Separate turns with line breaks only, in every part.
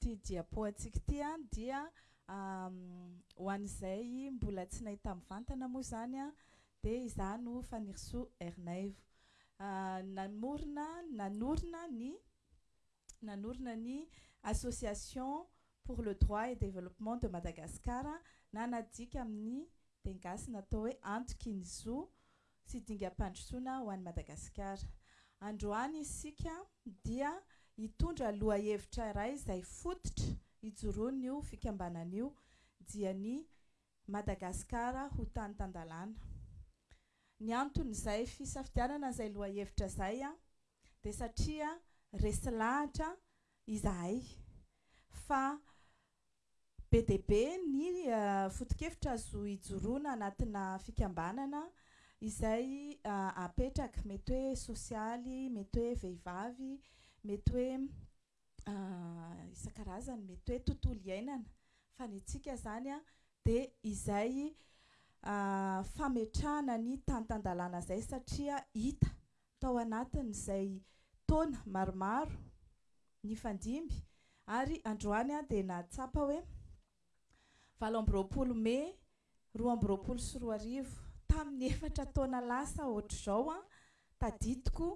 Ty diapoantsika ty an dia ho an'izay mbola tsy nahita mivantana moa zany an dia izaho no Fanirisoa Ernaivo namorona nanorina ny nanorina ny Association pour le droit et développement de Madagascar na nadika amin'ny teny gasy natao hoe antoky ny zo sy dingam-pandrosoana ho an'i Madagasikara. Androany isika dia hitondra lohahevitra iray izay fototra hijoroan'io fikambanana io dia ny Madagasikara ho tany tan-dalàna. Ny anton'izay fisafidianana izay lohahevitra izay dia satria resy lahatra izahay fa Be dia be ny foto-kevitra azo ijoroana anatina fikambanana izay apetraka, mety hoe sosialy, mety hoe vehivavy, mety hoe isan-karazany, mety hoe tontolo iainana, fa ny antsika izany dia izay fametrahana ny tantan-dalàna izay satria hita tao anatin'izay taona maromaro nifandimby ary androany aho dia nahatsapa hoe valo amby roapolo mey roa amby roapolo sy roa arivo, tamin'ny efatra taona lasa hoatr'izao aho tadidiko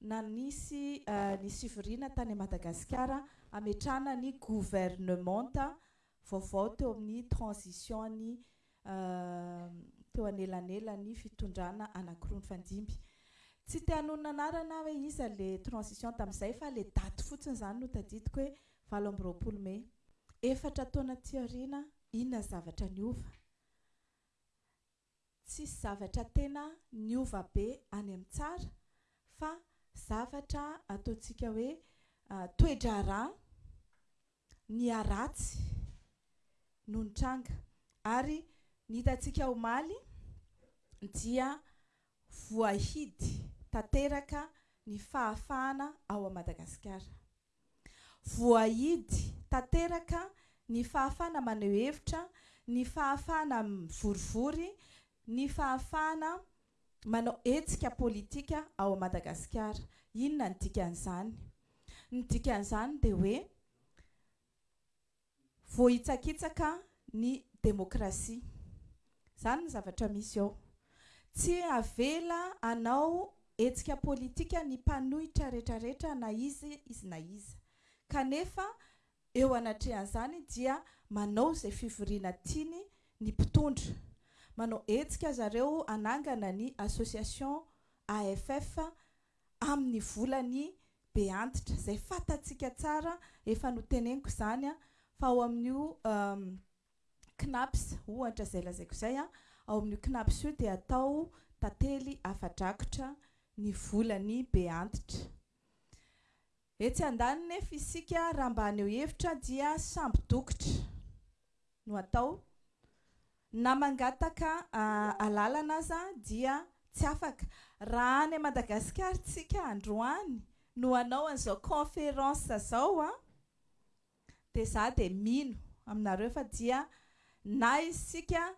na nisy ny fivoriana tany Madagasikara hametrahana ny governemanta vaovao teo amin'ny transition-ny teo anelanelan'ny fitondrana anankiroa nifandimby. Tsy te hanonona anarana aho hoe iza le transition tamin'izay fa le daty fotsiny izany no tadidiko hoe valo amby roapolo mey. Efatra taona aty aoriana inona ny zavatra niova? Tsisy zavatra tena niova be any amin'ny tsara fa zavatra ataontsika hoe toe-draharaha niharatsy no nitranga ary ny hitantsika omaly dia voahidy tanteraka ny fahafahana ao Madagasikara. Voahidy tanteraka ny fahafahana maneho hevitra, ny fahafahana mivorivory, ny fahafahana manao hetsika politika ao Madagasikara. Inona ny dikan'izany? Ny dikan'izany dia hoe, Voahitsakitsaka ny demokrasia. Izany ny zavatra misy ao. Tsy avela hanao hetsika politika ny mpanohitra retraretra na iza izy na iza. Kanefa eo anatrehan'izany dia manao izay fivoriana tiany ny mpitondra. Manao hetsika zareo hanangana ny association AFF amin'ny volany be antitra, izay fantatsika tsara, efa noteneniko izany an, fa ao amin'io Cnaps ohatra izay lazaiko izay an, ao amin'io Cnaps io dia atao tantely afa-drakotra ny volany be antitra. Etsy andaniny nefa isika raha mba haneho hevitra dia sambo dokotra no atao, na mangataka alalana aza dia tsy afaka. Raha any Madagasikara tsika androany no hanao an'izao conférence zao an! Dia za dia mino aminareo fa dia na isika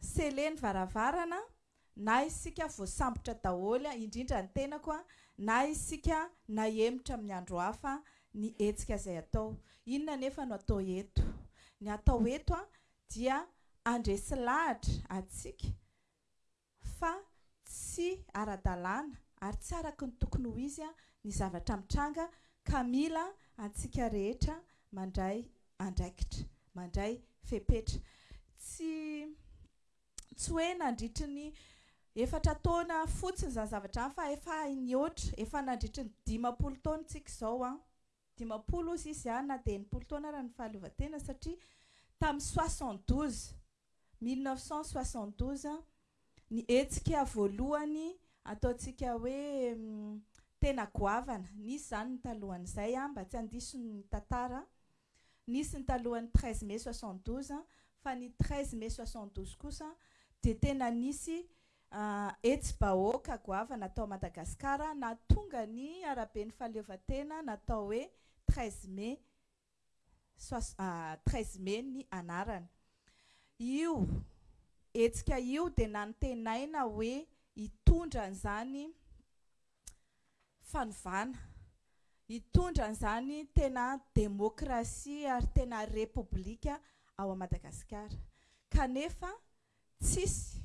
scellé ny varavarana, na isika voasambotra daholo, indrindra ny tenako a, na isika nahemotra amin'ny andro hafa ny hetsika izay atao. Inona anefa no atao eto? Ny atao eto dia handresy lahatra antsika fa tsy ara-dalàna ary tsy araky ny tokony ho izy ny zavatra mitranga ka mila antsika rehetra mandray andraikitra, mandray fepetra. Tsy tsy hoe nandritry ny efatra taona fotsiny izany zavatra izany fa efa hay nihoatra, efa nandritry ny dimampolo taona isika izao an, dimampolo hozy izy an na dia enimpolo taona ary ny fahaleovantena satria tamin'ny soixante douze 1972, ny hetsika voalohany ataontsika hoe tena goavana, nisy izany ny talohan'izay an, mba tsy handiso ny tantara, nisy ny talohan'ny 13 mai 72, fa ny 13 mai 72 kosa dia tena nisy hetsi-bahoaka goavana tao Madagasikara nahatonga ny araben'ny fahaleovantena natao hoe 13 mai treize mai ny anarany. Io hetsika io dia nantenaina hoe hitondra an'izany fanovana, hitondra an'izany tena demokrasia ary tena repoblika ao à Madagasikara. Kanefa tsisy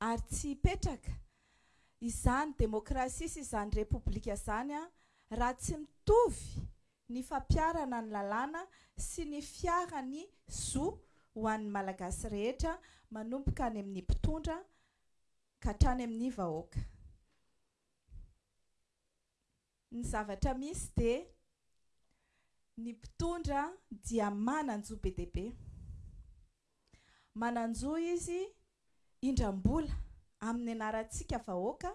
ary tsy hipetraka izany demokrasia sy izany repoblika izany raha tsy mitovy ny fampiharana ny lalàna sy ny fiara ny zo ho an'ny Malagasy rehetra manomboka any amin'ny mpitondra ka hatrany amin'ny vahoaka. Ny zavatra misy dia ny mpitondra dia manan-jo be dia be. Manan-jo izy hindram-bola amin'ny anarantsika vahoaka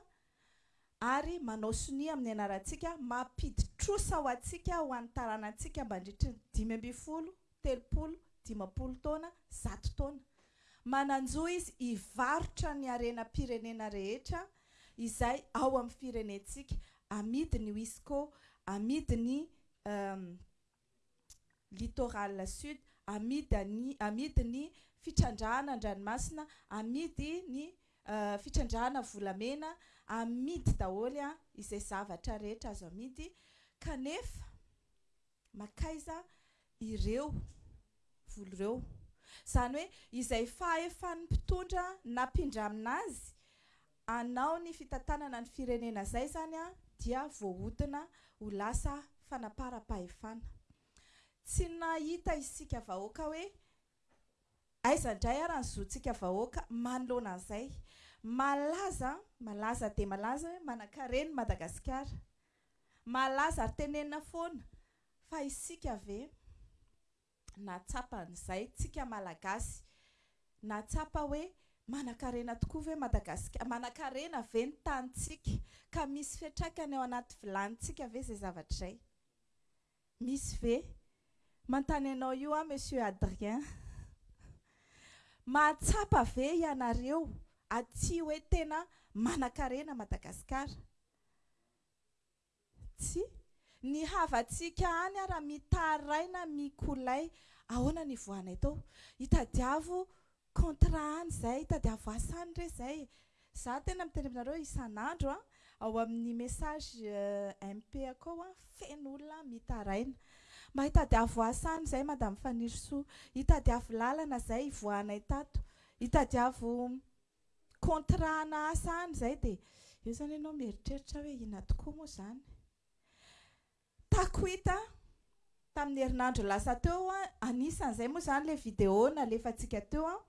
ary manao sonia amin'ny anarantsika mampidi-trosa ho antsika ho an'ny taranantsika mandritry ny dimy ambin'ny folo, telopolo, dimampolo taona, zato taona. Manan-jo izy hivarotra ny harenam-pirenena rehetra izay ao amin'ny firenentsika amidin'ny Wisco, amidin'ny Littoral Sud, amidy any amidy ny fitrandrahana an-dranomasina, amidy ny fitrandrahana volamena, amidy daholo izay zavatra rehetra azo amidy, kanefa makaiza ireo vola ireo? Izany hoe izay fahefan'ny mpitondra nampindramina azy Anao ny fitantanana ny firenena zay zany dia voahodina ho lasa fanaparam-pahefana. Tsy nahita isika vahoaka hoe aiza indray ary ny zontsika vahoaka manoloana an'izay. Malaza, malaza dia malaza hoe manankarena i Madagasikara. Malaza ary tenenina foana. Fa isika ve? nahatsapa an'izay tsika Malagasy, nahatsapa hoe manankarena tokoa ve Madagasikara, manankarena ve ny tanintsika ka misy fiantraikany ao anaty vilanintsika ve izay zavatra izay? Misy ve? Manontany anao io aho Monsieur Adrien. Mahatsapa ve ianareo aty hoe tena manankarena Madagasikara? Tsy. Ny havantsika any ara mitaraina mikolay ahoana ny ivoahanay tao. Itadiavo contrat any zay, itadiavo asa any re zay. Za tena miteny aminareo isan'andro an, ao amin'ny message MP-ako ao an, feno olona mitaraina. Mba itadiavo asa any zay Madame Fanirisoa. Itadiavo lalana zay ivoahanay tato. Itadiavo. contrat ana asa any zay de eo zany ianao mieritreritra hoe inona tokoa moa zany takwita tamin'ny herinandro lasa teo an anisan'izay moa zany le video nalefantsika teo an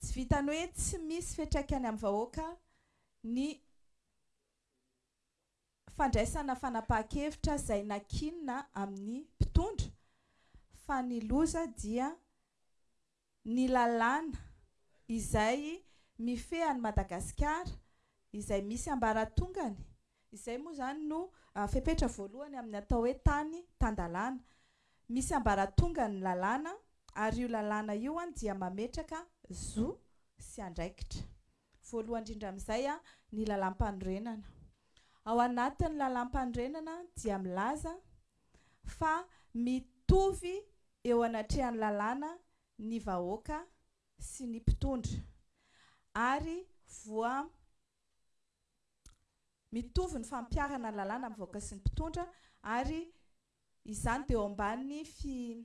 tsy vitany hoe tsy misy fetraikany amin'ny vahoaka ny fandraisana fanapahan-kevitra izay nankinina amin'ny mpitondra fa ny loza dia ny lalàna izay mifehy an'i Madagasikara izay misy ambaratongany, izay moa izany no fepetra voalohany amin'ny atao hoe tany tan-dalàna, misy ambaratongany ny lalàna ary io lalàna io dia mametraka zo sy andraikitra. Voalohany indrindra amin'izay ny lalàmpanorenana. Ao anatin'ny lalàmpanorenana dia milaza fa mitovy eo anatrehan'ny lalàna ny vahoaka sy ny mpitondra ary voa mitovy ny fampiharana ny lalàna amin'ny vahoaka sy ny mpitondra ary Izany dia ao ambanin'ny fi,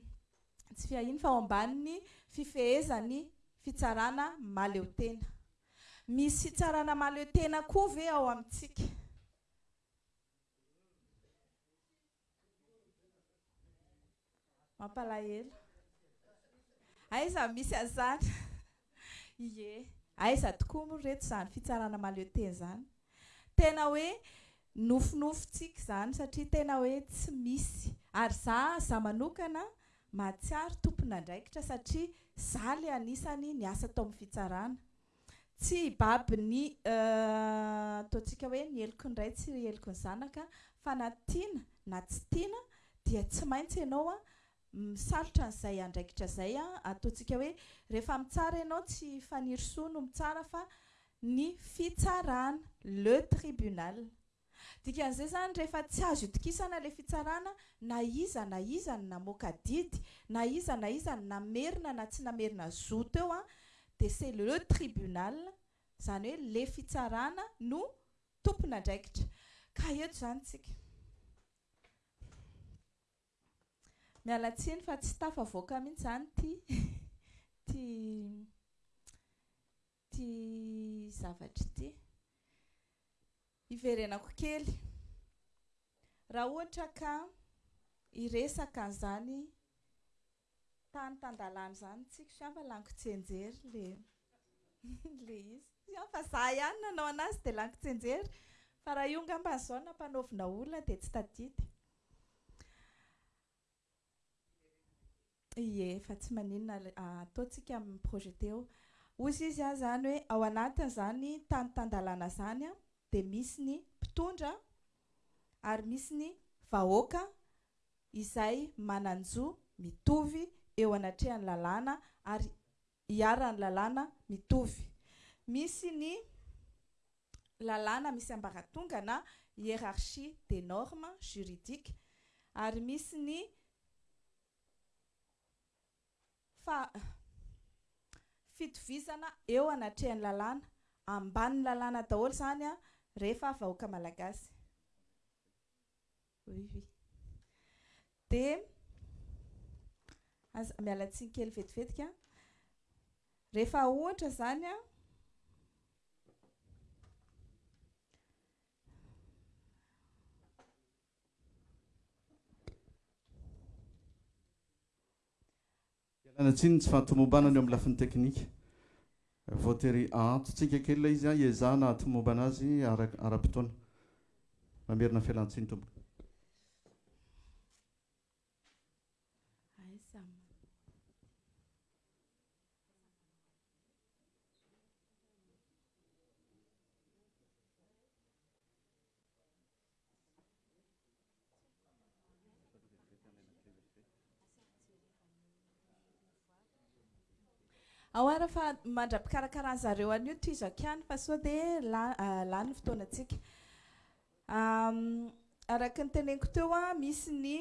tsy fiahiany fa ao ambanin'ny fifehezan'ny fitsarana mahaleo tena. Misy fitsarana mahaleo tena koa ve ao amintsika? Mampalahelo. Aiza misy an'izany? Ie. Aiza tokoa moa ry reto izany fitsarana maliote izany. Tena hoe nofinofintsika izany satria tena hoe tsy misy. Ary za za manokana mahatsiaro tompon'andraikitra satria za le anisany niasa tao amin'ny fitsarana. Tsy hibaby ny ataontsika hoe ny heloky ny ray tsy heloky ny zanaka fa na tiana na tsy tiana dia tsy maintsy ianao Misarotra an'izay andraikitra izay an, ataontsika hoe rehefa mitsara ianao tsy Fanirisoa no mitsara fa ny fitsarana, le tribunal. Dikan'izay izany rehefa tsy azo itokisana ilay fitsarana na iza na iza no namoaka didy, na iza na iza no namerina na tsy namerina zo teo an, dia c'est le tribunal, izany hoe le fitsarana no tompon'andraikitra. Ka eto izany tsika. Miala tsiny fa tsy tafavoaka mihitsy izany ity ity ity zavatra ity. Hiverenako kely. Raha ohatra ka hiresaka an'izany Tany tan-dalàna izany tsiky sy anfa lankotsenjery le le izy. Tsy an fa za ihany nanao anazy de lankotsenjery fa raha io ngamba zao nampanaovina olona de tsy tadidy. Ie fa tsy maninona ataontsika mi projeter eo. Ozy izy an zany hoe ao anatin zany tany tan-dalàna zany an de misy ny mpitondra ary misy ny vahoaka izay manan-jo mitovy eo anatrehan'ny lalàna ary iharan'ny lalàna mitovy. Misy ny lalàna misy ambaratonga na hiérarchie des normes juridiques ary misy ny faha fitovizana eo anatrehan'ny lalàna, ambanin'ny lalàna daholo izany rehefa vahoaka malagasy. Ruvi. Dia aza miala tsiny kely vetivetika an. Rehefa ohatra izany an,
Ialana tsiny ny tsy fahatomobana ny eo amin'ny lafiny teknika. Voatery ahantontsika kely ilay izy an, iezahana ahatomombana azy araka ara-potoana. Mamerina fialantsiny tompoko.
Ao ary fa mandra-pikarakaran'ny zareo an'io tohizako ihany fa sao dia lany ny fotoanantsika. Araka ny teneniko teo, misy ny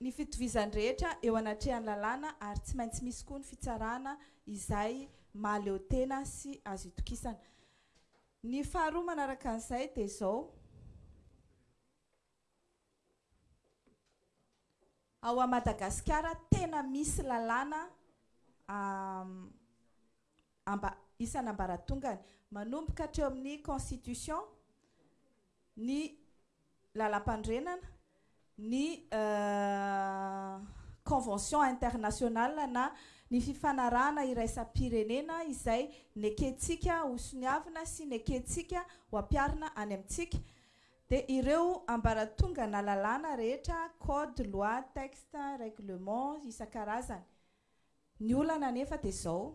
ny fitovizan'ny rehetra eo anatrehan'ny lalàna ary tsy maintsy misy koa ny fitsarana izay mahaleo tena sy azo itokisana. Ny faharoa manaraka an'izay dia izao, ao à Madagasikara tena misy lalàna isan'ambaratongany manomboka hatreo amin'ny constitution ny lalampandrenana, ny convention international na ny fifanarahana iraisam-pirenena izay nekentsika ho soniavina sy nekentsika ho ampiharina any amintsika, dia ireo ambaratonga na lalàna rehetra, code, loi, texte, règlement isan-karazany. Ny olana anefa dia izao.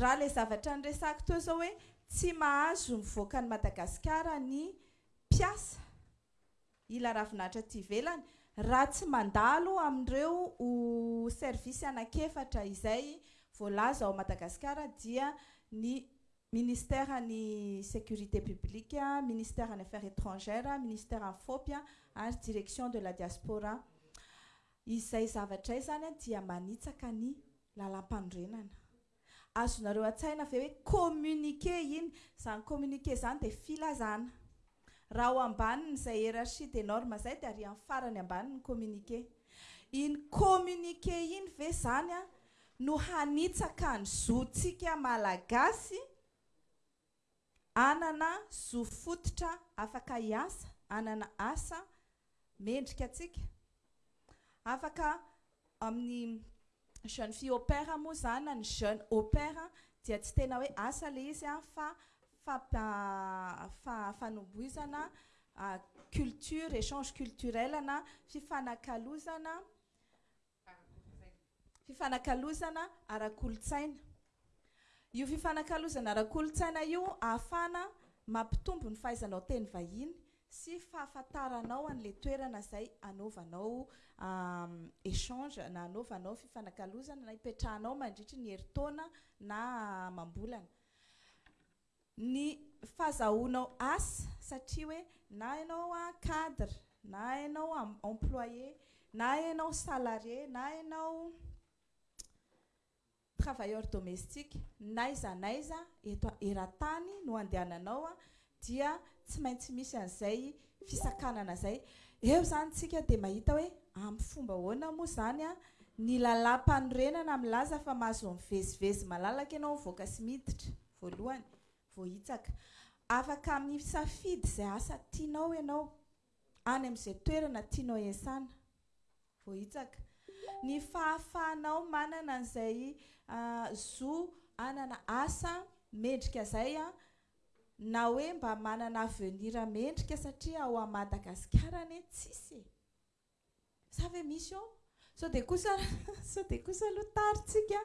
Raha ilay zavatra niresahako teo izao hoe tsy mahazo mivoaka an'i Madagasikara ny mpiasa ila ravinahitra aty ivelany raha tsy mandalo amin'ireo service anankiefatra izay voalaza ao Madagasikara dia ny Ministère ny sécurité publique, Ministère ny affaires étrangères, Ministère ny fopy ary Direction de la diaspora. Izay zavatra izany dia manitsaka ny lalampanorenana. Azonareo an-tsaina ve hoe communiqué iny? Izany communiqué izany dia filazana. Raha ao ambanin'izay hiérarchie des normes izay dia ary amin'ny farany ambany ny communiqué. Iny communiqué iny ve izany no hanitsaka ny zontsika Malagasy? Hanana zo fototra afaka hiasa, hanana asa mendrika antsika. Afaka amin'ny jeune fille au pair moa izany na ny jeune au pair dia tsy tena hoe asa ilay izy fa fampi- fanombohizana culture, échange culturel na fifanakalozana fifanakalozana ara-kolontsaina. Io fifanakalozana ara-kolontsaina io ahafahana mampitombo ny fahaizanao teny vahiny sy fahafantaranao an'ilay toerana izay anaovanao échange na anaovanao fifanakalozana na ipetrahanao mandritry ny herintaona na amam-bolana. ny fazahoanao asa satria hoe na ianao cadre na ianao employé na ianao salarié na ianao travailleur domestique n'aiza n'aiza eto eran-tany no andehananao dia tsy maintsy misy an'izay fisakanana izay. Eo izany isika dia mahita hoe amin'ny fomba ahoana moa izany ny lalàmpanorenana milaza fa mahazo mivezivezy malalaka ianao mivoaka sy miditra. Voalohany, voahitsaka. Afaka misafidy izay asa tianao ianao, any amin'izay toerana tianao hiasana. Voahitsaka. Ny fahafahanao manana an'izay zo hanana asa mendrika izay na hoe mba manana avenir mendrika satria ao Madagasikara anie tsisy e! Sa ve misy eo? Sao dia kosa sao dia kosa aloha tary tsika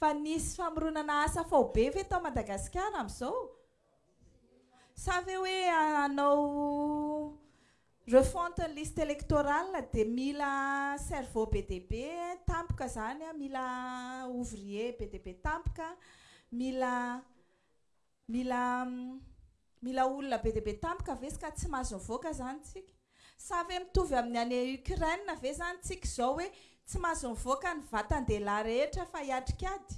fa nisy famoronana asa faobe ve tao Madagasikara amin'izao? Sa ve hoe hanao refonte ny liste électorale dia mila cerveau be dia be tampoka izany an, mila ouvrier be dia be tampoka, mila Mila mila olona be dia be tampoka ve ska tsy mahazo mivoaka zany tsika? Sa ve mitovy amin'ny any Ukraine ve zany tsika zao hoe tsy mahazo mivoaka ny vatan-dehilahy rehetra fa hiatrika ady?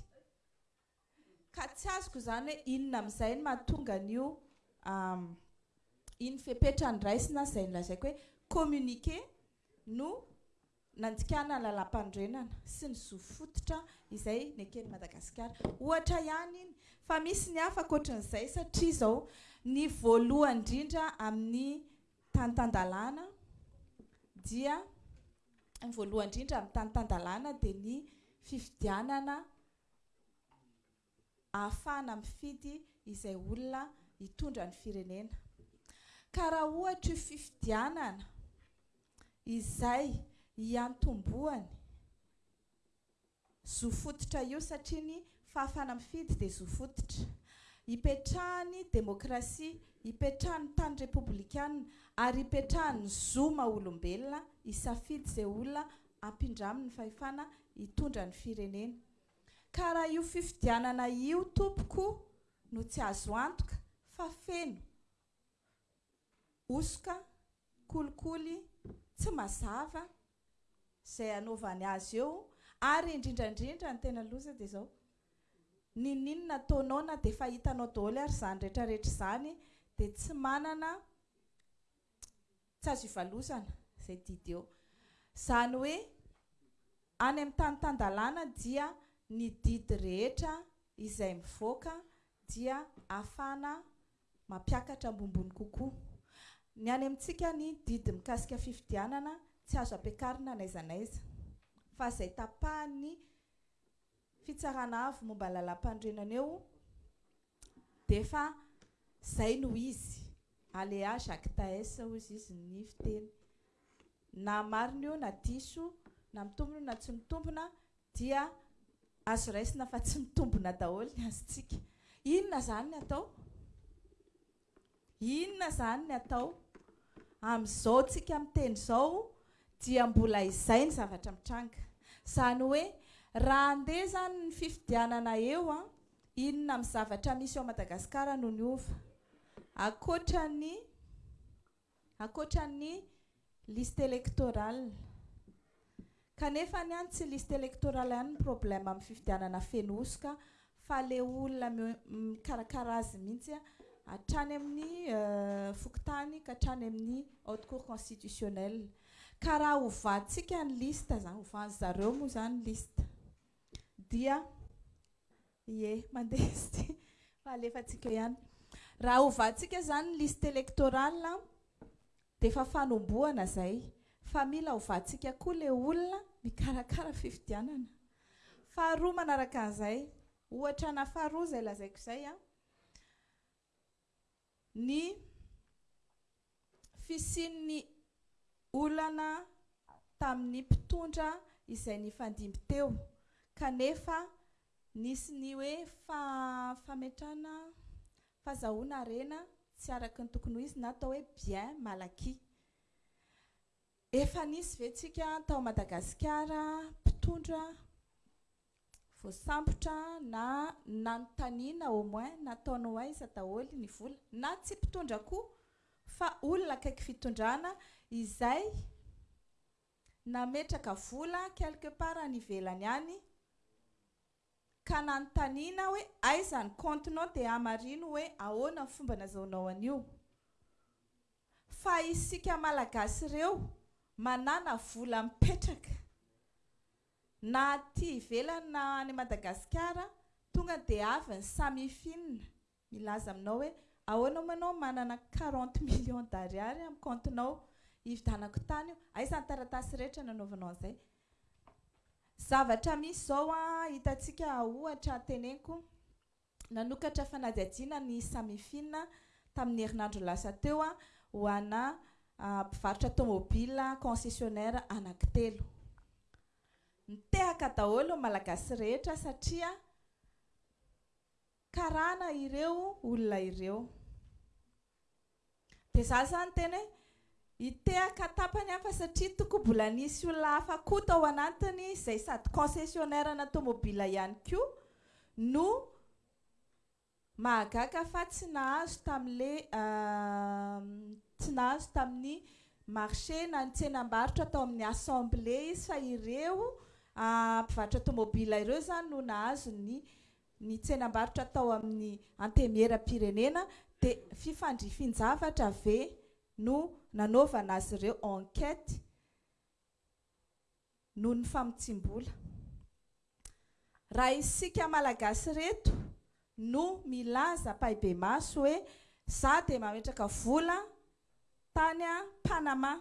Ka tsy azoko zany hoe inona amin'izay no mahatonga an'io iny fepetra andraisina izay nolazaiko hoe communiqué no nandikana ny lalàmpanorenana sy ny zo fototra izay neken'i Madagasikara. Ohatra ihany iny fa misy ny hafa ankoatrin'izay satria izao ny voalohany indrindra amin'ny tany tan-dalàna dia ny voalohany indrindra amin'ny tany tan-dalàna dia ny fifidianana ahafahana mifidy izay olona hitondra ny firenena. Ka raha ohatra io fifidianana izay hiantombohany zo fototra io, satria ny fahafahana mifidy dia zo fototra ipetrahan'ny demokrasia, ipetrahan'ny tany repoblikana ary ipetrahan'ny zo maha-olombelona hisafidy izay olona ampindramin'ny fahefana hitondra ny firenena. Ka raha io fifidianana io tompoko no tsy azo antoka fa feno hosoka, kolikoly, tsy mazava izay hanaovany azy eo ary indrindra indrindra ny tena loza dia izao ninoninona ataonao na dia efa hitanao daholo ary izany rehetra rehetra izany dia tsy manana Tsy azo ivalozana izay didy eo. Izany hoe any amin'ny tany tan-dalàna dia ny didy rehetra izay mivoaka dia ahafahana mampiakatra ambonimbony kokoa. Ny any amintsika ny didy mikasika fifidianana tsy azo ampiakarina n'aiza n'aiza fa izay tapahan'ny Fitsarana Avo momba ny Lalàmpanorenana eo D'efa zay no izy. Alea jactaes hoy izy izy ny fiteny. Na marina io na diso, na mitombina na tsy mitombina dia azo raisina fa tsy mitombina daholo ny azontsika. Inona zany ny atao? Inona izany ny atao? Amin'izao tsika miteny izao dia mbola izay ny zavatra mitranga. Izany hoe raha andeha izany ny fifidianana eo an, inona amin'ny zavatra misy ao Madagasikara no niova? Ankoatra ny. ankoatra ny liste électorale. Kanefa ny an tsy liste électorale ihany ny problème amin'ny fifidianana feno hosoka fa le olona mikarakara azy mihitsy hatrany amin'ny fokontany ka hatrany amin'ny haute cour constitutionnelle. Ka raha hovantsika ny liste zany, hovan'zareo moa zany ny liste dia Ie, mandeha izy ity fa alefantsika eo ihany. Raha hovantsika izany ny liste électorale dia efa fanombohana izay fa mila hovantsika koa ilay olona mikarakara fifidianana. Faharoa manaraka an'izay, ohatra ana faharoa izay lazaiko izay an, ny fisian'ny olana tamin'ny mpitondra izay nifandimby teo kanefa nisy ny hoe fametrahana fazahoana harena tsy araka ny tokony ho izy na atao hoe bien malaky. Efa nisy ve tsika tao Madagasikara mpitondra voasambotra na nanontaniana au moins nataony ho aiza daholo ny vola na tsy mpitondra koa fa olona akaiky fitondrana izay nametraka vola quelque part any ivelany any ka nanontaniana hoe aiza ny compte nao dia hamarino hoe ahoana ny fomba nazahoanao an'io fa isika malagasy ireo manana vola mipetraka Na aty ivelany na any Madagasikara tonga dia avy ny Samifinina milaza aminao hoe ahoana moa ianao manana quarante millions d'ariary amin'ny kaontinao hividanako tany io, aiza ny taratasy rehetra nanaovanao an'izay? Zavatra misy izao an, hitantsika ohatra teneniko, Nanokatra fanadihadiana ny Samifin tamin'ny herinandro lasa teo ho ana mpivarotra tomobila concessionnaire anankitelo. Nitehaka daholo ny Malagasy rehetra satria karana ireo olona ireo. Dia za zany teny hoe hitehaka tapany aho fa satria toko mbola nisy olona hafa koa tao anatiny izay sady concessionnaire ana tomobile ihany koa no mahagaga fa tsy nahazo tamle tsy nahazo tamin'ny marché na ny tsenam-barotra tao amin'ny assemblée izy fa ireo mpivarotra tomobile ireo zany no nahazo ny ny tsenam-barotra tao amin'ny Antemieram-pirenena dia fifandrifin-javatra ve no nanaovana azy ireo enquête noho ny famotsiam-bola? Raha isika Malagasy ireto no milaza ampahibemaso hoe za dia mametraka vola tany Panama,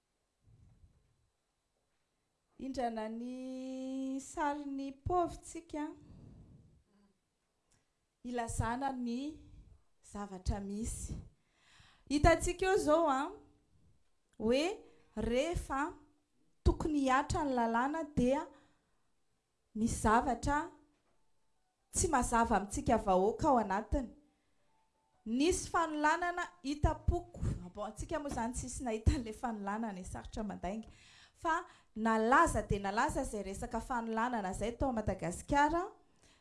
Hindrana ny sarin'ny pauvre tsika hilazana ny zavatra misy. Hitantsika eo izao hoe rehefa tokony hihatra ny lalàna dia Misy zavatra tsy mazava amintsika vahoaka ao anatiny. Nisy fanolanana hitam-poko. Bon, antsika moa izany tsisy nahita an'ilay fanolanana e, sarotra mandainga. Fa nalaza dia nalaza izay resaka fanolanana izay tao Madagasikara,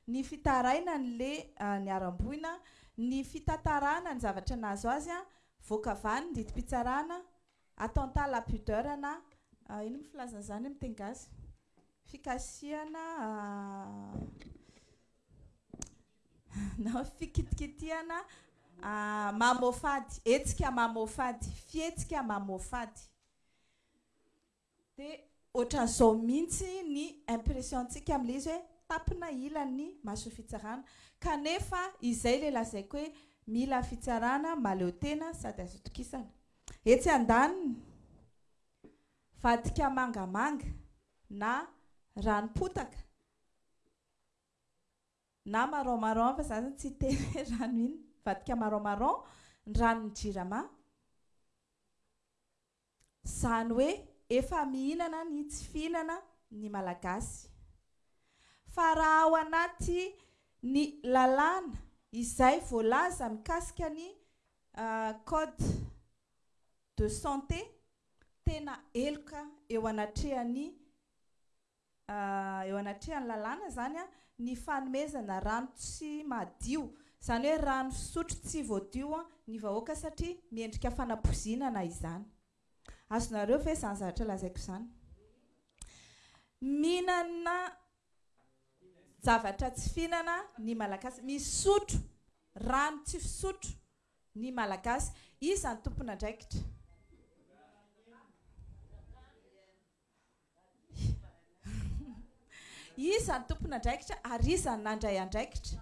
ny fitarainan'ilay niharam-boina, ny fitantarana ny zavatra nahazo azy, voaka avy any ny didim-pitsarana, Attentat la pudeur na inona moa filazana izany amin'ny teny gasy? Fikasihana na fikitikitihana mamoafady, hetsika mamoafady, fihetsika mamoafady. Dia ohatran'izao mihitsy ny impression-tsika amin'ilay izy hoe tampina ilan'ny mason'ny fitsarana. Kanefa izay ilay lazaiko hoe mila fitsarana mahaleo tena sady azo itokisana. Etsy andaniny, vadika mangamanga na ranom-potaka na marron marron fa za zany tsy hiteny hoe rano inona, vadika marron marron ny ranon'ny jirama. Zany hoe efa mihinana ny tsy fihinana ny Malagasy. Fa raha ao anaty ny lalàna izay voalaza mikasika ny code de santé tena heloka eo anatrehan'ny eo anatrehan'ny lalàna izany ny fanomezana rano tsy madio, izany hoe rano fisotro tsy voadio ny vahoaka satria miendrika fanapoizinana izany. Azonareo ve izany zavatra lazaiko izany? Mihinana zavatra tsy fihinana ny Malagasy, misotro rano tsy fisotro ny Malagasy. Iza no tompon'andraikitra? Iza no tompon'andraikitra ary iza no nandray andraikitra?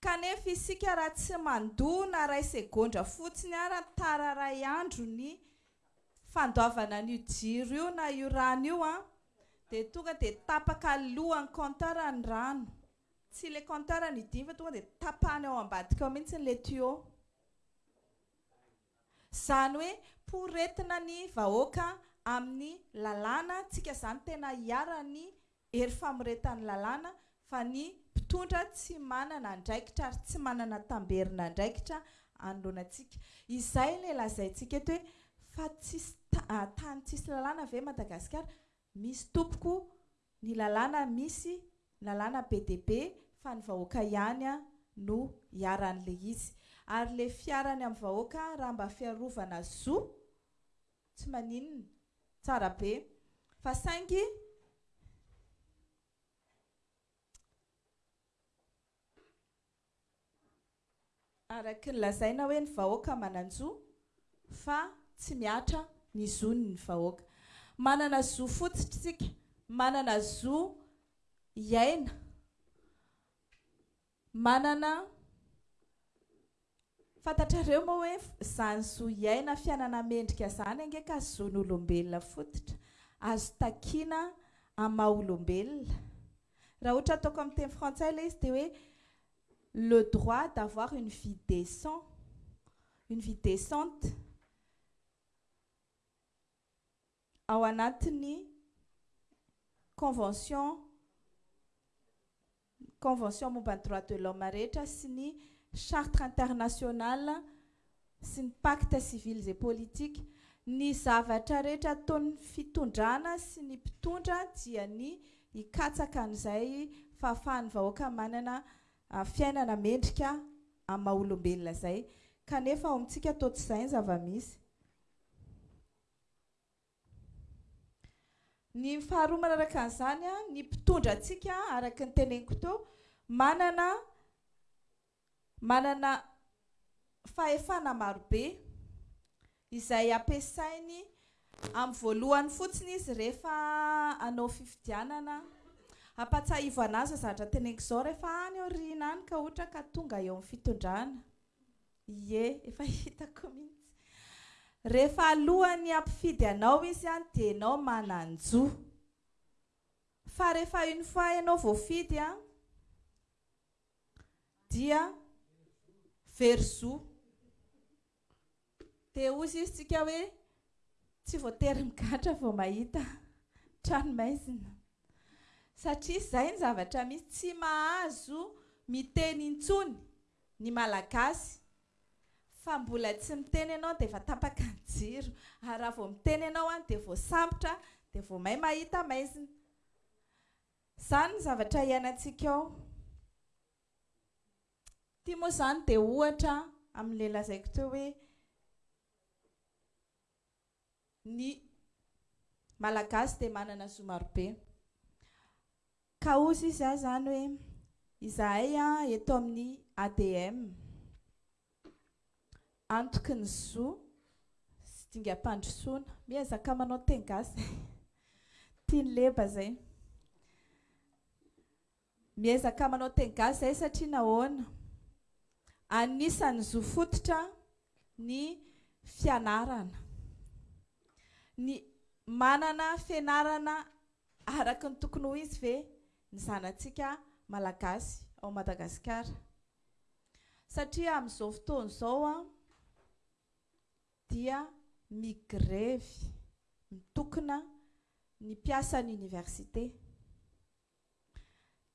Kanefa isika raha tsy mandoa na iray segondra fotsiny ara tara iray andro ny fandoavana an'io jiro io na io rano io an, dia tonga dia tapaka lohan'ny compteur ny rano. Tsy ilay compteur no hidiany fa tonga dia tapahany ao ambadika ao mihitsy ilay tuyau. Zany hoe poretina ny vahoaka amin'ny lalàna tsika zany tena hiharan'ny hery famoretan'ny lalàna fa ny mpitondra tsy manana andraikitra ary tsy manana tamberina andraikitra anoloana antsika izay ilay lazaintsika eto hoe fa tsisy tany tsisy lalàna ve Madagasikara Misy tompoko ny lalàna misy lalàna be dia be fa ny vahoaka ihany no iharan'ilay izy. Ary ilay fiharany amin'ny vahoaka raha mba fiarovana zo tsy maninona tsara be fa saingy Araky ny lazaina hoe ny vahoaka manan-jo fa tsy mihatra ny zon' ny vahoaka. Manana zo fotsy tsika, manana zo hiaina, manana, fantatrareo moa hoe izany zo hiaina fiainana mendrika izany ange ka zon' olombelona fototra, azo takiana amin'ny maha olombelona. Raha ohatra ataoko amin'ny teny frantsay ilay izy dia hoe le droit d'avoir une vie décent, une vie décente ao anatin'ny convention convention momba ny droit de l'homme rehetra sy ny charte internationale sy ny pactes civils et politiques, ny zavatra rehetra ataon'ny fitondrana sy ny mpitondra dia ny hikatsaka an'izay fahafahan'ny vahoaka manana fiainana mendrika amin'ny maha olombelona izay, kanefa ao amintsika toa tsy izay ny zava-misy. Ny faharoa manaraka an'izany, ny mpitondra antsika, araka ny teneniko teo, manana manana fahefana marobe izay ampiasainy amin'ny voalohany fotsiny izy rehefa hanao fifidianana. Hampahatsiahivo an'azy izao zavatra teneniko izao rehefa any aoriana any ka ohatra ka tonga eo amin'ny fitondrana. Ie, efa hitako mihitsy. Rehefa alohan'ny hampifidy anao izy an dia enao manan-jo. Fa rehefa une fois enao voafidy an dia very zo. Dia hozy izy tsika hoe tsy voatery migadra vao mahita trano maizina. Satria izay ny zavatra misy, tsy mahazo miteny intsony ny malagasy fa mbola tsy miteny ianao dia efa tapaka ny jiro ary raha vao miteny ianao an dia voasambotra dia vao may mahita maizina izany ny zavatra iainantsika ao ity moa izany dia ohatra amin'ilay lazaiko teo hoe ny Malagasy dia manana zo marobe. Ka hozy izy aho izany hoe, izahay eto amin'ny ADM, Antoky ny Zo sy Dingam-pandrosoana, miezaka manao teny gasy, tian'i Leba izay. Miezaka manao teny gasy zahay satria nahoana? Anisan'ny zo fototra ny fianarana. Ny manana fianarana araka ny tokony ho izy ve ny zanatsika malagasy ao Madagasikara? Satria amin'izao fotoana izao dia migrevy mitokona ny mpiasan'ny oniversite.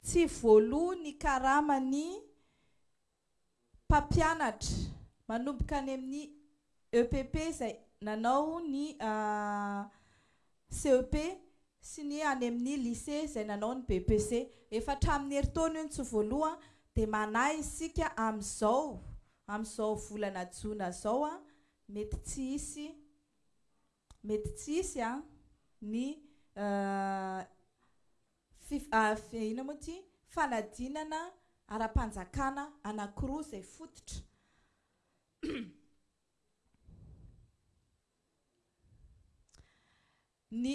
Tsy voaloa ny karama ny mpampianatra manomboka any amin'ny EPP izay nanao ny CEP sy ny any amin'ny lycée izay nanao ny BEPC. Efa hatramin'ny herintaona io ny tsy voaloa dia manahy isika amin'izao, amin'izao volana jona izao, mety tsy hisy. Mety tsy hisy a ny fif a fi inona moa ity fanadinana ara-panjakana anankiroa izay fototra. Ny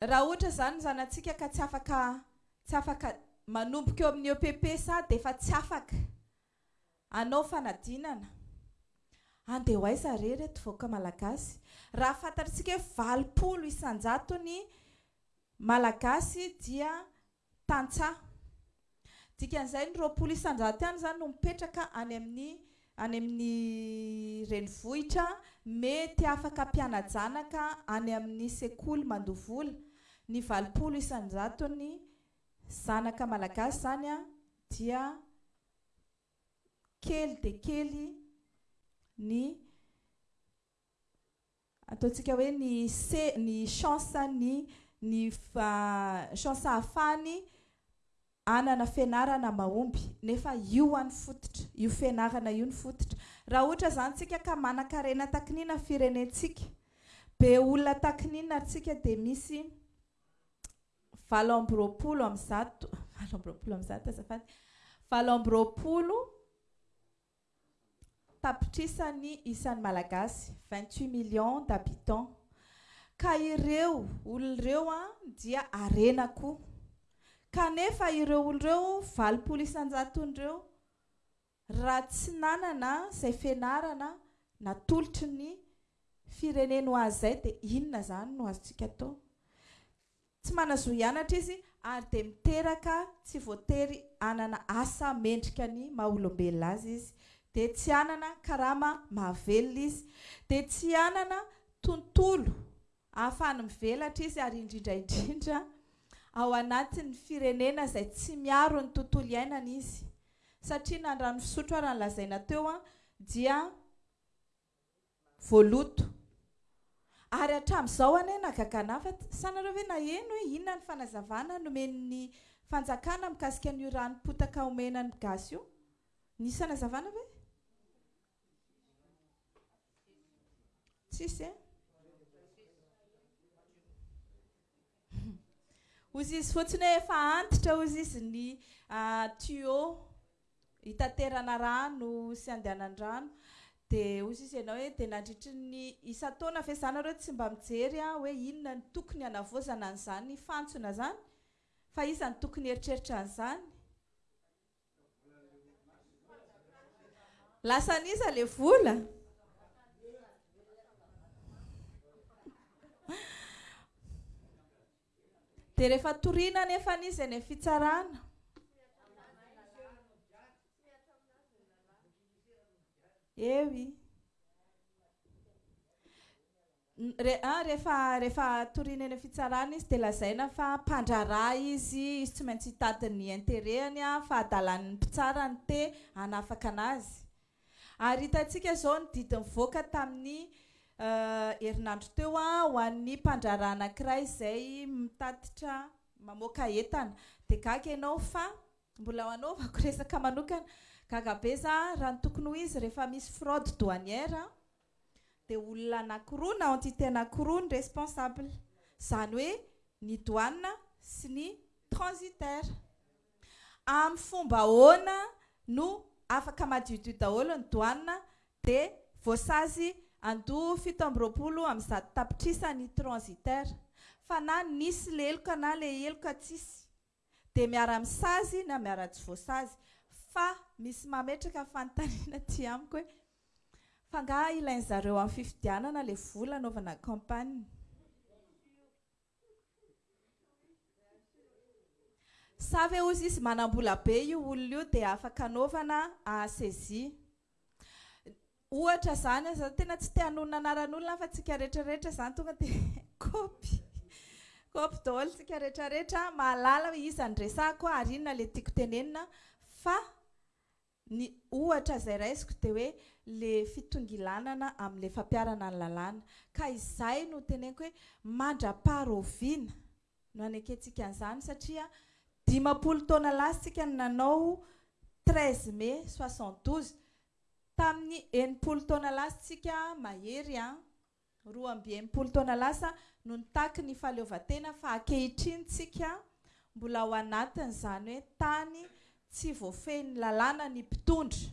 raha ohatra izany ny zanatsika ka tsy afaka tsy afaka manomboka eo amin'ny EPP sa dia efa tsy afaka Hanao fanadinana. Handeha ho aiza re ireto vahoaka malagasy? Raha fantatr'isika hoe valopolo isan-jato ny malagasy dia tantsaha. Dikan'izay ny roapolo isan-jato ihany izany no mipetraka any amin'ny any amin'ny renivohitra mety afaka mpiana-janaka any amin'ny sekoly mandoa vola. Ny valopolo isan-jato ny Zanaka Malagasy zany a dia kely dia kely ny ataontsika hoe ny se ny chance ny ny chance ahafahany hanana fianarana mahomby nefa io an ny fototra io fianarana io ny fototra raha ohatra zany tsika ka manankarena takin'ina firenentsika be olona takin'ina tsika dia misy valo amby roapolo amin'ny zato valo amby roapolo amin'ny zato azafady valo amby roapolo tapitrisa ny isan'ny malagasy vingt huit millions d'habitants ka ireo olona ireo a dia harena koa kanefa ireo olona ireo valopolo isan-jaton'ireo Raha tsy nanana izay fianarana natolotry ny fireneny ho azy izay dia inona izany no azontsika atao? Tsy manazoa hianatra izy ary dia miteraka tsy voatery hanana asa mendrika ny maha olombelona azy izy, dia tsy hanana karama mahavelona izy, dia tsy hanana tontolo Ahafahany mivelatra izy ary indrindra indrindra ao anatin'ny firenena izay tsy miaro ny tontolo iainana izy satria na ny rano fisotro ara ny lazaina teo dia voaloto ary hatramin'izao anie nagagana fa sa nareo ve naheno hoe inona ny fanazavana nomen'ny fanjakana mikasika an'io ranom-potaka omena ny gasy io? Nisy fanazavana ve? Tsisy eh? Hozy izy fotsiny hoe efa antitra hozy izy ny uh, tuyau hitaterana rano sy andehanan-drano dia hozy izy ianao hoe dia nandritry ny isan-taona ve izany nareo tsy mba mijery ah, hoe inona ny tokony hanavaozana an'izany fantsona izany fa iza ny tokony heritreritra an'izany Lasa an'iza le vola? Dia rehefa toriana anefa an'iza eny amin'ny fitsarana? Eo i. Rehefa rehefa toriana eny amin'ny fitsarana izy dia lazaina fa mpandraharaha izy, izy tsy maintsy hitady ny intérêt-ny fa adalan'ny mpitsara ny te hanafaka anazy. Ary hitantsika izao ny didy nivoaka tamin'ny herinandro teo ho an'ny mpandraharaha anankiray izay mitatitra mamoaka entana. Dia gaga ianao fa mbola hanaovako resaka manokana. Gaga be za raha ny tokony ho izy rehefa misy fraude douanière. Dia olona anakiroa na entité anakiroa ny responsable. Izany hoe ny douane sy ny transitaire. Amin'ny fomba ahoana no afaka madiodio daholo ny douane dia voasazy andoha fito amby roapolo amin'ny zato tapitrisa ny transitaire? Fa na nisy leloka na le heloka tsisy. dia miara-misazy na miara-tsy voasazy. Fa misy mametraka fanontaniana aty amiko hoe fa angaha ilain'ny zareo amin'ny fifidianana ilay vola hanaovana campagne? Sa ve hozy izy manam-bola be io olona io dia afaka anaovana à saisie? Ohatra zany an, za tena tsy te hanonona anaran'olona an fa tsika retraretra zany tonga de kôpy kôpy daholo tsika retraretra an, mahalala hoe iza no resahiko an ary inona le tiako tenenina fa ny ohatra zay raisiko de hoe le fitongilanana amle fampiharana ny lalàna ka izay no teneniko hoe mandrapaha-raoviana no anekentsika an'izany satria dimampolo taona lasa tsika no nanao treize mai soixante douze tamin'ny enimpolo taona lasa tsika mahery an roa amby enimpolo taona lasa no nitaky ny fahaleovantena fa akehitriny tsika mbola ao anatiny izany hoe tany tsy voafehin'ny lalàna ny mpitondra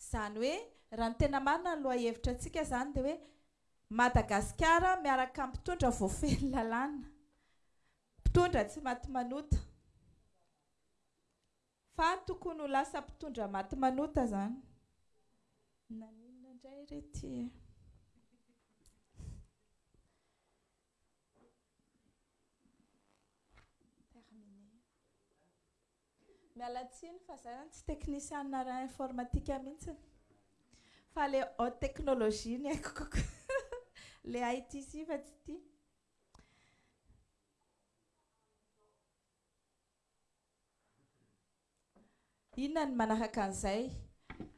izany hoe raha ny tena marina ny lohahevitra antsika izany dia hoe Madagasikara miaraka amin'ny mpitondra voafehy lalàna, mpitondra tsy maty manota. Fa tokony ho lasa mpitondra maty manota izany. Naninona indray re ity e? Terminé. Miala tsiny fa za zany tsy teknisianina ara informatika mihitsy fa le haute technologie no haiko kokoa le IT si fa tsy ity. Inona ny manaraka an'izay?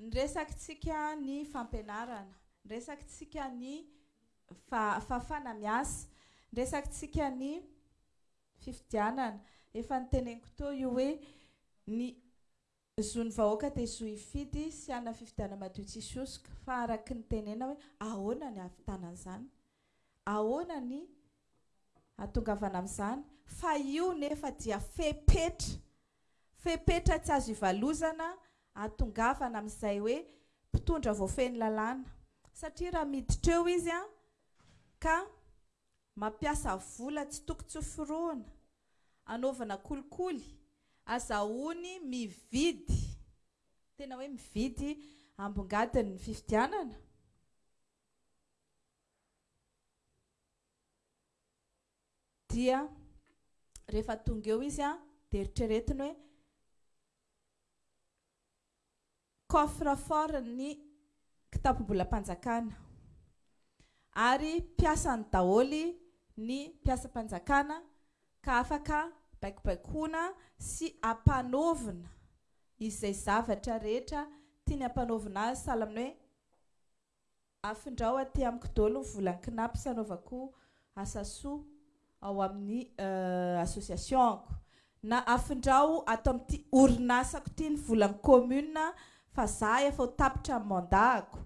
Ny resakintsika ny fampianarana, ny resakintsika ny fahafahana miasa, ny resakintsika ny fifidianana, efa noteneniko teo io hoe ny zon'ny vahoaka dia zo hifidy sy hanana fifidianana madio tsisy hosoka, fa araky ny tenena hoe ahoana ny hahavitana an'izany? Ahoana ny hahatongavana amin'izany? Fa io nefa dia fepetra, fepetra tsy azo ivalozana hahatongavana amin'izay hoe mpitondra voafehin'ny lalàna, satria raha miditra eo izy ka Mampiasa vola tsy toko tsy forohona anaovana kolikoly, azahoany mividy, tena hoe mividy ambongadiny ny fifidianana, dia rehefa tonga eo izy dia eritreretiny hoe, coffre fort ny kitapombolam-panjakana ary mpiasany daholo ny mpiasam-panjakana ka afaka baikobaikoana sy ampanaovina izay zavatra rehetra tiany ampanaovina azy sahala amin'ny hoe Afindrao aty amiko dolo ny volan'ny Cnaps anaovako asa soa ao amin'ny association-ko. Na afindrao ato amin'ity orinasako ity ny volan'ny commune fa za efa ho tapitra ny mandat-ko.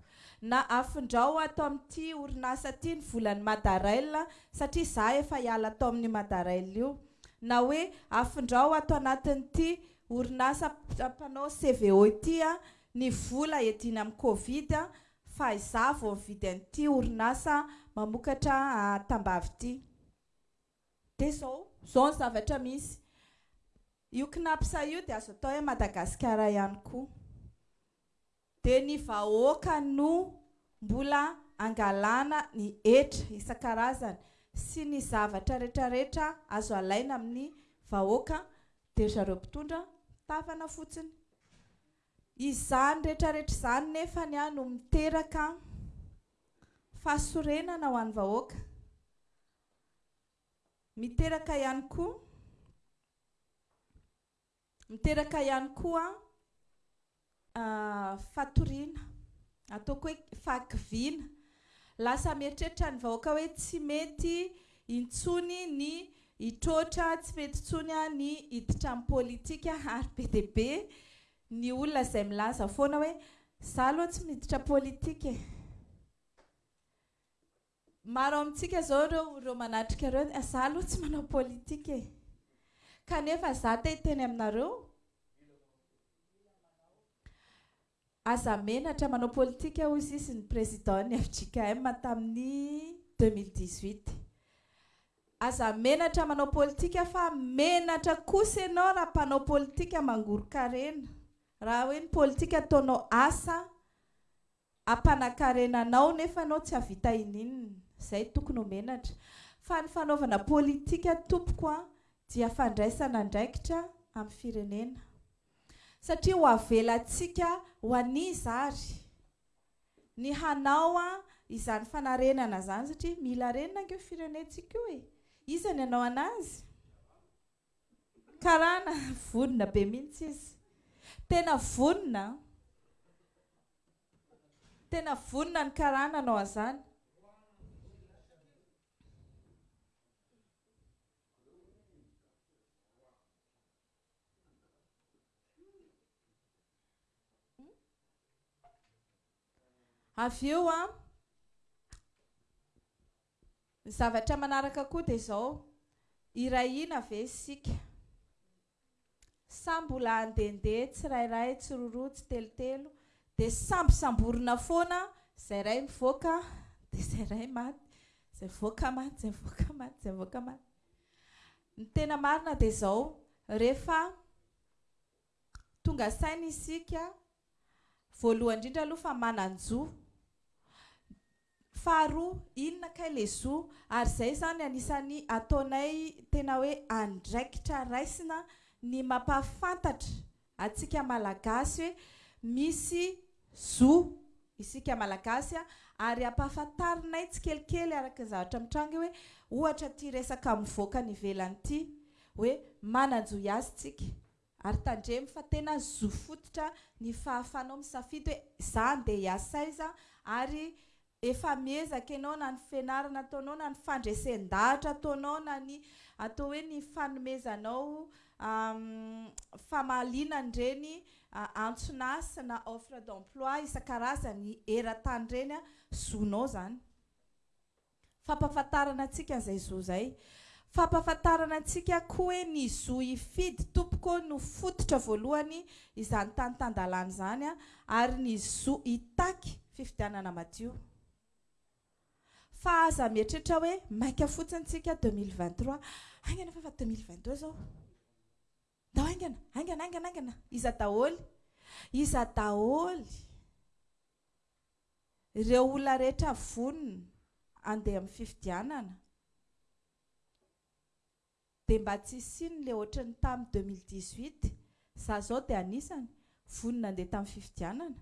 Na afindrao ato amin'ity orinasa ity ny volan'ny Madarail satria za efa hiala tao amin'ny Madarail io. Na hoe afindrao ato anatin'ity orinasa mpanao CVO ity ny vola edina amin'ny covid Fa izaho vao mividy an'ity orinasa mamokatra tambavy ity. Dia izao, izao ny zavatra misy. Io Cnaps io dia azo atao hoe Madagasikara ihany koa. Dia ny vahoaka no mbola angalana ny hetra isan-karazany sy ny zavatra rehetrarehetra azo alaina amin'ny vahoaka dia ry zareo mpitondra tavana fotsiny. Izany retraretra izany nefany no miteraka fahasorenana ho an'ny vahoaka. Miteraka ihany koa miteraka ihany koa fatoriana Ataoko hoe fahakiviana. Lasa mieritreritra ny vahoaka hoe tsy mety intsony ny hitroatra, tsy mety intsony ny hiditra amin'ny politika ary be dia be ny olona izay milaza foana hoe izaho aloha tsy miditra politika e. Maro amintsika izao ireo manatrika ireo hoe izaho aloha tsy manao politika e. Kanefa izaho te hiteny aminareo, Aza menatra, manao politika hoy sisy ny président ny fjkm tamin'ny deux mille dix huit. Aza menatra manao politika fa menatra kosa ianao raha mpanao politika mangoron-karena. Raha hoe ny politika ataonao asa hampanakarena anao nefa ianao tsy hahavita ininona. Izay tokony ho menatra. Fa ny fanaovana politika tompoko dia fandraisana andraikitra amin'ny firenena. Satria ho avelantsika ho an'iza ary ny hanao an izany fanarenana izany satria mila renina ange io firenentsika io e! Iza ny hanao an'azy? Karana vonona be mihitsy izy. Tena vonona an! Tena vonona ny karana hanao an'izany. Avy eo an, ny zavatra manaraka koa dia izao, hirahina ve isika? Sa mbola handehandeha tsirairay, tsiroaroa, tsitelotelo, dia sambosamborina foana, izay iray mivoaka dia izay iray maty, izay mivoaka maty, izay mivoaka maty, izay mivoaka maty. Ny tena marina dia izao, rehefa tonga saina isika, voalohany indrindra aloha fa manan-jo, faharoa inona kay ilay zo, ary izay izany anisan'ny ataonay tena hoe andraikitra raisina ny mampahafantatra Atsika malagasy hoe misy zo isika malagasy a, ary ampahafantarinay tsikelikely araka ny zavatra mitranga io hoe ohatra ity resaka mivoaka any ivelany ity hoe manan-jo hiazy tsika, ary tandremo fa tena zo fototra ny fahafanao misafidy hoe za andeha hiasa aiza ary Efa miezaka ianao na ny fianarana ataonao na ny fandresen-dahatra ataonao na ny atao hoe ny fanomezanao famahaliana an'ireny antson'asa na offre d'emploi isan-karazany eran-tany ireny, zonao izany. Fampahafantarana antsika an'izay zo izay. Fampahafantarana antsika koa hoe ny zo hifidy tompoko no fototra voalohany izany tany tan-dalàna izany ary ny zo hitaky fifidianana madio. Fa aza mieritreritra hoe maika fotsiny tsika deux mille vingt trois, haingana fa efa deux mille vingt deux izao. Ndao haingana, haingana, haingana, haingana. Iza daholo? Iza daholo ireo olona rehetra vonona handeha amin'ny fifidianana? Dia mba tsy hisian'ny ilay ohatran'ny tamin'ny 2018, izaho izao dia anisany, vonona handeha tamin'ny fifidianana,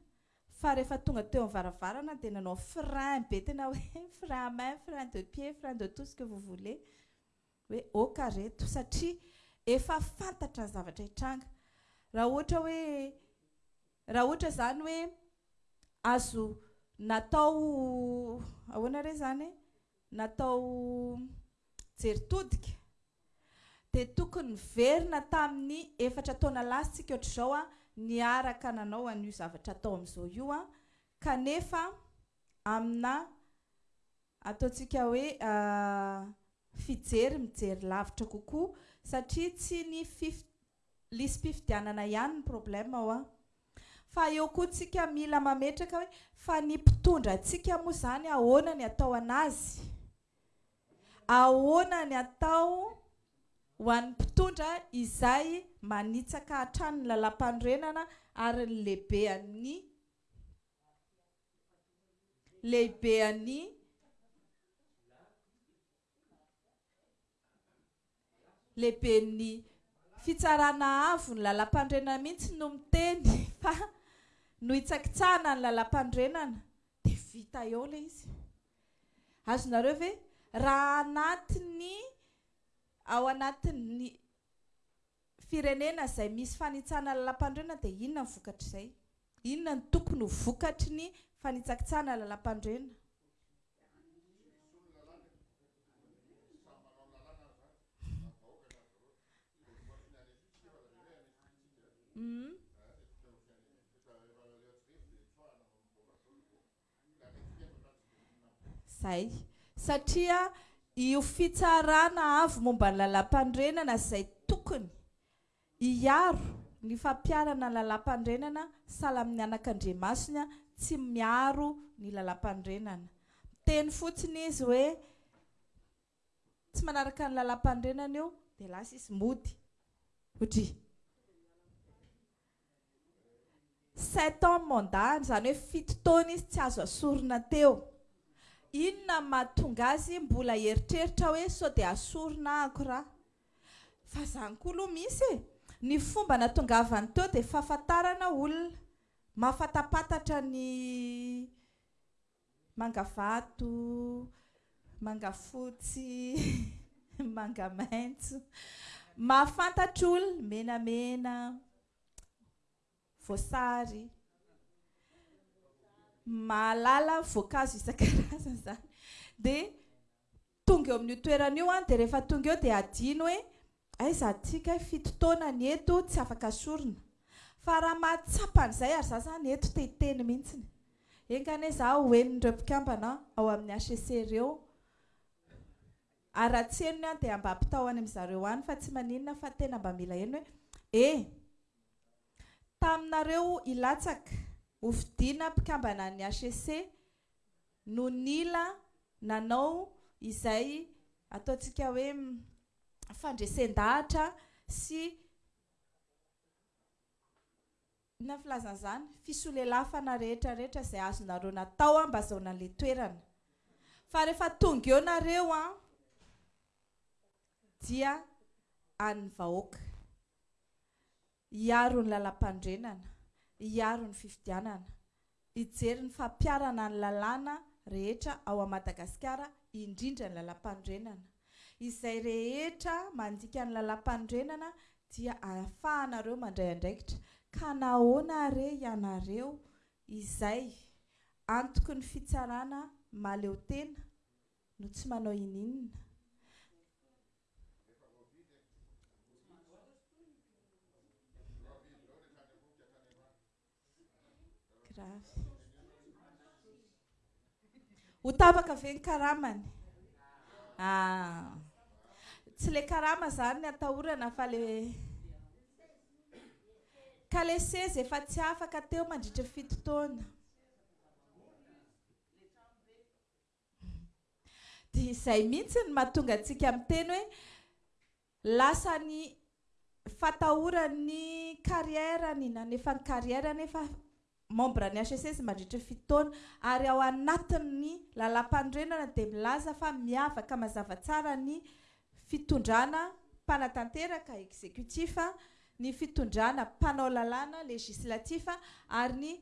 fa rehefa tonga teo amin'ny varavarana dia nanao frein be tena hoe frein à main, frein de pied, frein de tout ce que vous voulez. hoe oka reto satria efa fantatra ny zavatra hitranga raha ohatra hoe raha ohatra izany hoe azo natao ahoana re izany e natao jery todika dia tokony niverina tamin'ny efatra taona lasa isika ohatr'izao a niaraka nanao an'io zavatra atao amin'izao io a kanefa amina Ataontsika hoe fijery mijery lavitra kokoa satria tsy ny fif lisi-pifidianana ihany ny problème ao an! Fa eo koa tsika mila mametraka hoe fa ny mpitondra antsika moa zany ahoana ny atao anazy? Ahoana ny atao ho an'ny mpitondra izay manitsaka hatrany ny lalampanorenana ary ny lehibe amin'ny lehibe an'i lehiben'ny Fitsarana Avo ny Lalampandrenana mihitsy no miteny fa nohitsakitsahana ny Lalampandrenana dia vita eo ilay izy. Azonareo ve? Raha anatin'ny ao anatin'ny firenena izay misy fanitsahana lalampanorenana dia inona ny vokatr'izay? Inona no tokony ho vokatry ny fanitsakitsahana lalampanorenana? Izay. Satria io fitsarana avy momba ny lalàmpanorenana izay tokony hiaro ny fampiharana ny lalàmpanorenana sahala amin'ny anakandriamasony tsy miaro ny lalàmpanorenana. Miteny fotsiny izy hoe. tsy manaraka ny lalam-panorenana eo dia lasa izy mody ohatry sept ans mandat-ny izany hoe fito taona izy tsy azo asorina teo inona mahatonga azy mbola hieritreritra hoe sao dia asorina ahako ra fa izany koa aloha misy e ny fomba natongavany teo dia fahafantarana olona mahafatapatatra ny Manga vato, manga fotsy, manga maitso. Mahafantatr'ol, menamena, voasary. Mahalala voankazo isan-karazany izany. Dia. Tonga eo amin'io toerana io an, dia rehefa tonga eo dia hadino hoe aiza aty kay fito taona ny eto tsy afaka sorona. Fa raha mahatsapa an'izay ary za zany eto te hiteny mihintsiny. Enga anie za ho henon'ireo mpikambana ao amin'ny HCC ireo ary raha tsy henony an dia mba ampitao any amin'zareo any fa tsy maninona fa tena mba mila heno hoe e! Taminareo hilatsaka ho fidiana mpikambana ny HCC no nila nanao izay ataontsika hoe fandresen-dahatra sy inona filazana izany? fisolelafana rehetra rehetra izay azonareo natao mba azahoana an'ilay toerana. Fa rehefa tonga eo nareo dia an'ny vahoaka. Hiaro ny lalampanorenana, hiaro ny fifidianana, hijery ny fampiharana ny lalàna rehetra ao a Madagasikara indrindra ny lalampanorenana. Izay rehetra mandika ny lalampanorenana dia ahafahanareo mandray andraikitra ka nahoana are ianareo izay antoky ny fitsarana mahaleotena no tsy manao ininona? Ho tapaka ve ny karamany? Ah. Tsy le karama zany ny atahorana fa le ka le seza efa tsy afaka teo mandritra fito taona. Dia izay mihitsy no mahatonga antsika miteny hoe lasa ny fatahoran'ny carrière ny nanefa ny carrière nefa membre ny HECES mandritra ny fito taona ary ao anatin'ny lalàmpanorenana dia milaza fa miavaka mazava tsara ny fitondrana mpanatanteraka, executif, ny fitondrana mpanao lalàna, législatif, ary ny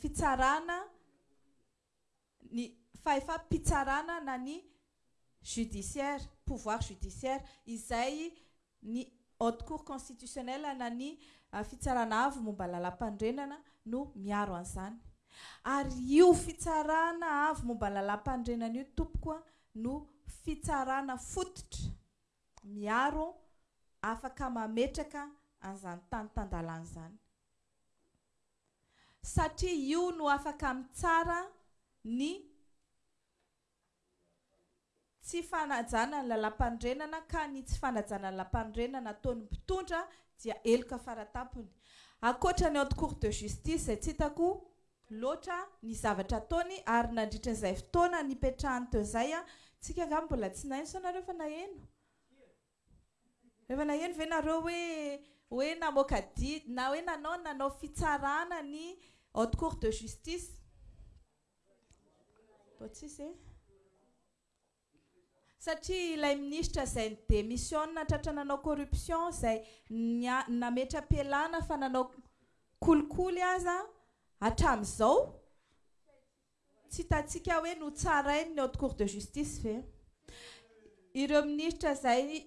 fitsarana ny fahefam-pitsarana na ny judiciaire, pouvoir judiciaire, izay ny Haute Cour constitutionnelle na ny Fitsarana Avo momba Lalàmpanorenana no miaro an'izany. Ary io Fitsarana Avo momba Lalàmpanorenana io tompoko a no fitsarana fototra miaro afaka mametraka an'izany tany tan-dalàna izany. satria io no afaka mitsara ny tsy fanajana ny lalampanorenana ka ny tsy fanajana ny lampanorenana ataon'ny mpitondra dia heloka faratampony. Ankoatra ny haute cour de justice izay tsy hitako loatra ny zavatra ataony ary nandritra izay fotoana nipetrahany teo izay an, tsika angamba mbola tsy naino sa nareo efa naheno? Efa naheno ve nareo hoe hoe namoaka didy na hoe nanao nanao fitsarana ny haute cour de justice? Mbola tsisy e. Satria ilay ministra izay ni demissionne tratra nanao corruption izay nia- nametra-pialana fa nanao kolikoly aza hatramin'izao, Tsy hitantsika hoe notsarainy ny Haute Cour de Justice ve ireo minisitra izay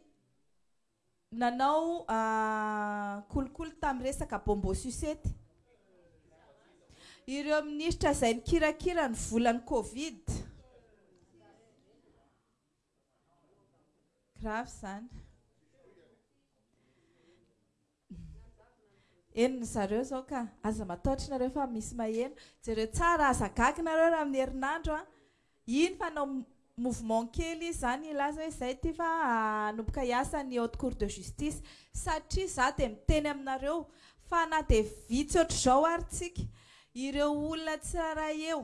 nanao kolikoly tamin'ny resaka bonbons sucettes? Ireo minisitra izay nikirakira ny volan'ny Covid? Grave izany. Heno ny zareo zao ka. Aza mataotry nareo fa misy maheno. Jereo tsara aza gaga nareo raha amin'ny herinandro an. Iny fa hanao mouvement kely izy zany hilaza hoe zay ty fa hanomboka hiasa ny haute cour de justice. Satria za dia miteny aminareo fa na dia vitsy ohatr'izao ary tsika ireo olona tsirairay eo.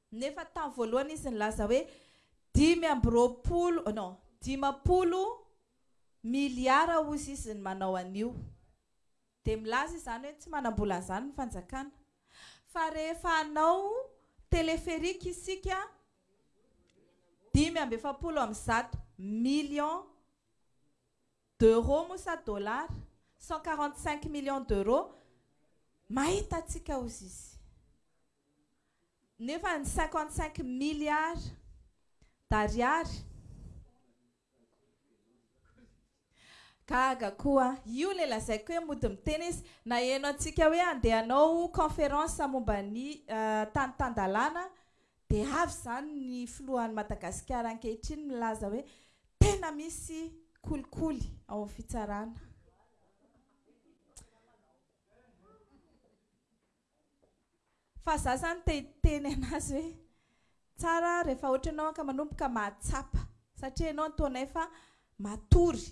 Nefa tamin'ny voalohany izy nilaza hoe dimy amby roapolo, oh non, dimampolo miliara hozy izy ny manao an'io. Dia milaza izany hoe tsy manam-bola an'izany ny fanjakana. Fa rehefa hanao téléphérique isika, dimy amby efapolo amin'ny zato millions d'euros moa sa dollars, cent quarante cinq millions d'euros, mahita antsika hozy izy. nefa ny cinquante cinq milliards d'ariary Gaga koa io le lazaiko hoe mody miteny izy. Naheno antsika hoe handeha hanao conférence momba ny tany tan-dalàna dia avy izany ny filohan'i Madagasikara ankehitriny milaza hoe tena misy kolikoly ao amin'ny fitsarana. Fa za zany te hiteny anazy hoe tsara rehefa ohatra ianao ka manomboka mahatsapa satria ianao ataonao efa matory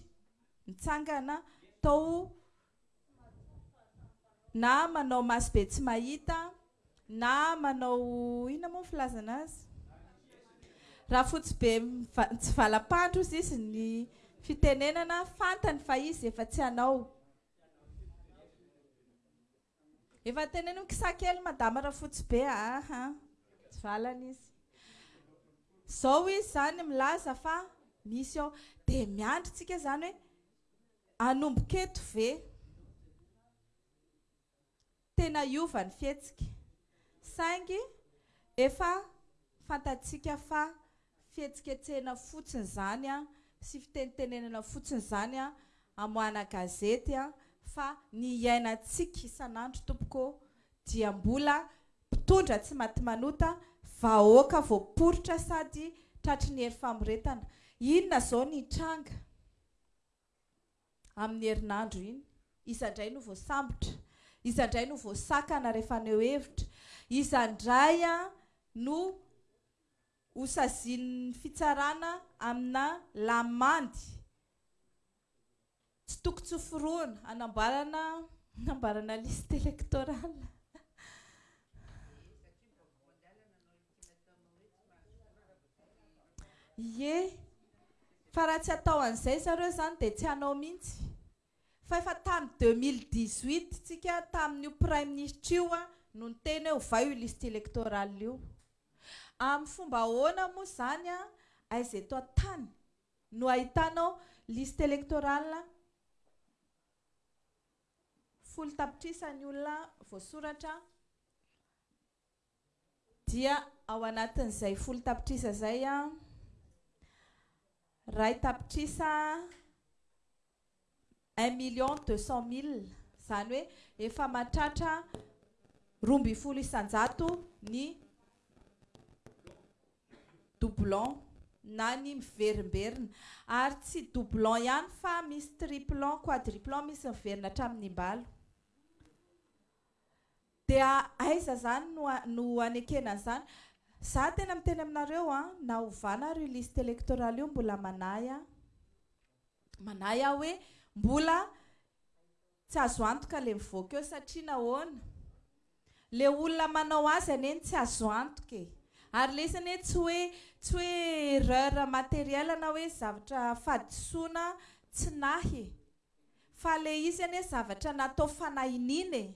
mitsangana tao na manao maso be tsy mahita na manao inona moa ny filazana azy raha fotsy be tsy valam-pandro hozy izy ny fitenenana fantany fa izy efa tsy anao Efa teneno kisa kely madama Rafotsibe a! Aha! Tsy valany izy. Zao izy zany milaza fa misy ao. Dia miandry tsika zany hoe hanomboka eto ve tena hiova ny fihetsika. Saingy efa fantatsika fa. fihetsiketsehina fotsiny izany sy fitenitenenana fotsiny izany amoahana gazety fa ny iainantsika isan'andro tompoko dia mbola mpitondra tsy maty manota, vahoaka voaporitra sady tratry ny hery famoretana. Inona izao ny hitranga amin'ny herinandro iny? Iza indray no voasambotra? Iza indray no voasakana rehefa haneho hevitra? Iza indray no. Hosazian'ny fitsarana amina lamandy tsy toko tsy forohana hanamboarana hanamboarana liste électorale. Ie, fa raha tsy atao an'izay zareo izany dia tsy hanao mihitsy. Fa efa tamin'ny deux mille dix huit tsika tamin'io praiminisitra io no niteny hoe ovay io liste électorale io. Amin'ny fomba ahoana moa izany an, aiza eto an-tany no ahitanao liste électorale folo tapitrisa ny olona voasoratra dia ao anatin'izay folo tapitrisa izay an, iray tapitrisa, un million deux cent mille, izany hoe efa mahatratra roa ambin'ny folo isan-jato ny doublon na ny miverimberina. Ary tsy doublon ihany fa misy triplon, quadriplon, misy miverina hatramin'ny imbalo. Dia aiza zany no no anekena an'izany? Za tena miteny aminareo an, na ovana ary io liste electorale io mbola manahy an, manahy aho hoe mbola tsy azo antoka le mivoaka eo satria nahoana? Le olona manao azy anie no tsy azo antoka e! Ary lesy anie tsy hoe tsy hoe erreur matérielle na hoe zavatra fahadisoana tsy nahy e! Fa le izy anie zavatra natao fanahiniana e!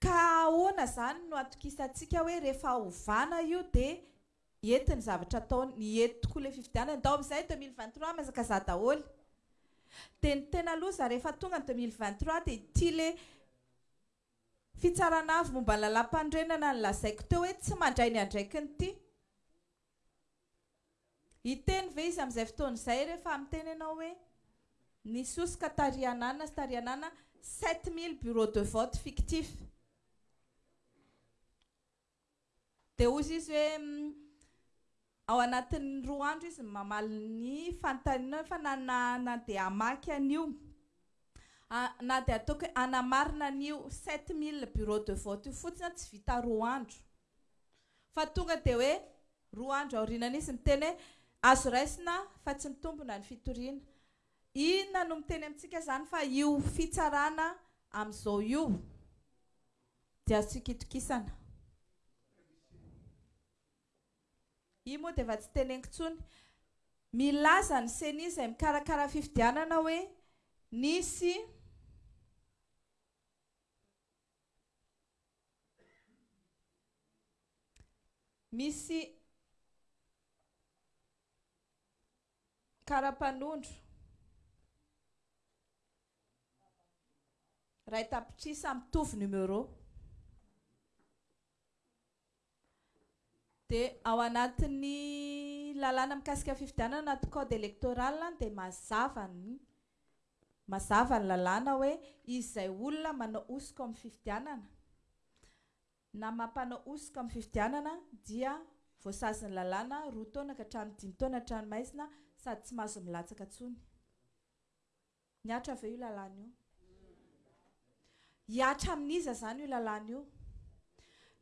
Ka ahoana zany no atokisantsika hoe rehefa ovana io de hety ny zavatra ataony? Ny hety tokoa le fifidianana, ndao amizay deux mille vingt trois mihazakazaha daholo. De ny tena loza rehefa tonga ny deux mille vingt trois de ity le fitsarana avy momba ny lalàmpanorenana nolazaiko teo hoe tsy mandray ny andraikiny ity. Hiteny ve izy amin'izay fotoana izay rehefa miteny ianao hoe ny soska tary an'ana sy tary an'ana sept mille bureaux de vote fictif? Dia hozy izy hoe ao anatin'ny roa andro izy no mamaly ny fanontanianao fa na na dia hamaky an'io na dia ataoko hoe hanamarina an'io sept mille bureaux de vote io fotsiny aho tsy vita roa andro. Fa tonga dia hoe roa andro aoriana an'izy miteny hoe azo raisina fa tsy mitombina ny fitoriana. Inona no miteny amintsika izany fa io fitsarana amin'izao io dia azo tsikitokisana? Io moa dia efa tsy teneniko intsony. Milaza ny ceni izay mikarakara ny fifidianana hoe nisy Misy kara-panondro iray tapitrisa mitovy numéro. Dia ao anatin'ny lalàna mikasika ny fifidianana ao anaty code électoral dia mazava ny mazava ny lalàna hoe izay olona manao hosoka ao amin'ny fifidianana na mampanao hosoka amin'ny fifidianana dia voasazin'ny lalàna roa taona ka hatramin'ny dimy taona an-tranomaizina sady tsy mahazo milatsaka intsony. Mihatra ve io lalàna io? Hihatra amin'iza izany io lalàna io?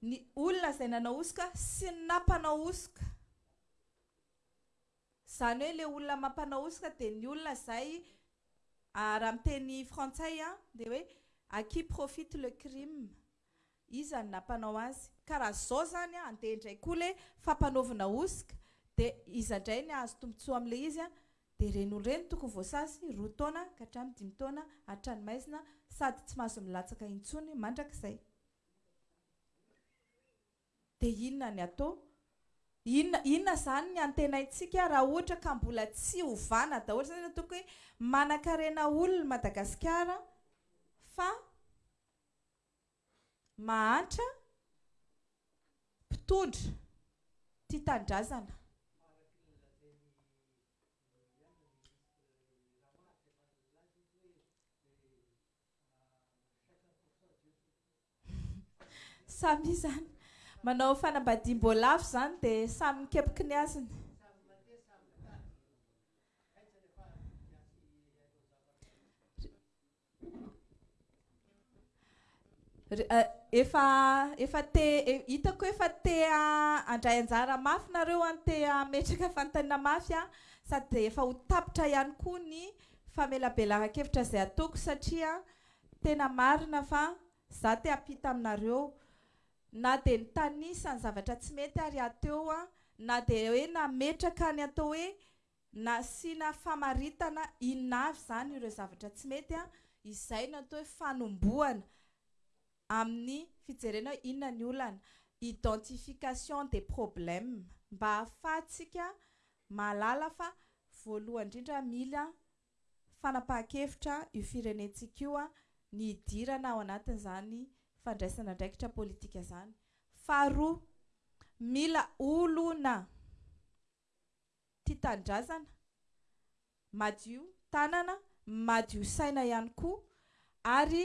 Ny olona izay nanao hosoka sy ny nampanao hosoka. Izany hoe ilay olona mampanao hosoka dia ny olona izay, raha amin'ny teny frantsay dia hoe à qui profite le crime. Iza no nampanao azy? Ka raha zao zany andeha indray koa le fampanaovina hosoka de iza indray ny ahazo tombotsoa amle izy an? de reny olo reny tokony voasasy roa taona ka hatrany dimy taona hatrany maizina sady tsy mahazo milatsaka intsony mandrakizay de inona ny ato inona inona zany ny antenaintsika raha ohatra ka mbola tsy ovana daholo zany na tokony manakarena olo Madagasikara fa mahantra mpitondra tia tanindrazana. Samy izany manao fanambadiam-boalavo izany dia samy mikepoky ny azony. Re- eh, efa efa te e- hitako efa te ha- handray anjara mafy nareo an te hametraka fanontaniana mafy aho sady dia efa ho tapitra ihany koa ny famelabelaran-kevitra izay ataoko satria tena marina fa za te hampita aminareo na dia nitanisa ny zavatra tsy mety ary aho teo an na dia hoe nametraka ny atao hoe Nasiana famaritana inona avy izany ireo zavatra tsy mety izay no atao hoe fanombohana amin'ny fijerena hoe inona ny olana, identification des problèmes, mba ahafahantsika mahalala fa voalohany indrindra mila fanapahan-kevitra io firenentsika io ny hidirana ao anatin'izany fandraisana andraikitra politika izany. Faharoa, mila olona. tia tanindrazana, madio tanana, madio saina ihany koa ary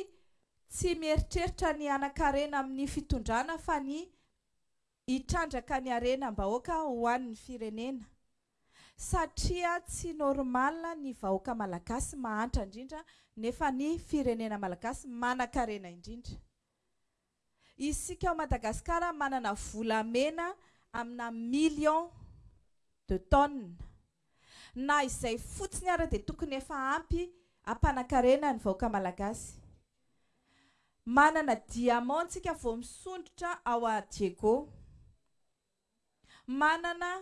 tsy mieritreritra ny hanan-karena amin'ny fitondrana fa ny hitrandraka ny harenam-bahoaka ho an'ny firenena. Satria tsy normal ny vahoaka malagasy mahantra indrindra nefa ny firenena malagasy manan-karena indrindra. Isika ao Madagasikara manana volamena amina millions de tonnes. Na izay fotsiny ary dia tokony efa ampy hampanan-karena ny vahoaka Malagasy. Manana diamants tsika vao misondrotra ao à Diego. Manana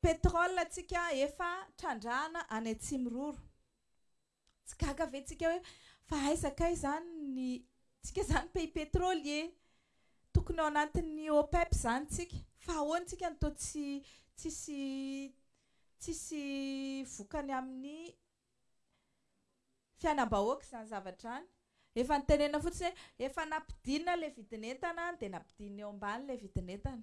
pétrole tsika efa trandrahana any Atsimiroro. Tsy gaga ve tsika hoe fa aiza kay zany ny tsika zany pays petroly e! Tokony ao anatin'ny OPEP zany tsika fa ahoana tsika no toa tsy tsisy tsisy vokany amin'ny fiainam-bahoaka izany zavatra izany. Efa nitenenina fotsiny hoe efa nampidinina ilay vidin'entana dia nampidinina eo ambany ilay vidin'entana.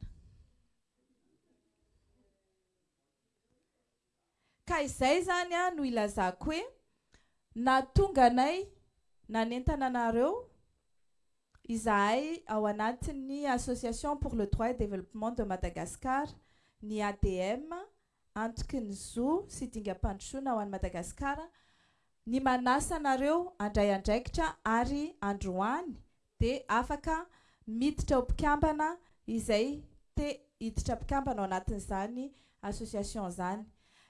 Ka izay izany no ilazako hoe nahatonga anay nanentana anareo izahay ao anatin'ny Association pour le droit et développement de Madagascar, ny ADM, Antoky ny zo sy dingam-pandrosoana ho an'i Madagasikara, ny manasa anareo handray andraikitra ary androany dia afaka miditra ho mpikambana izay te hiditra mpikambana ao anatin'izany association izany.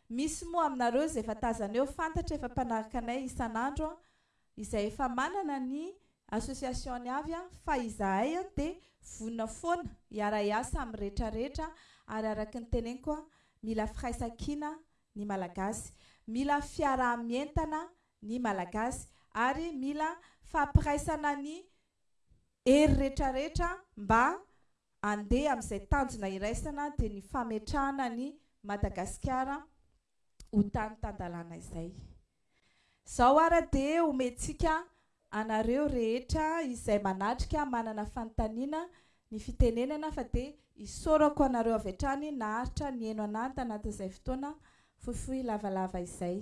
Misy moa aminareo izay efa tazana eo, fantatra efa mpanaraka anay isan'andro, izay efa manana ny association-ny avy fa izahay dia vonona foana hiara-hiasa amin'ny rehetra rehetra ary araka ny teneniko mila firaisankina ny Malagasy. Mila fiaraha-mientana ny Malagasy ary mila fampiraisana ny hery retraretra mba andeha amin'izay tanjona iraisana dia ny fametrahana an'i Madagasikara ho tany tan-dalàna izay. Zao ara dia omentsika anareo rehetra izay manatrika manana fanontaniana ny fitenenana fa dia isaorako anareo avy hatrany naharitra niheno anah tanatin'izay fotoana fohifohy lavalava izay.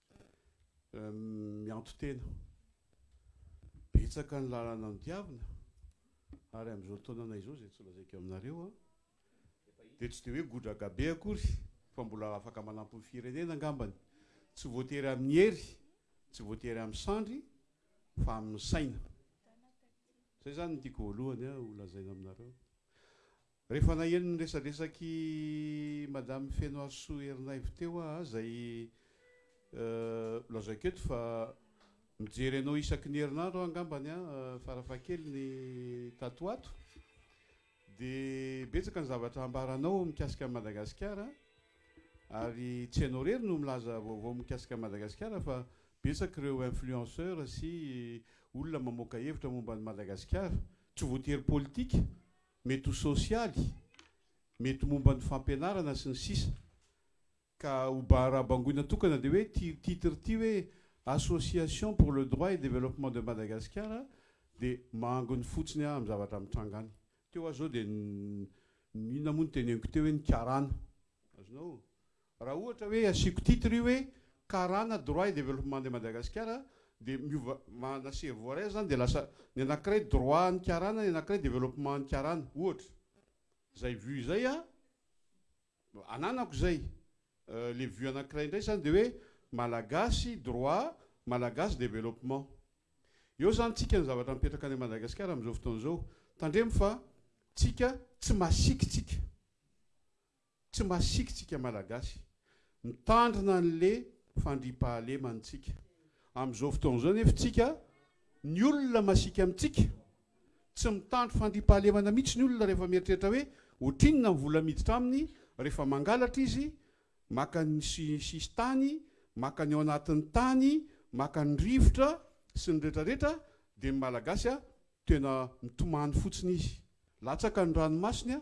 Mianto-tena. Betsaka ny lalana nodiavina ary amin'izao taonana izao izay tsy lazaiko aminareo dia tsy dia hoe godraga be akory fa mbola afaka manampy ny firenena angambany. Tsy voatery amin'ny hery, tsy voatery amin'ny sandry fa amin'ny saina. Izay izany no tiako voalohany ho lazaina aminareo. Rehefa naheno ny resadresak'i Madame Fenohasoa Herinaivo teo aho izay lazaiko eto fa mijery anao isaky ny herinandro aho angambany farafahakeliny tato ho ato dia betsaka ny zavatra ambaranao mikasika an'i Madagasikara ary tsy ianao irery no milaza vaovao mikasika an'i Madagasikara fa betsaka ireo influenceur sy olona mamoaka hevitra momba an'i Madagasikara, tsy voatery politika. Mety ho sosialy, mety ho momba ny fampianarana sy ny sisa Ka ho ba raha bangoina tokana dia hoe ity titre ity hoe Association pour le droit et développement de Madagasikara dia mangony fotsiny aho amin'ny zavatra mitranga any. Teo aho izao dia inona moa no teneniko teo hoe ny karana. Azonao? Raha ohatra hoe asiako titre io hoe karana droit et développement de Madagascar dia miova manana cerveau iray aho izany dia lasa ny anankiray droit an'ny karana ny anankiray développement an'ny karana ohatra izay vue izay a ananako izay le vue anankiray indray izany dia hoe malagasy droit malagasy développement eo izany tsika ny zavatra mipetraka any Madagascar amin'izao fotoana izao tandremo fa tsika tsy masiky tsika Tsy masiky tsika Malagasy. Mitandrina anle fandriampahaleman tsika. Am zao fotoana zao nef tsika ny olona masiaka am tsika. Tsy mitandro fandriampahalemana mitsy ny olona refa mieritreritra hoe otrinona ny vola miditra aminy refa mangalatra izy, maka ny sisis tany, maka ny ao anatiny tany, maka ny rivotra sy ny retra retra de ny Malagasy a tena mitomany fotsiny izy. Latsaka ny ranomasony a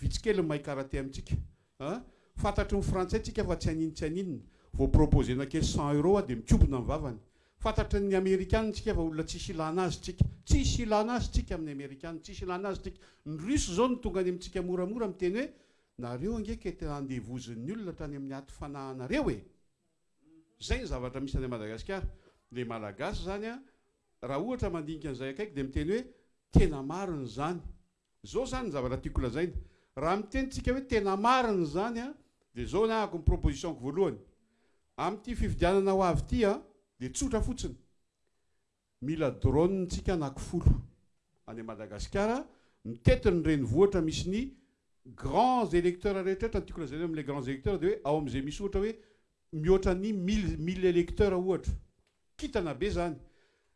Vitsy kely ny mahay karate amintsika a! Fantatry ny frantsay tsika fa tsy an'iny tsy an'inona. Vao proposer-na kely cent euros a dia mikobona ny vavany. Fantatry ny amerikana tsika fa olona tsisy ilana azy tsika. Tsisy ilana azy tsika amin'ny amerikana, tsisy ilana azy tsika. Ny russe izao no tonga any amintsika moramora miteny hoe nareo ange kay te handevozin'ny olona hatrany amin'ny aty fanahanareo e! Izay ny zavatra misy any Madagasikara. Ilay malagasy izany a! Raha ohatra mandinika an'izay akaiky dia miteny hoe tena marina izany. Zao zany ny zavatra tiako lazaina, raha miteny tsika hoe tena marina zany an, dia zao ny ahako ny proposition-ko voalohany, amin'ity fifidianana ho avy ity an, dia tsotra fotsiny, mila drone tsika anaky folo any Madagasikara, mitety ny renivohitra misy ny grands electeurs rehetra rehetra, ny tiako lazaina amin'ilay grands electeurs dia hoe ao amin'izay misy ohatra hoe mihoatra ny mille mille electeurs ohatra, kintana be zany.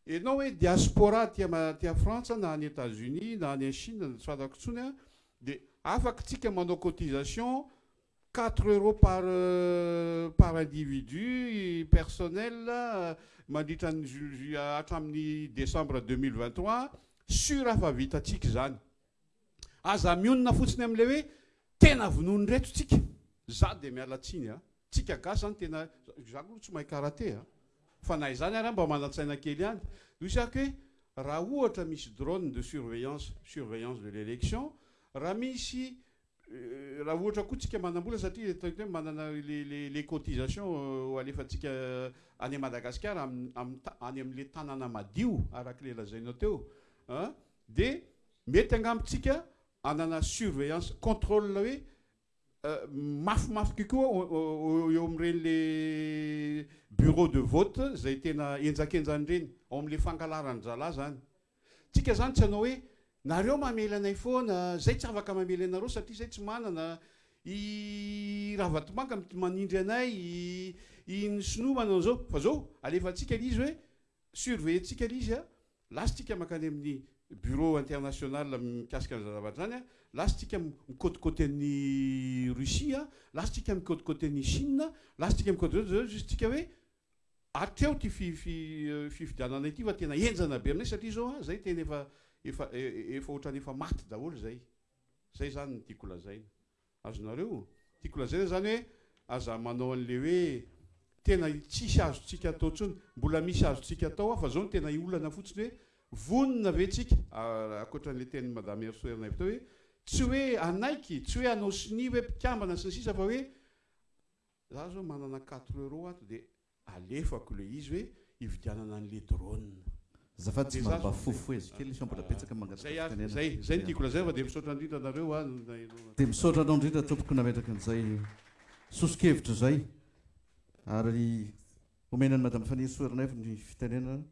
Enao hoe diaspora aty aty frantsa na any etats unis na any chine na tsy fantako tsony an, de afaka tsika manao cotisation quatre euros par par individu personnel mandritra ny hatramin'ny decembre deux mille vingt trois sur fa vitantsika izany. Aza mionona fotsiny amin'ilay hoe tena vonoan'ireto tsika. Za dia miala tsiny a! Tsika gasy zany tena, za aloha tsy mahay karate a! Fa na izany ary aho mba manan-tsaina kely ihany. Dia hoy sahiko hoe raha ohatra misy drone de surveillance, surveillance de l'élection, raha misy Raha ohatra koa tsika manambola satria ataoko hoe manana les cotisations alefantsika any Madagasikara any amin'ilay tanana madio araka ilay lazainao teo an, dia mety angamba tsika hanana surveillance, contrôle hoe mafimafy kokoa eo amin'ireny le bureau de vote izay tena enjakenjan'ireny ao amin'ilay fangalarany dralahy izany Tsika zany tsy anao hoe nareo mamely anay foana, zay tsy afaka mamely anareo satria zay tsy manana, i Ravatomanga mit manindry anay, i ny sinoa manana an'zao, fa zao alefantsika le izy hoe surveiller tsika le izy a, lasa tsika makany amin'ny bureau international mikasika an'zany zavatra zany a, lasa tsika mikôtikôty an'i Russie a, lasa tsika mikôtikôty an'i Chine a, lasa tsika mikôtikôty, zao zao zao tsika hoe Hatreo ity fifidianana ity fa tena henjana be aminay satria izao an, izay tena efa efa efa ohatran'ny efa maty daholo izay. Izay izany no tiako lazaina. Azonareo? Tiako lazaina izany hoe aza manao an'ilay hoe tena tsisy azontsika atao intsony. Mbola misy azontsika atao an, fa izao no tena olana fotsiny hoe vonona ve tsika, ankoatra an'ilay tenin'i Madame Hery Soaerinaivo teo hoe tsy hoe hanaiky, tsy hoe hanao sonia hoe mpikambana sy ny sisa fa hoe Za zao manana quatre euros ato de alefako le izy hoe hividianana anle drone.
Azafady tsy mba mba fofohezo kely fa mbola betsaka
ny mangataka fitenenana. Zay ary, zay no tiako lazaina fa de misaotra indrindra anareo a.
Dia misaotra anao indrindra tompoko nametraka an'izay soso-kevitra izay ary omena an'i Madame Fanirisoa Ernaivo ny fitenenana.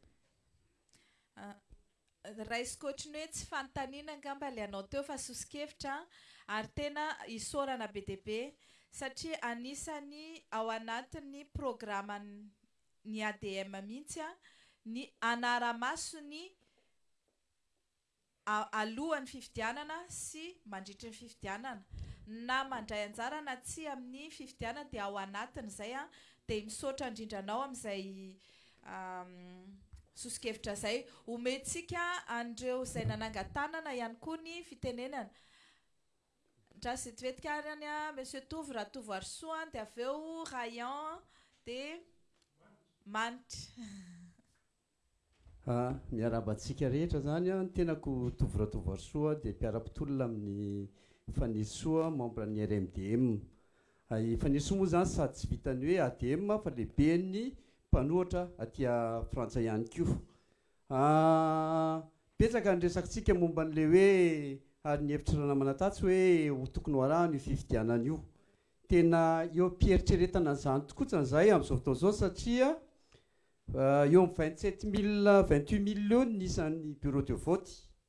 Raisiko ohatry ny hoe tsy fanontaniana angamba ilay anao teo fa soso-kevitra an! ary tena isaorana be dia be satria anisan'ny ao anatin'ny programan'ny ADM mihitsy an, ny hanara-maso ny a alohan'ny fifidianana sy mandritry ny fifidianana, na mandray anjara na tsia amin'ny fifidianana dia ao anatin'izay an, dia misaotra indrindra anao amin'izay soso-kevitra izay omentsika an'ireo izay nanangan-tanana ihany koa ny fitenenana. Ndra zetivetika ary any Monsieur Tovo Ratovoarisoa dia avy eo Rayan dia Manitra.
A, miarahaba antsika rehetra izany an, ny tenako Tovo Ratovoarisoa dia mpiara-pitolona amin'i Fanirisoa, membre an'ny RMDM. Efan'esoa moa izany sady tsy vitan'ny hoe ADM fa lehiben'ny mpanohatra aty Frantsa ihany koa. Betsaka ny resakintsika momba an'ilay hoe ary ny hevitr'i Ranamana Tatsy hoe ho tokony ho arahana io fifidianana io. Tena eo am-pieritreretana an'izany tokoa atsany izahay amin'izao fotoana izao satria eo amin'ny vingt sept mille, vingt huit mille eo ny isan'ny bureau de vote.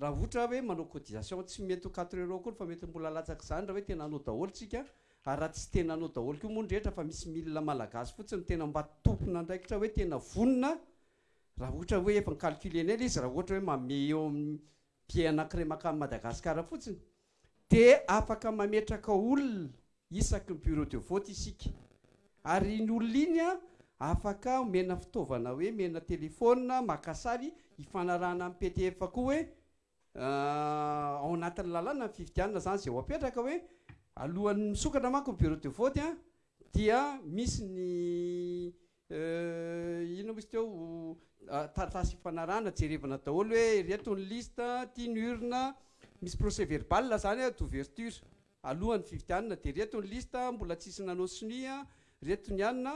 Raha ohtra hoe manao cotisation tsy mety ho quatre euros akory fa mety mbola latsaka izany raha hoe tena hanao daholo tsika ary raha tsy tena hanao daholo koa moa ny rehetra fa misy mille malagasy fotsiny tena mba tompon'andraikitra hoe tena vonona raha ohatra hoe efa nicalculer-nay ilay izy raha ohatra hoe manome eo amin'ny billet anankiray mankany Madagascar fotsiny dia afaka mametraka olona isaky ny bureau de vote isika ary iny olona iny an afaka omena fitaovana hoe omena telephone maka sary hifanarahana amin'ny pdf koa hoe ao anatin'ny lalàna ny fifidianana izany izay ho apetraka hoe alohan'ny misokatra manko ny bureau de vote an dia misy ny Euh inona moa izy teo oh, taratasy ifanarahana jerevana daholo hoe ireto ny liste ty ny urne misy procès verbal zany a d'ouverture alohan'ny fividianana dia ireto ny liste mbola tsisy nanao sonia ireto ny anona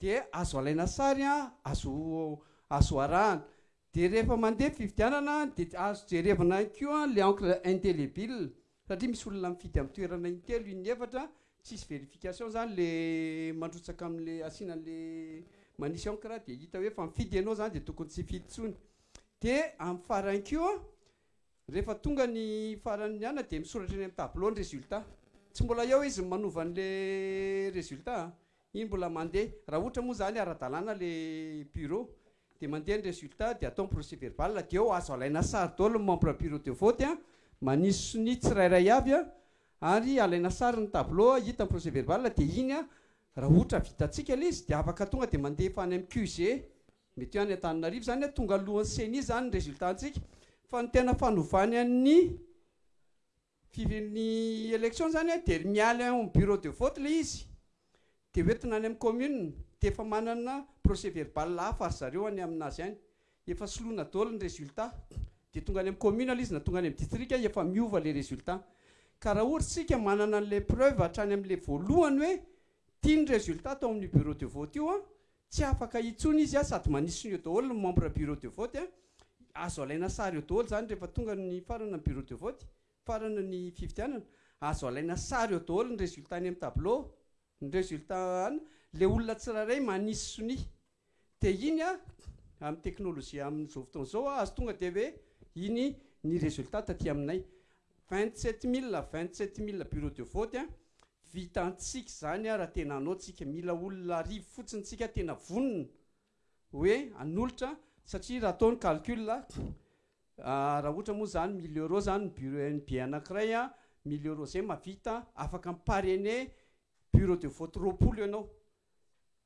dia azo alaina sary a azo azo arahana Dia rehefa mandeha ny fifidianana dia azo jerevana ihany koa ilay encre indélébile satria misy olona mifidy amin'ny toerana intelo, in, efatra, tsisy vérification izany ilay mandrotsaka amin'ilay asiana an'ilay manisy encre dia hita hoe efa mifidy ianao izany dia tokony tsy hifidy intsony. Dia amin'ny farany koa rehefa tonga ny faran'ny nianana dia misoratra eny amin'ny tableau ny résultat. Tsy mbola eo izy ny manova an'ilay résultat a! Iny mbola mandeha. Raha ohatra moa izany ara-dalàna ilay bureau dia mandeha ny résultat dia atao ny procès verbal dia eo azo alaina sary daholo ny membre bureau de vote a, manisy sonia tsirairay avy a, ary alaina sary ny tableau a, hita ny procès verbal dia iny a, raha ohatra vitantsika ilay izy dia afaka tonga dia mandefa any amin'ny QG, mety hoe any Antananarivo izany a, tonga alohan'ny ceni izany ny résultat antsika, fa ny tena fanovany an'ny fiv ny élection zany dia ry miala ao am bureau de vote ilay izy dia hoentina any am commune dia efa manana procès verbal hafa ry zareo any aminazy any efa soloina daholo ny résultat dia tonga any am commune ilay izy na tonga any am district efa miova ilay résultat ka raha ohatra isika manana an'ilay preuve hatrany amle voalohany hoe ty ny résultat tao amin'io bureau de vote io an Tsy afaka intsony izy a, sady manisony eo daholo ny membre bureau de vote a, azo alaina sary eo daholo izany rehefa tonga ny farana ny bureau de vote, farana ny fifidianana, azo alaina sary eo daholo ny résultat any amin'ny tableau, ny résultat an, ilay olona tsirairay manisy sonia, dia iny a, amin'ny teknolojia amin'izao fotoana izao a, azo tonga dia hoe iny ny résultat taty aminay, Vingt sept mille vingt sept mille bureau de vote a! Vitantsika izany a raha tena hanao tsika, mila olona arivo fotsiny tsika tena vonona hoe hanolotra satria raha atao ny calcul a, raha ohatra moa izany mille euros izany ny bureau NB anankiray a, mille euros zay mahavita afaka mi-parrainer bureau de vote roapolo ianao,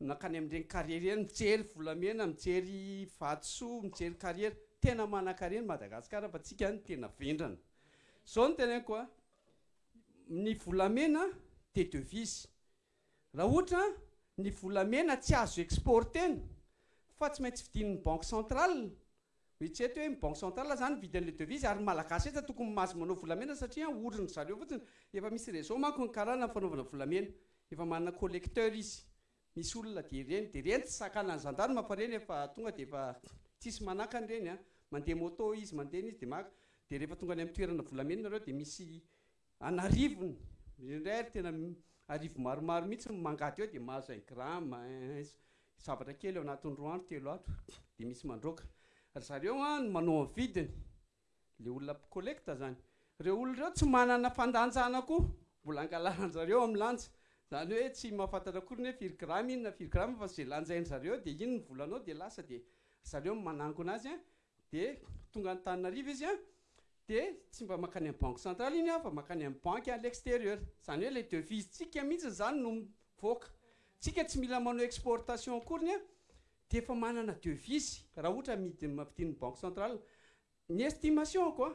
Nankany amin'ireny carrière ireny mijery volamena, mijery vatosoa, mijery carrière. Tena manankarena i Madagasikara fa tsika no tena vendrana. Zao no teneniko a, ny volamena dia devise. Raha ohatra ny volamena tsy azo exporter-na fa tsy maintsy vidin'ny banque centrale, Mety tsy haiko hoe ny banque centrale zany mividy an'le devise ary ny malagasy eto tokony mahazo manao volamena satria an orin dry zareo fotsiny efa misy réseau manko ny karana fanaovana volamena efa manana collecteur izy misy olona dia ireny dia ireny tsy sakanan'ny gendarme fa ireny efa tonga dia efa tsisy manakany ireny an mandeha moto izy mandeha ny izy dia maka dia rehefa tonga any amin'ny toerana volamena nareo dia misy An'arivony, indraindray ary tena arivo maromaro mihitsy no mangady eo dia mahazo un gramme, zavatra kely ao anatin'ny roa andro, telo andro dia misy mandroaka. Ry zareo an no manao ny vidiny, ilay olona mpikolekta izany. Ireo olona ireo tsy manana fandanjana koa, mbola angalarin-drizareo amin'ny lanja. Izany hoe tsy mahafantatra akory ny hoe firy grama iny na firy grama fa izay lanjain-drizareo dia iny ny volanao dia lasa dia ry zareo no manangona azy an, Dia tonga Antananarivo izy an, dia tsy mba mankany amin'ny banque centrale iny aho fa mankany amin'ny banque à l'extérieur. Izany hoe ilay devise tsika mihitsiny izany no mivoaka. Tsika tsy mila manao exportation akoriny an, dia efa manana devise raha ohatra amidy ampidirin'ny banque centrale. Ny estimation-ko an,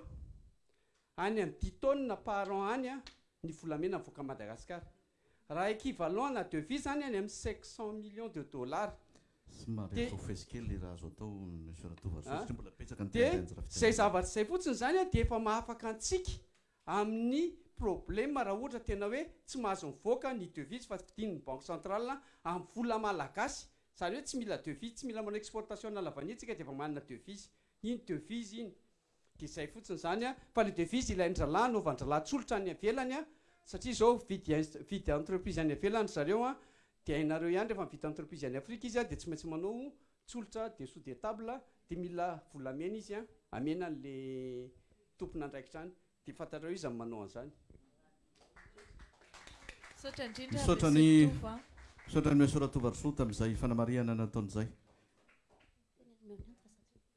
any amin'ny dix tonnes par an any an ny volamena mivoaka Madagascar. Raha equivalent ana devis zany any amin'ny cinq cent millions de dollars.
Somary azo hofezy kely le raha azo atao Monsieur Ratovoarisoa satria mbola betsaka ny
tendenjy
raha fijerena.
Zay zavatra zay fotsiny zany an dia efa mahafaka antsika amin'ny problème raha ohatra tena hoe tsy mahazo mivoaka ny devis fa vidin'ny banque centrale amin'ny vola malagasy zany hoe tsy mila devis tsy mila manao exportation na lavanie tsika dia efa manana devis iny devis iny Dia izay fotsiny izany an, fa le devise ilain-dralahy anaovan-dralahy tsolotra any avelany an, satria izao vidy entreprise any avelany ry zareo an, dia hainareo ihany rehefa mividy entreprise any afrika izy an, dia tsy maintsy manao tsolotra dessous de table, dia mila volamena izy an, amena an'le tompon'andraikitra any, dia fantatrareo iza no manao an'izany.
Misaotra indrindra Monsieur Ratovo an. Misaotra an'i Monsieur
Ratovo Arisoa tamin'izay fanamarihana nataony izay.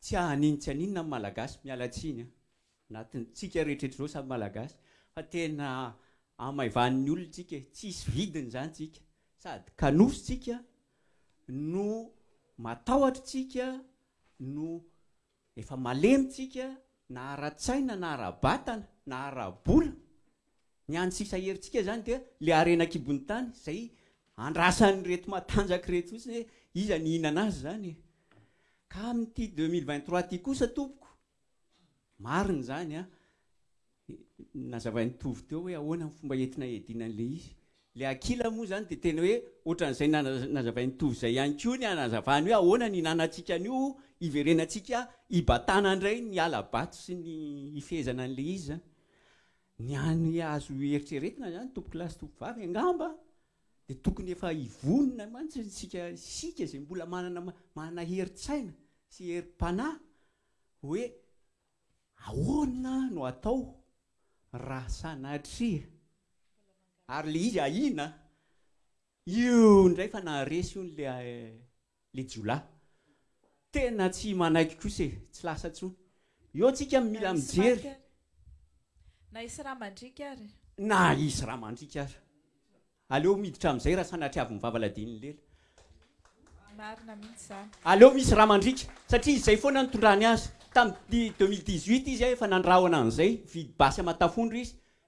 Tsy hanin tsy haninona ny malagasy miala tsiny an! Na tsika rehetra eto zao samy malagasy fa tena amaivanin ny olona tsika e! Tsisy vidiny zany tsika sady kanoso tsika no matahotra tsika no efa malemy tsika na ara tsaina na ara batana na ara bola ny any sisa hery tsika zany dia le harena kibony tany zay andrasan reto matanjaka reto fotsiny hoe iza ny hihinana azy zany e! Ka amin'ity deux mille vingt trois ity kosa tompoko, marina izany an, nazavain'i Tovo teo hoe ahoana ny fomba entina hiadiana an'ilay izy. Ilay Akila moa izany dia tena hoe ohatran'izay nazavain'i Tovo izay ihany koa ny hanazavany hoe ahoana ny hinanantsika an'io hiverenantsika hibatana indray ny hala-bato sy ny hifehezana an'ilay izy izany. Ny any azo eritreretina izany tompokolahy sy tompovavy angamba dia tokony efa hivonona mantsy isika isika izay mbola manana manana herin-tsaina sy herim-panahy hoe ahoana no atao raha sanatria ary ilay izy ahiana io indray fa naharesy hono ilay le jiolahy tena tsy manaiky kosa e tsy lasa tsony eo tsika mila mijery
na hisy ra mandriaka ary.
Na hisy ra mandriaka ary. Aleo miditra amizay ra sanatriaviny vavaladinin'i lela.
Marina mihintsy zany.
Aleo misy ra mandriaka satria izay foana nitondrany azy tamin'ny deux mille dix huit izy efa nandrahona anizay nividy basy amatafondro izy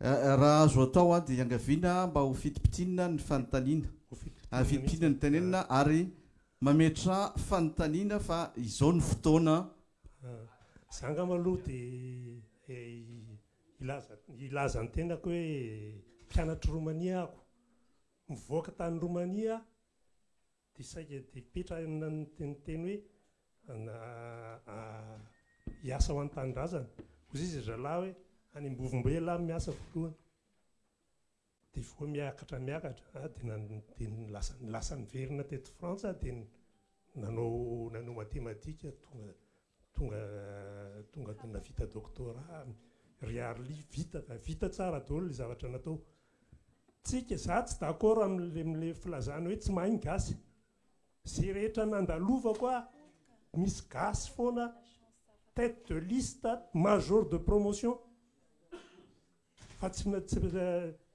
Raha azo
atao dia iangaviana mba ho fidi-pitinina ny fanontaniana, fidi-pitinina ny tenenina ary mametra fanontaniana fa izao ny fotoana.
Za angamba aloha dia hilaza hilaza ny tenako hoe mpianatr'i Romania aho, mivoaka tany Romania aho, Dia saika dia hipetrahana ny ny teny hoe na hiasa ho an'ny tanindrazana. Hoy izy ry zalahy hoe any Ambovombe ialahy no miasa voalohany. Dia voa miakatra miakatra ah dia na dia ny lasa lasa niverina teto Frantsa ah dia nanao nanao matematika tonga Tonga tonga de navita doctorat ry Arly vita fa vita tsara daholo le zavatra natao tsika za tsy d'accord amle amle filazana hoe tsy mahay ny gasy ze rehetra nandalovako ah misy gasy foana tete de liste major de promotion fa tsy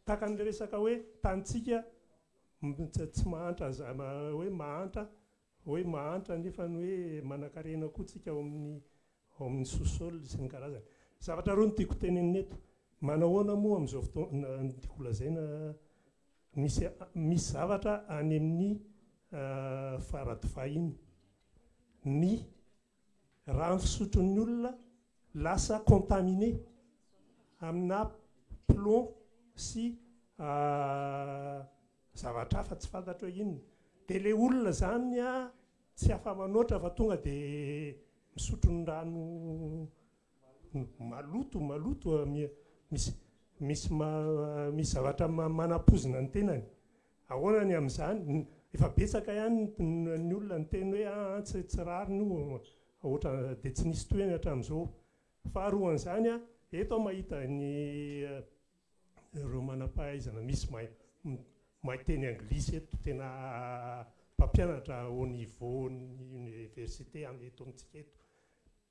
takanle resaka hoe tanintsika tsy mahantra za hoe mahantra Hoe mahantra nefa ny hoe manankarena koa tsika ao amin'ny ao amin'ny sous-sol sy ny karazany. Zavatra roa no tiako tenenina eto, manahoana moa amin'izao fotoana no tiako lazaina misy misy zavatra any amin'ny faradofay iny, ny rano fisotron'ny olona lasa contaminé amina plomb sy Zavatra hafa tsy fantatro hoe inona. Dia ilay olona izany tsy afa-manoatra fa tonga dia misotro ny rano maloto, maloto, misy misy misy zavatra manapoizina ny tenany. Ahoana ny amin'izany? Efa betsaka ihany ny olona niteny hoe aa tsy tsy rariny io, ohatran'ny dia tsy nisy tohiny hatramin'izao. Faharoan'izany, eto aho mahita ny Ireo manam-pahaizana misy mahay miteny anglisy eto tena mpampianatra au niveau ny université eto amintsika eto.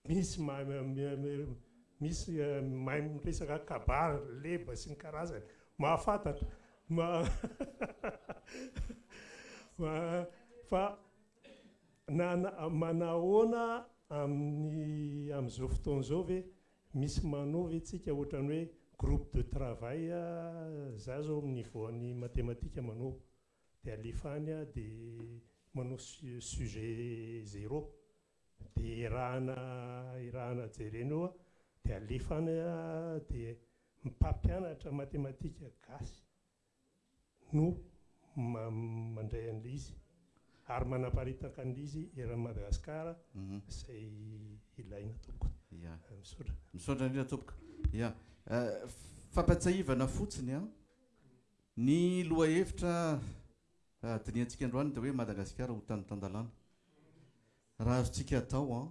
Misy misy mahay miresaka kabary, leba sy ny karazany, mahafantatra fa na manahoana amin'ny amin'izao fotoana izao ve Misy manao ve tsika ohatrany hoe groupe de travail a za zao amin'ny niveau an'ny matematika manao de alefa any aho de manao sujet zero de erahana erahana jerena eo aho de alefa any aho de mpampianatra matematika gasy no mandray an'ilay izy ary manaparitaka an'ilay izy eran'i
Madagascar
izay ilaina
tompoko.
Misaotra.
Misaotra indrindra tompoko. Ya. Fampiatsahivana fotsiny an! Ny lohahevitra dinihantsika androany dia hoe Madagasikara ho tany tan-dalàna. Raha azontsika atao an!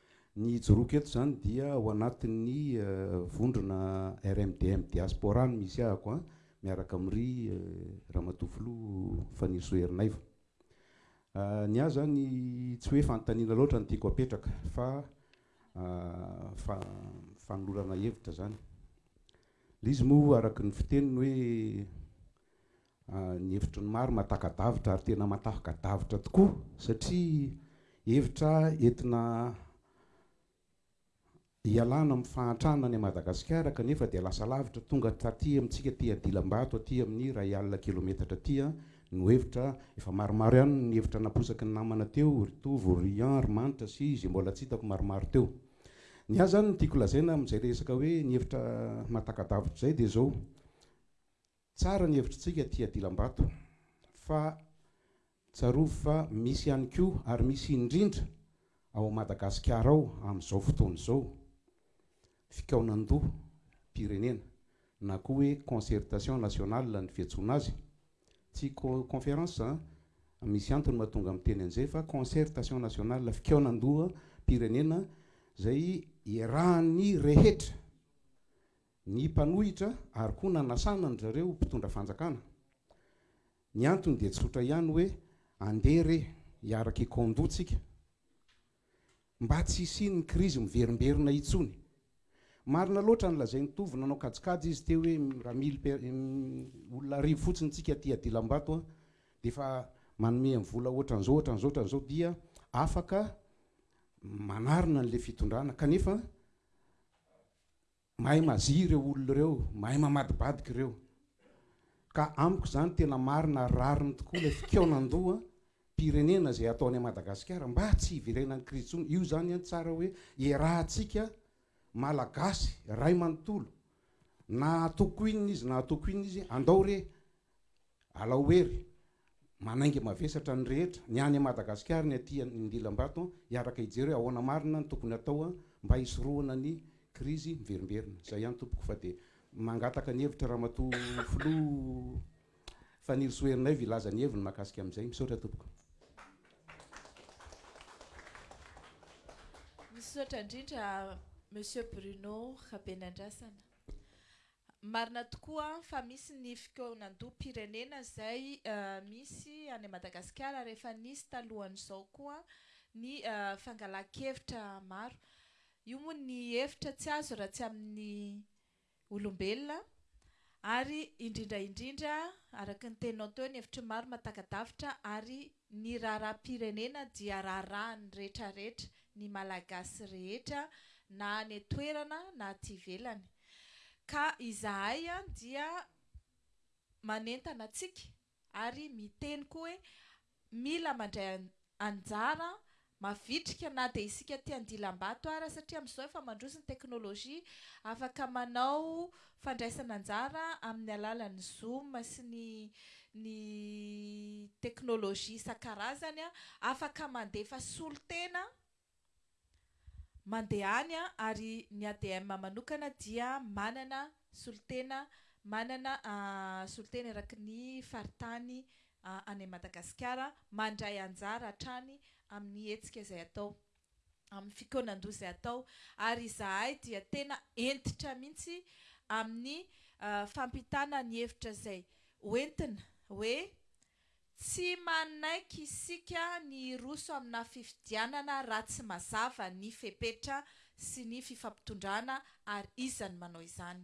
Ny
ijoroako eto izany dia ao anatin'ny vondrona RMDM Diaspora no misy ahako an, miaraka amin'ny ry Ramatoa Filoha Fanirisoa Erinaivo. Ny ahy izany tsy hoe fanontaniana loatra no tiako apetraka fa fanolorana hevitra izany. Ilay izy moa araka ny fiteniny hoe Ny hevitry ny maro mahataka-davitra ary tena matahka-davitra tokoa satria hevitra entina hialana amin'ny fahantrana any Madagasikara kanefa dia lasa lavitra, tonga taty amintsika aty Adilambato aty amin'ny iray alina kilometatra aty no hevitra, efa maromaro ihany ny hevitra naposaky ny namana teo, ry Tovo, ry Rian, ry Manitra sy izay mbola tsy hitako maromaro teo. Ny ahy izany no tiako lazaina amin'izay resaka hoe ny hevitra mahataka-davitra izay dia izao, Tsara ny hevitritsika aty Adilambato fa tsarovy fa misy ihany koa ary misy indrindra ao Madagasikara ao amin'izao fotoana izao fikaonandoha pirenena na koa hoe concertation nationale ny fiantsoana azy, tsy conférence an, misy antony mahatonga miteny an'izay fa concertation nationale fikaonandoha pirenena izay iarahan'ny rehetra. ny mpanohitra ary koa nanasana an-dry zareo ho mpitondra fanjakana. Ny antony dia tsotra ihany hoe andeha re hiaraka i Kondo tsika mba tsy hisian'ny krizy miverimberina intsony. Marina loatra ny lazain'i Tovo, nanao kajikajy izy teo hoe raha mily olona arivo fotsiny tsika aty Adilambato dia efa manome vola ohatran'izao, ohatran'izao, ohatran'izao dia afaka manarina an'ilay fitondrana kanefa Mahay mazi ireo olona ireo, mahay mamadibadika ireo. Ka amiko izany tena marina ary rariny tokoa ilay fikaonandoha pirenena izay ataony an'i Madagasikara mba tsy hiverenan'ny krizy intsony. Io izany an tsara hoe iarahantsika Malagasy ray manontolo na atoko inona izy na atoko inona izy, andao re Alao hery, manainga mavesatra ny rehetra, ny any Madagasikara, ny aty Andilambato, hiaraka hijery hoe ahoana marina ny tokony atao mba hisorohana ny krizy miverimberina. Izay ihany tompoko fa dia mangataka ny hevitra Ramatoa Filoha Fanirisoa Ernaivo hilaza ny heviny mahakasika amin'izay. Misaotra tompoko.
Misaotra indrindra Monsieur Bruno Rabenandrasana. Marina tokoa fa misy ny fikaonandoham-pirenena izay misy any Madagasikara ary efa nisy talohan'izao koa ny fangalan-kevitra maro. Io moa ny hevitra tsy azo raha tsy amin'ny olombelona ary indrindra indrindra araka ny teninao teo ny hevitry ny maro mahataka-davitra ary ny raharaham-pirenena dia raharahan'ny rehetra rehetra, ny Malagasy rehetra na any an-toerana na aty ivelany. Ka izahay dia manentana antsika ary miteny koa hoe mila mandray anjara mavitrika na dia isika aty Andilambato ara satria amin'izao efa mandroso ny teknolojia, afaka manao fandraisana anjara amin'ny alalan'ny zoom sy ny ny teknolojia isan-karazany, afaka mandefa solontena. Mandeha any an, ary ny ADM manokana dia manana solontena, manana solontena eraky ny faritany any Madagasikara, mandray anjara hatrany amin'ny hetsika izay atao, amin'ny fikaonan-doha izay atao, ary izahay dia tena hentitra mihitsy amin'ny fampitana ny hevitra izay hoentina hoe Tsy manaiky isika ny hiroso amina fifidianana raha tsy mazava ny fepetra sy ny fifampitondrana ary
iza no manao izany.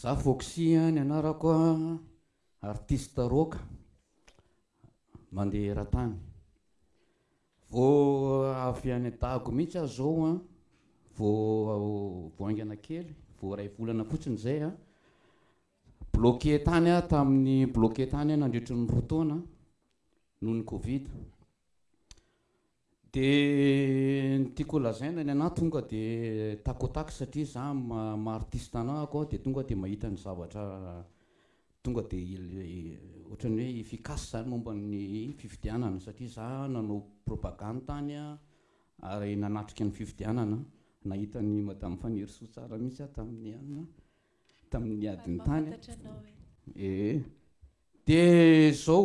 Za Foxy ny anarako a, artiste rock mandeha eran-tany. Vao avy any Dago mihitsy aho zao a, vao vao haingana kely, vao iray volana fotsiny zay a. Bloqué tany aho tamin'ny, bloqué tany aho nandritry ny roa taona noho ny covid. De ny tiako ho lazaina ny anah tonga de tac au tac satria zah maha artiste anah ako de tonga de mahita ny zavatra tonga de ohatran'ny hoe efficace zany momba ny fifidianana satria zah nanao propagande tany ary nanatrika ny fifidianana nahita an'i madame Fanirisoa tsara mihitsy aho tamin'ny alina tamin'ny adiny tany ee de zao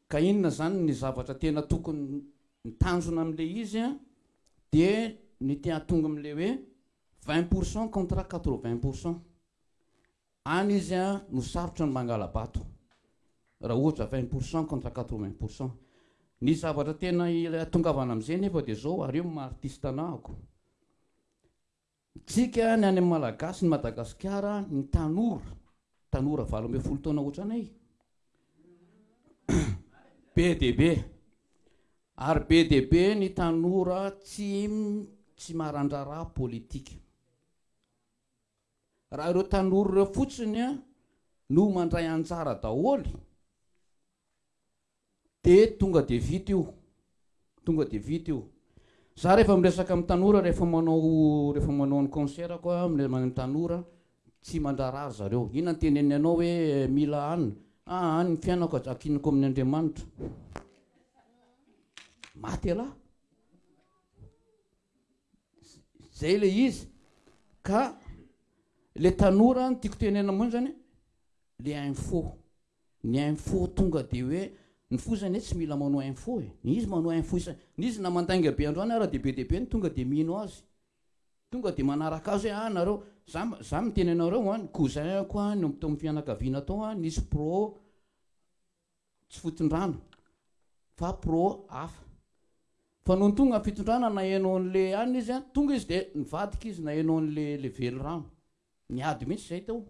Ka inona zany ny zavatra tena tokony ny tanjona amle izy a de ny te atonga amle hoe vingt pour cent contre quatre vingt pour cent any izy a no sarotra ny mangala bato raha ohatra vingt pour cent contre quatre vingt pour cent ny zavatra tena atongavana amze nefa de zao ary eo maha artiste anahako Tsika ny any Malagasy ny Madagasikara ny tanora tanora valo ambin'ny folo taona ohatranay be dia be ary be dia be ny tanora tsy tsy marandraraha politika raha ireo tanora ireo fotsiny no mandray anjara daholo de tonga de vita io tonga de vita io za rehefa miresaka amin'ny tanora rehefa manao rehefa manao ny concert ko a miresaka amin'ny tanora tsy mandrara ry zareo inona no teneniny anao hoe mila anona aa ny fiainako ajakiniko amin'ny Andriamanitra maty elah zay le izy ka le tanora no tiako tenenina mihitsy zany le info ny info tonga dia hoe ny fo izany hoe tsy mila manao info e, ny izy manao info isan, ny izy na mandainga be androany ara dia be dia be ny tonga dia mino azy, tonga dia manaraka azy hoe an nareo, za za miteny anareo an, ny cousin-ko an, ny tao amin'ny fianakaviana tao an, nisy pro tsy fotondrana fa pro hafa, fa nony tonga ny fitondrana naheno an'ilay anona izy an, tonga izy dia nivadika izy naheno an'ilay velirano, Niady mihitsy zay teo.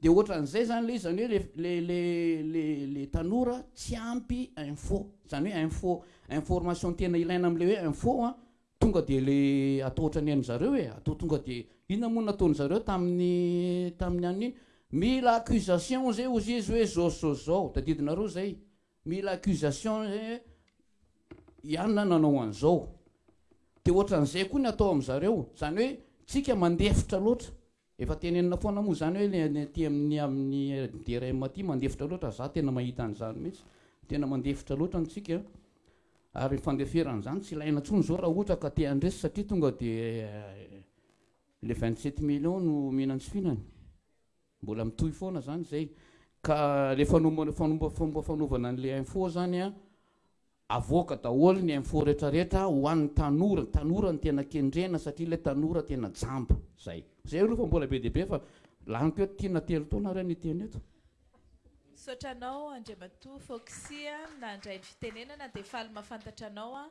De ohatran'izay zany le izy, zany hoe le le le le tanora tsy ampy info, zany hoe info information tena ilaina am'le hoe info a, tonga de le atao ohatran'ny hain'ny zareo e, atao tonga de inona moa nataon'ny zareo tamin'ny tamin'ny an'iny, mila accusation zay hozy izy hoe zao sy zao sy zao, tadidinareo zay? Mila accusation zay hoe i Anna nanao an'izao. Dia ohatran'izay koa ny atao amin'zareo. Izany hoe tsika mandefitra loatra. Efa tenenina foana moa izany hoe le any aty amin'ny amin'ny DRM aty mandefitra loatra. Za tena mahita an'izany mihitsy. Tena mandefitra loatra ny tsika. Ary ny fandeferana izany tsy ilaina intsony izao raha ohatra ka te handresy satria tonga dia le vingt sept millions no mihinantsy fihinana. Mbola mitohy foana zany zay. Ka le fanombana fomba fanaovana anle info zany a, avoaka daholo ny info retraretra ho an'ny tanora, ny tanora no tena kendrena satria le tanora tena jamba. Zay. Zay aloha fa mbola be dia be fa laniko eto tiana telo taona
re ny hiteny eto.
Misaotra anao Andriamatoa Foxy nandray ny fitenenana dia faly mahafantatra anao
aho.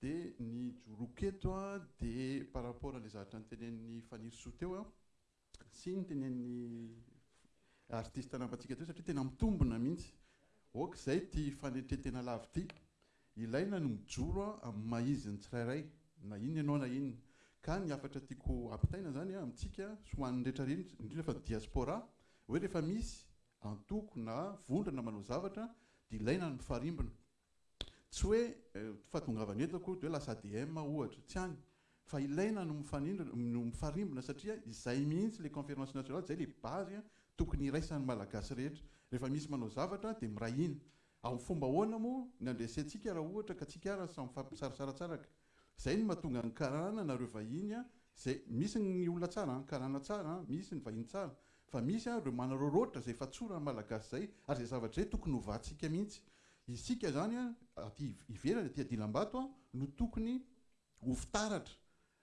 Dia ny joroko eto dia par rapport an'ilay zavatra notenenin'i Fanirisoa teo sy ny tenenin'ny artiste namantsika teo satria tena mitombina mihitsy. Ok, izay ity fanetren-tena lava ity. Ilaina ny mijoro amin'ny maha izy ny tsirairay, na inona ianao na inona. Ka ny hafatra tiako hampitaina izany amintsika sy ho an'ny rehetra rehetra, indrindra fa ny diaspora, hoe rehefa misy antoko na vondrona manao zavatra dia ilaina ny mifarimbona. Tsy hoe fahatongavany eto akory dia hoe lasa ADM aho ohatra, tsy any, fa ilaina no mifarimbona satria izay mihitsy ilay conférence nationale, izay ilay base tokony iraisan'ny Malagasy rehetra. Rehefa misy manao zavatra dia miray hina. Amin'ny fomba ahoana moa no andresentsika raha ohatra ka tsika ary samy mifampisaratsaratsaraka? Zay no mahatonga ny karana nareo vahiny a zay misy ny olona tsara an karana tsara an misy ny vahiny tsara
fa misy an reo manaroroatra zay efa tsoran'ny malagasy zay ary zay zavatra zay tokony ho vatsika mihintsy isika zany an aty ivelany aty adilambato an no tokony ho fitaratra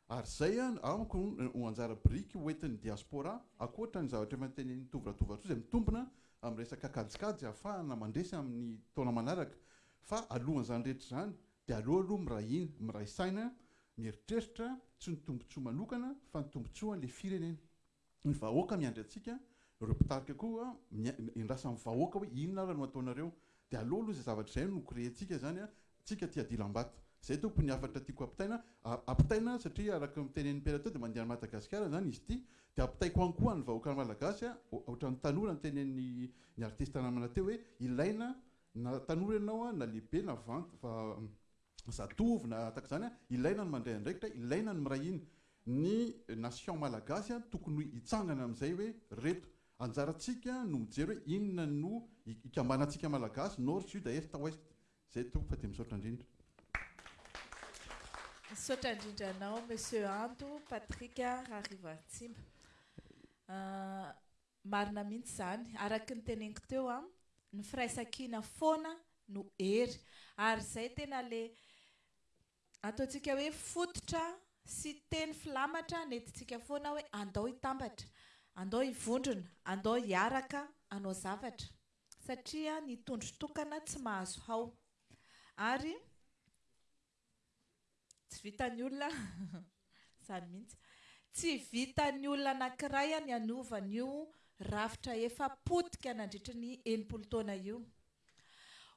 ary zay an amiko ho anjara biriky ho entin'ny diaspora akoatra ny zavatra efa notenenin'i tovo ratovoato zay mitombina amin'ny resaka kajikajy ahafahana mandresy amin'ny taona manaraka fa alohan'izany rehetra izany Dia aleo aloha miray hina, miray saina, mieritreritra tsy ny tombontsoa manokana fa ny tombontsoan'ilay firenena. Ny vahoaka miandry antsika, ireo mpitarika koa miandrasa amin'ny vahoaka hoe inona ary no ataonareo. Dia aleo aloha izay zavatra izay no korehintsika izany an, tsika aty adilambato. Izay tompoko ny hafatra tiako ampitaina, ampitaina satria araka ny tenenin'i Perato dia mandeha any Madagasikara izany izy ity, dia ampitaiko any koa an'ny vahoaka malagasy an, ohatran'ny tanora ny tenenin'ny artista namana teo hoe ilaina Na tanora ianao, na lehibe, na vant, va, zatovo, na tahaka izany, ilaina ny mandray andraikitra, ilaina ny miray hina. Ny nation malagasy tokony hoe hitsangana amin'izay hoe reto. Anjarantsika no mijery hoe inona no ikambanantsika malagasy, nord, sud, est, ouest. Izay tompoko fa dia misaotra indrindra.
Misaotra indrindra anao Monsieur Ando Patrick Raharivoaritsimba. Marina mihitsy izany, araky ny teneniko teo an, ny firaisankina foana no hery, ary izay tena le ataontsika hoe fototra sy teny filamatra nentintsika foana hoe andao hitambatra, andao hivondrona, andao hiaraka hanao zavatra, satria ny tondro tokana tsy mahazo hao, ary. Tsy vitan'ny olona izany mihitsy. Tsy vitan'ny olona anankiray ny hanova an'io rafitra efa potika nandritry ny enimpolo taona io.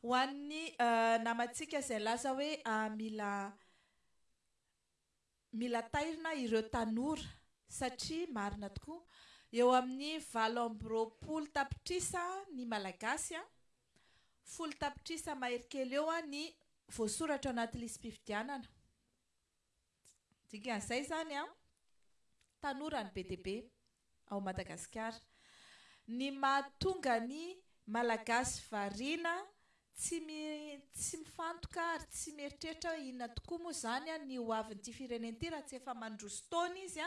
Ho an'ny namantsika izay laza hoe aah mila Mila tairina ireo tanora satria marina tokoa eo amin'ny valo amby roapolo tapitrisa ny Malagasy an, folo tapitrisa mahery kely eo ny voasoratra ao anaty lisi-pifidianana. Dikan'izay izany an, tanora ny be dia be ao Madagasikara. Ny mahatonga ny Malagasy variana, tsy tsy mifantoka ary tsy mieritreritra hoe inona tokoa moa izany ny ho avin'ity firenena ity raha tsy efa mandroso taona izy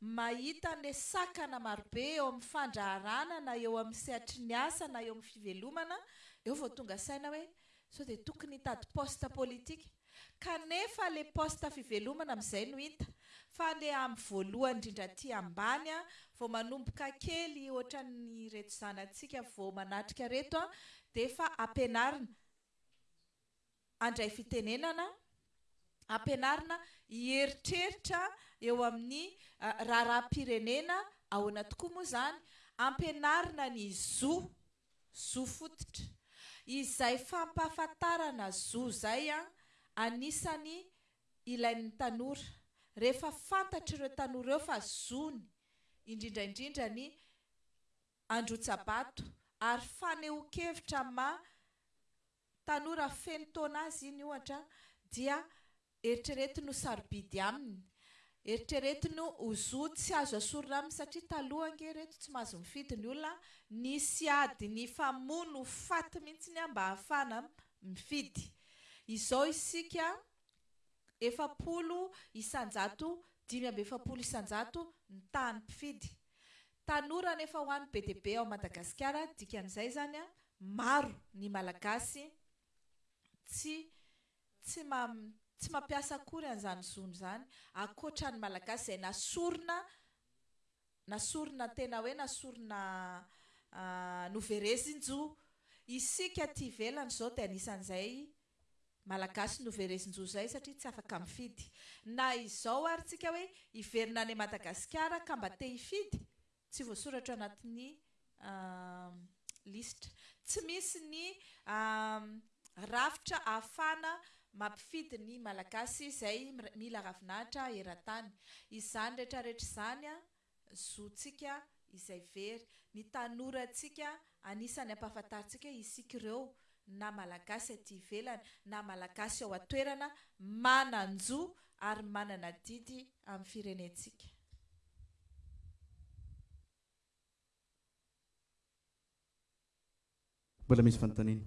mahita an'ilay sakana marobe eo amin'ny fandraharahana na eo amin'ny sehatry ny asa na eo amin'ny fivelomana, eo vao tonga saina hoe Sao dia tokony hitady poste politique? Kanefa le poste fivelomana amizay no hita, fa le am voalohany indrindra aty ambany an, vao manomboka kely ohatran'ny reto zanatsika vao manatrika reto an, dia efa ampianarina andray fitenenana, ampianarina hieritreritra eo amin'ny raharaham-pirenena, ahoana tokoa moa zany, ampianarina ny zo Zo fototra. Izay fampahafantarana zo izay an, anisany ilain'ny tanora. Rehefa fantatr'ireo tanora ireo fa zony, indrindra indrindra ny handrotsa-bato ary fanehoan-kevitra amin'ny maha tanora feno taona azy iny ohatra dia eritreretiny ho sarobidy aminy, eritreretiny ho zo tsy azo asorina aminy satria taloha ange ireto tsy mahazo mifidy ny olona, nisy ady nifamono ho faty mihitsy ny ahy mba hahafahana mifidy. Izao isika efapolo isan-jato, dimy amby efapolo isan-jato ny tahan'ny mpifidy. Tanora anefa ho any be dia be ao Madagasikara, dikan'izay izany an, maro ny Malagasy tsy tsy ma tsy mampiasa akory an'izany zony izany, ankoatra ny Malagasy izay nasorina nasorina tena hoe nasorina noverezin-jo. Isika aty ivelany izao dia anisan'izay Malagasy no verezin-jozay satria tsy afaka mifidy. Na izao ary tsika hoe hiverina any Madagasikara ka mba te hifidy, tsy voasoratra anatin'ny lisitra. Tsy misy ny rafitra ahafahana mampifidy ny Malagasy izay mila ravinahitra eran-tany. Izany rehetrarehetra izany zontsika izay very, ny tanorantsika anisany ampahafantarintsika isika ireo na Malagasy aty ivelany na Malagasy ao an-toerana manan-jo ary manana adidy amin'ny firenentsika.
Mbola misy
fanontaniana?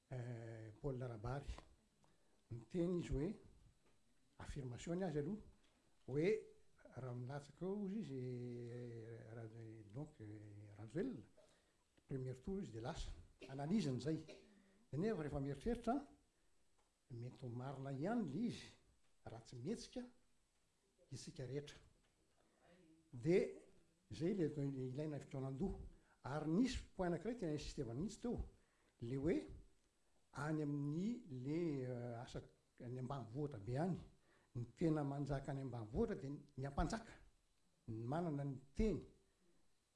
Paul Rabary. Niteny izy hoe, affirmation-ny azy aloha, hoe raha milatsaka eo hozy izy donc Rajoelina, premier tour izy dia lasa. Analyse-ny izay. Nefa rehefa mieritreritra aho, mety ho marina ihany ilay izy raha tsy mihetsika isika rehetra de zay le ilaina fikaonan-doha ary nisy point anakiray tena insisteva mihitsy teo le hoe any amin'ny le asa any ambanivohitra be any ny tena manjaka any ambanivohitra de ny ampanjaka ny manana ny teny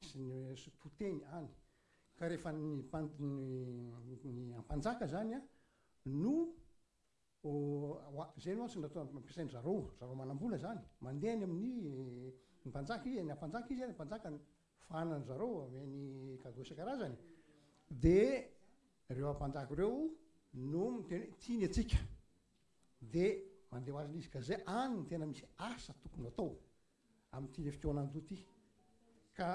sy ny sy poteny any ka rehefa ny ny ampanjaka zany a no Oa, izay mantsy no atao ampiasain-dry zareo, ry zareo manam-bola izany. Mandeha any amin'ny ny mpanjaka izy, any am-panjaka izy, ary ny mpanjaka no fahanan-dry zareo, omeny cadeau isan-karazany. Dia ireo ampanjaka ireo no miteny hoe tia ny antsika. Dia mandeha ho azy ilay izy ka izay any no tena misy asa tokony ho atao. amin'ity heritaonandoha ity ka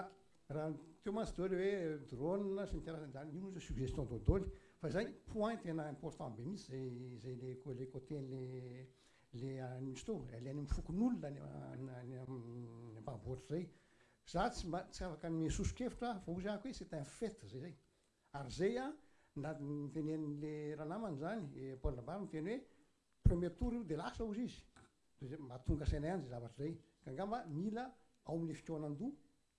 raha teo mantsy daholo hoe drone sy ny karazany zany io mantsy suggestion dodôly fa zay point tena important be mihitsy zay zay le le côté le le misy teo le any amin'ny fokonolona any any ambanivohitra zay za tsy mba tsy afaka hanome sosokevitra aho fa ozy ahako hoe c'est un fait zay zay ary zay a na nitenenin'le ranamana zany Paul Labary niteny hoe premier tour io dia lasa ozy izy dia zay mba tonga saina ihany zay zavatra zay ka angamba mila ao amin'ny fikaonandoha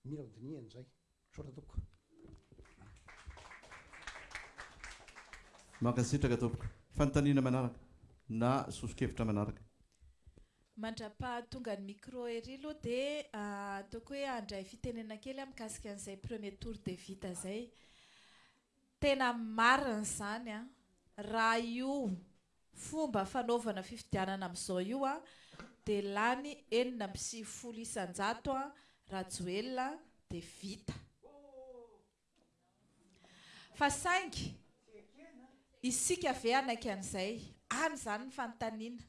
mila ho dinihana izay misaotra tompoko
Mankasitraka tompoko. Fanontaniana manaraka na soso-kevitra manaraka.
Mandrapahatongan'ny micro ery aloha dia ataoko hoe handray fitenenana kely aho mikasika an'izay premier tour dia vita izay. Tena marina izany an! Raha io fomba fanaovana fifidianana amin'izao io an, dia lany enina amby sivifolo isan-jato an, Rajoelina an, dia vita. Fa saingy isika ve hanaiky an'izay? Any izany ny fanontaniana.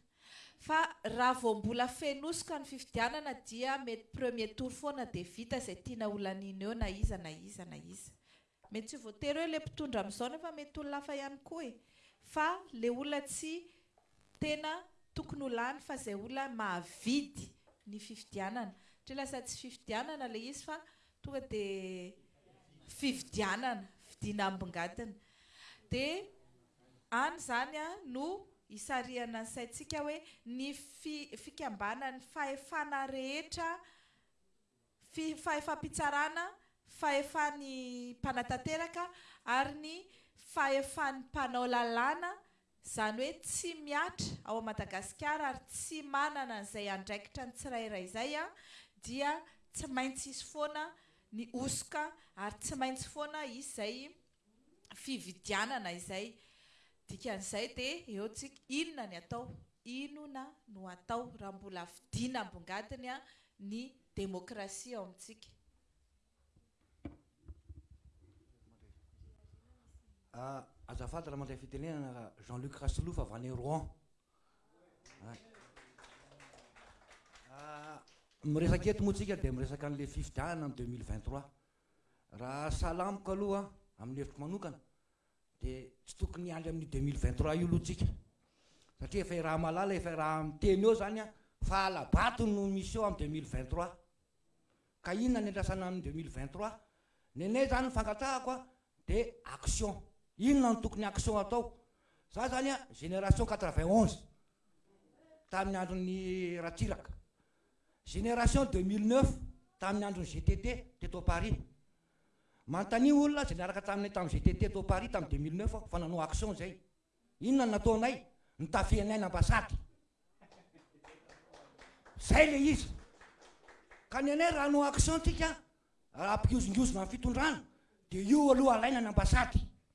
Fa raha vao mbola feno hosoka ny fifidianana dia mety premier tour foana dia vita izay tiana ho laniana eo na iza na iza na iza. Mety tsy voatery hoe le mpitondra amizao nefa mety olona hafa ihany koa e! Fa le olona tsy tena tokony ho lany fa zay olona mahavidy ny fifidianana. Satria lasa tsy fifidianana le izy fa tonga de fividianana, vidiana ambongadiny. De any zany an no isarihana ny saintsika hoe ny fi- fikambanan'ny fahefana rehetra, Fi, fahefam-pitsarana, fahefa ny mpanatanteraka ary ny fahefan'ny mpanao lalàna, izany hoe tsy mihatra ao Madagasikara ary tsy manana an'izay andraikitra ny tsirairay izay an, dia tsy maintsy hisy foana ny hosoka ary tsy maintsy foana hisy izay fividianana izay. Dikan'izay dia eo tsik inona ny atao, inona no hatao raha mbola fidiana ambongadiny ny demokrasia ao amintsika.
Azafady raha mandray fitenenana ra Jean Luc Rasoloha fa avy any Rouen. Miresaka eto moa tsika dia miresaka an'ilay fifidianana ny deux mille vingt trois. Raha sahala amiko aloha amin'ny hevitro manokana dia tsy tokony hiandry amin'ny deux mille vingt trois io aloha tsika satria efa i Ramalala efa raha miteny eo zany a fa hala-bato no misy eo amin'ny deux mille vingt trois ka inona ny andrasana amin'ny deux mille vingt trois ny anay zany ny fangatrahako a de action inona no tokony action atao za zany a génération quatre vingt onze tamin'ny andron'ny Ratsiraka Génération 2009 tamin'ny andron'ny GTT teto Paris. Manontania olona izay niaraka taminay tamin'ny GTT teto Paris tamin'ny 2009 aho fa nanao action izay. Inona no nataonay? Nitafianay ny ambassade. Izay ilay izy. Ka ny anay raha hanao action tsika, raha ampiozongozona ny fitondrana dia io aloha alaina ny
ambassade.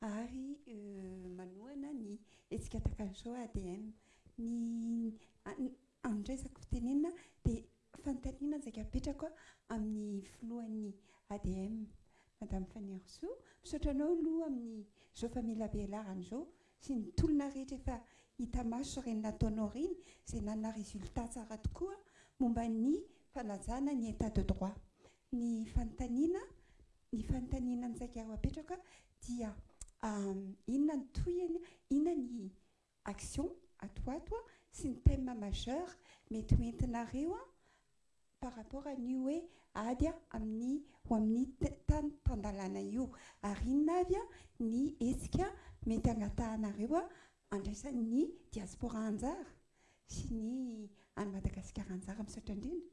ary manohana ny hetsika Atak'Alzao ADM. Ny andraisako fitenenana dia fanontaniana izay apetrako amin'ny filohan'ny ADM, Madame Fanirisoa. Misaotra anao aloha amin'izao famelabelarana izao sy ny tolona rehetra efa hita maso ireny nataonao ireny izay nanana résultat tsara tokoa momba ny fanajana ny état de droit. Ny fanontaniana Ny fanontaniana misaika ho apetraka dia inona ny tohiny, inona ny action ato ato sy ny thème majeur mety ho entinareo par rapport an'io hoe ady amin'ny ho amin'ny tany tan-dalàna io ary inona avy ny hetsika mety hangatahanareo handraisan'ny diaspora anjara sy ny any Madagasikara anjara. Misaotra indrindra.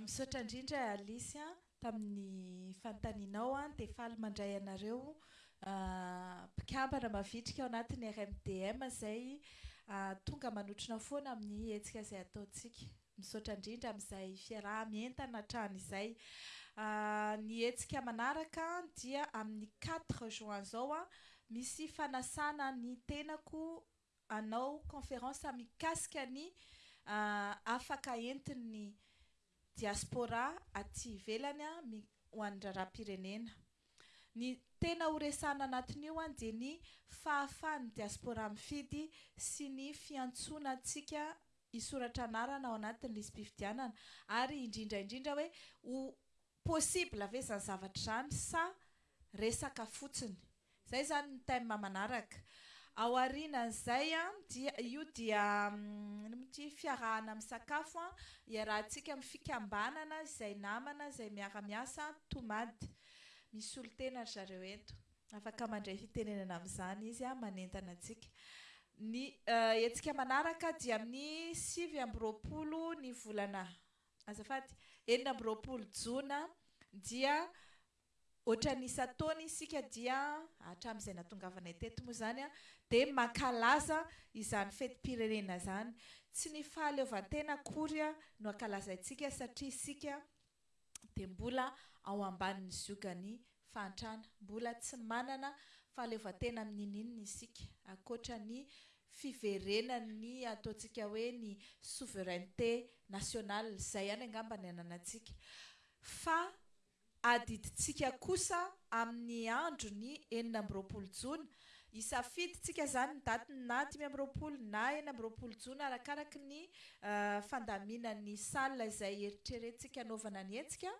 Misaotra indrindra Alice an, tamin'ny fanontanianao an, dia faly mandray anareo mpikambana mavitrika ao anatin'ny RMDM izay tonga manotrona foana amin'ny hetsika izay ataontsika. Misaotra indrindra amin'izay fiaraha-mientana hatrany izay. Ny hetsika manaraka dia amin'ny quatre juin izao, misy fanasana ny tenako hanao conférence mikasika ny afaka entin'ny diaspora aty ivelany ho an'ny raharaham-pirenena. Ny tena ho resahana anatin'io dia ny fahafahan'ny diaspora mifidy sy ny fiantsoana antsika hisoratra anarana ao anatin'ny lisi-pifidianana ary indrindra indrindra hoe ho possible ve izany zavatra izany sa resaka fotsiny. Izay izany ny thème manaraka. Ao aorianan'izay dia io dia inona moa ity fiarahana misakafo iarahantsika amin'ny fikambanana izay namana izay miara-miasa Tomad. Misolo tena ry zareo eto. Afaka mandray fitenenana amin'izany izy manentana antsika. Ny hetsika manaraka dia amin'ny sivy amby roapolo ny volana, azafady, enina amby roapolo jona, dia ohatran'ny isan-taona isika dia, hatramin'izay nahatongavanay teto moa izany, dia mankalaza izany fetim-pirenena izany. Tsy ny fahaleovantena akory no ankalazaintsika satria isika dia mbola ao ambanin'ny ziogan'ny fahantrana. Mbola tsy manana fahaleovantena amin'ny ninoninona isika, ankoatra ny fiverenan'ny ataontsika hoe ny souveraineté nationale, izay ihany angamba ny ananantsika, fa adidintsika kosa amin'ny andron'ny enina amby roapolo jona Hisafidy tsika zany ny daty na dimy amby roapolo na enina amby roapolo jona arakaraky ny fandaminan'ny salle izay eritreretintsika anaovana ny hetsika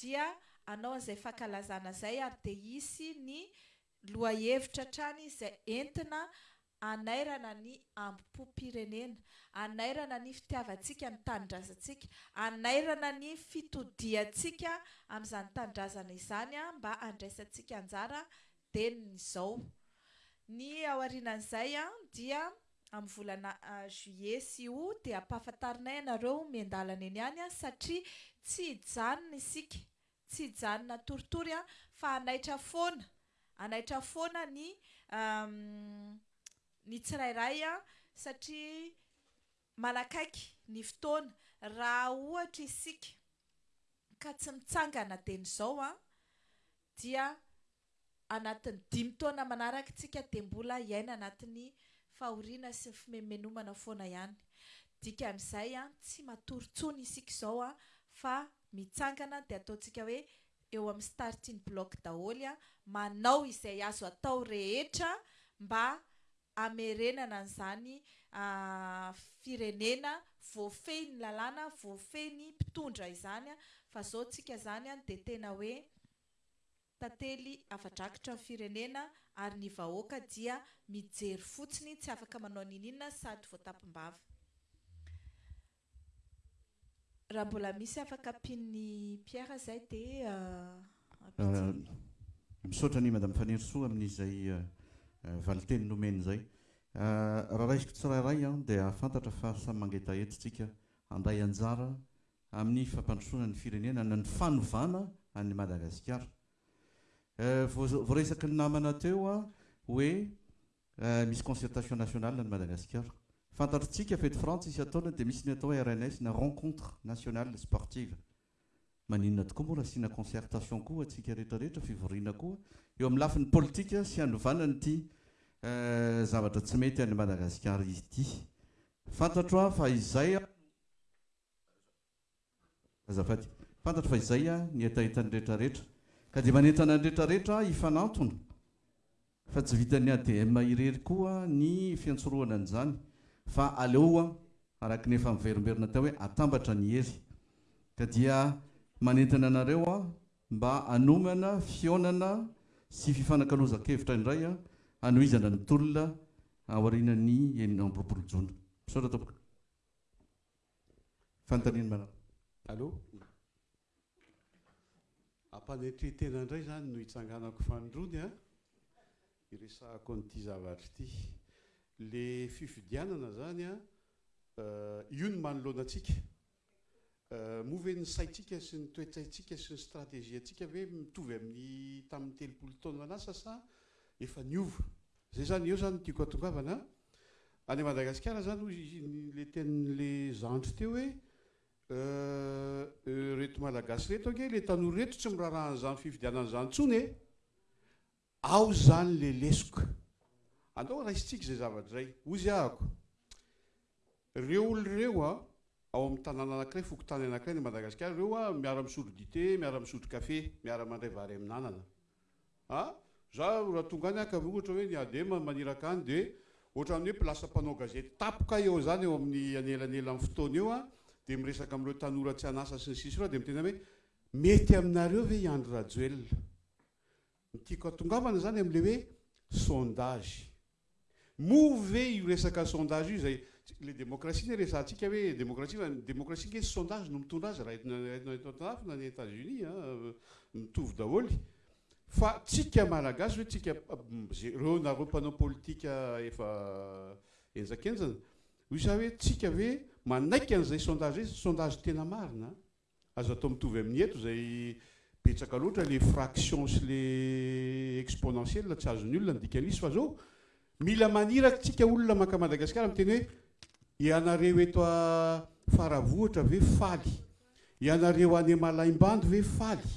dia anao an'izay fankalazana zay ary dia hisy ny lohahevitra hatrany izay entina anairana ny ambompom-pirenena, anairana ny fitiavantsika ny tanindrazantsika, anairana ny fitodiantsika amin'izany tanindrazana izany mba handraisantsika anjara Denny izao. Ny ao aorianan'izay dia amin'ny volana juillet sy aout dia ampahafantarinay anareo miandalana eny ihany satria tsy hijanona isika, tsy hijanona atoritory fa hanaitra foana, hanaitra foana ny ny tsirairay satria Manakaiky ny fotoana, raha ohatra isika ka tsy mitsangana dieny izao an, dia anatin'ny dimy taona manaraka isika dia mbola hiaina anatin'ny fahoriana sy ny fimenomenomana foana ihany. Dikan'izay an, tsy matory intsony isika izao an, fa mitsangana dia ataontsika hoe eo amin'ny starting block daholo an, manao izay azo atao rehetra mba hamerenana an'izany firenena voafehy ny lalàna, voafehy ny mpitondra izany fa izao tsika izany dia tena hoe tantely afa-drakitra ny firenena ary ny vahoaka dia mijery fotsiny tsy afaka manao n'ininona sady voatapim-bava. Raha mbola misy afaka ampian'i Pierre izay dia ampidirina.
Misaotra an'i Madame Fanirisoa amin'izay valinteny nomeny izay. Raha raisiko tsirairay dia hahafantatra fa samy mangetaheta isika handray anjara amin'ny fampandrosoana ny firenena na ny fanovana an'i Madagasikara. Voaresaky ny namana teo hoe Raha misy concertation nationale any Madagasikara. Fantatro tsika fety frantsa isan-taona dia misy ny atao hoe rns na rencontre nationale sportive. Maninona tokoa moa raha asiana concertation koa ho antsika rehetra rehetra, fivoriana koa eo amin'ny lafiny politika sy hanovana an'ity zavatra tsy mety any Madagasikara ity. Fantatro aho fa izay aho no. Azafady. Fantatro fa izay ny hetahetan'ny rehetrarehetra. Ka dia manentana ny rehetrarehetra hifanantona fa tsy vitan'ny ADM irery koa ny fiantsorohana an'izany fa aleo araka ny efa miverimberina teo hoe atambatra ny hery. Ka dia manentana anareo mba hanomana fihaonana sy fifanakalozan-kevitra indray hanohizana ny tolona aorianan'ny enina amby roapolo jona. Misaotra tompoko. Fanontaniana manaraka.
Allô? Am-panetren-tena indray izany no itsanganako fanindrony an! Iresahako an'ity zavatra ity. Ilay fifidianana izany an, io no manoloana antsika. Moa ve ny saintsika sy ny toe-tsaintsika sy ny strategie-ntsika ve mitovy amin'ny tamin'ny telopolo taona lasa sa efa niova? Zay zany eo zany ny tiako atongavana a! Any Madagasikara zany hoy le tenin'le zandry teo hoe euh reto Malagasy reto ange le tanora reto tsy miraharaha an'zany fifidianana zany tsony e! Ao zany le lesoka! Andao raisintsika zay zavatra zay! Hoziahako. Reo olo reo a, ao am tanàna anakiray, fokontany anakiray any Madagasikara reo a, miara misotro dite, miara misotro kafe, miara mandray vary amin'anana. A, za ra tonga any aka ve ohatra hoe ny adm an maniraka any de ohatrany hoe place mpanao gazety tapoka eo zany eo amin'ny anelanelan'ny fotoana io a, de miresaka am'reo tanora tsy an'asa sy ny sisa reo a, de miteny zany hoe mety aminareo ve i Andry Rajoelina? Ny tiako hatongavana izany amin'ilay hoe sondage. Moa ve io resaka sondage io izay, ilay demokrasia anie resahantsika hoe demokrasia fa ny demokrasia ange tsy sondage no mitondra azy raha eto eto antinafo na any Etats Unis an, mitovy daholo. Fa tsika Malagasy ve tsika ireo nareo mpanao politika efa henjakenjana, hoy za hoe tsika ve manaiky an'izay sondage izay, sondage tena marina an? Azo atao mitovy amin'ny eto izay betsaka loatra le fraction sy le exponentielle tsy azon'ny olona ny dikan'izy fa zao mila maniraky tsika olona maka Madagascar miteny hoe ianareo eto a Faravohitra ve faly ianareo any Malaimbandy ve faly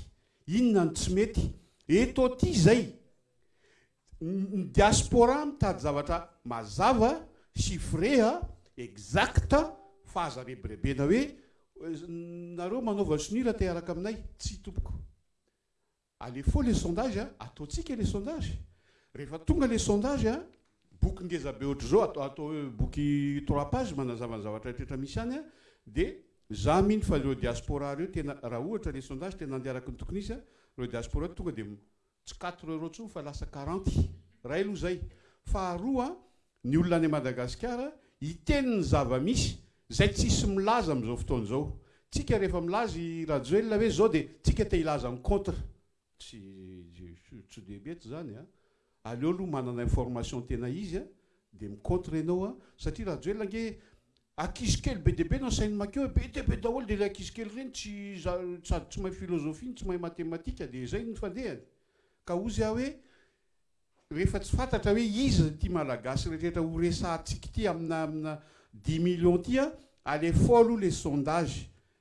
inona no tsy mety eto aty zay Ny diaspora mitady zavatra mazava, chiffré, exact, fa aza rebirebena hoe nareo manaova sonia raha te hiaraka aminay. Tsia tompoko. Alefo le sondage, ataontsika le sondage. Rehefa tonga le sondage, boky ngeza be ohatr'izao, atao hoe boky trois pages manazava ny zavatra rehetra misy any, dia za mino fa ireo diaspora ireo tena, raha ohatra le sondage tena handeha araka ny tokony hisy, ireo diaspora tonga dia Tsy quatre euros intsony fa lasa quarante. Iray aloha izay. Faharoa, ny olona any Madagasikara hiteny ny zava-misy izay tsisy milaza amin'izao fotoana izao. Tsika rehefa milaza i Rajoelina hoe izao dia tsika te hilaza ny contre. Tsy tsy dia mety izany an! Aleo aloha manana information tena izy an! Dia mi contre enao a! Satria Rajoelina ange ankizy kely be dia be no asainy makeo e! Be dia be daholo dia ilay ankizy kely ireny tsy sady tsy mahay philosophie no tsy mahay matematika dia izay no fandehany! Ka hozy aho hoe rehefa tsy fantatra hoe iza ity Malagasy rehetrarehetra ho resahantsika ity amina amina dix millions ity a! Aleo faux aloha ilay sondage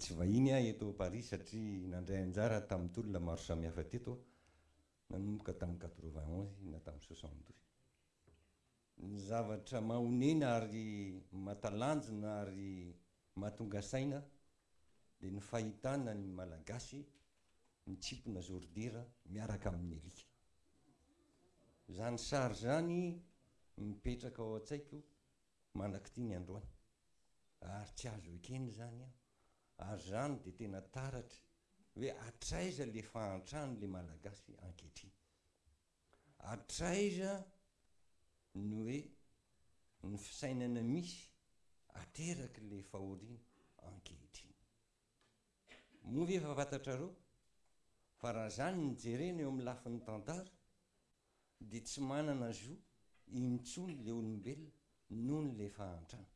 Tsy
vahiny aho eto Paris satria nandray anjara tamin'ny tolona maro samihafa teto aho, nanomboka tamin'ny quatre-vingt-onze na tamin'ny soixante-douze. Ny zavatra mahonena ary mahatalanjona ary mahatonga saina dia ny fahitana ny Malagasy mitsimpona zordira miaraka amin'ny alika. Izany sary izany mipetraka ao an-tsaiko mandrak'ity ny androany ary tsy azo ekena izany aho. Ary izany dia tena taratra hoe hatraiza ilay fahantrana ilay Malagasy ankehitriny. Hatraiza ny hoe ny fisainana misy ateraky ilay fahoriana ankehitriny? Moa ve efa fantatrareo fa raha izany no jerena eo amin'ny lafiny tantara dia tsy manana zo intsony ilay olombelona noho ilay fahantrana?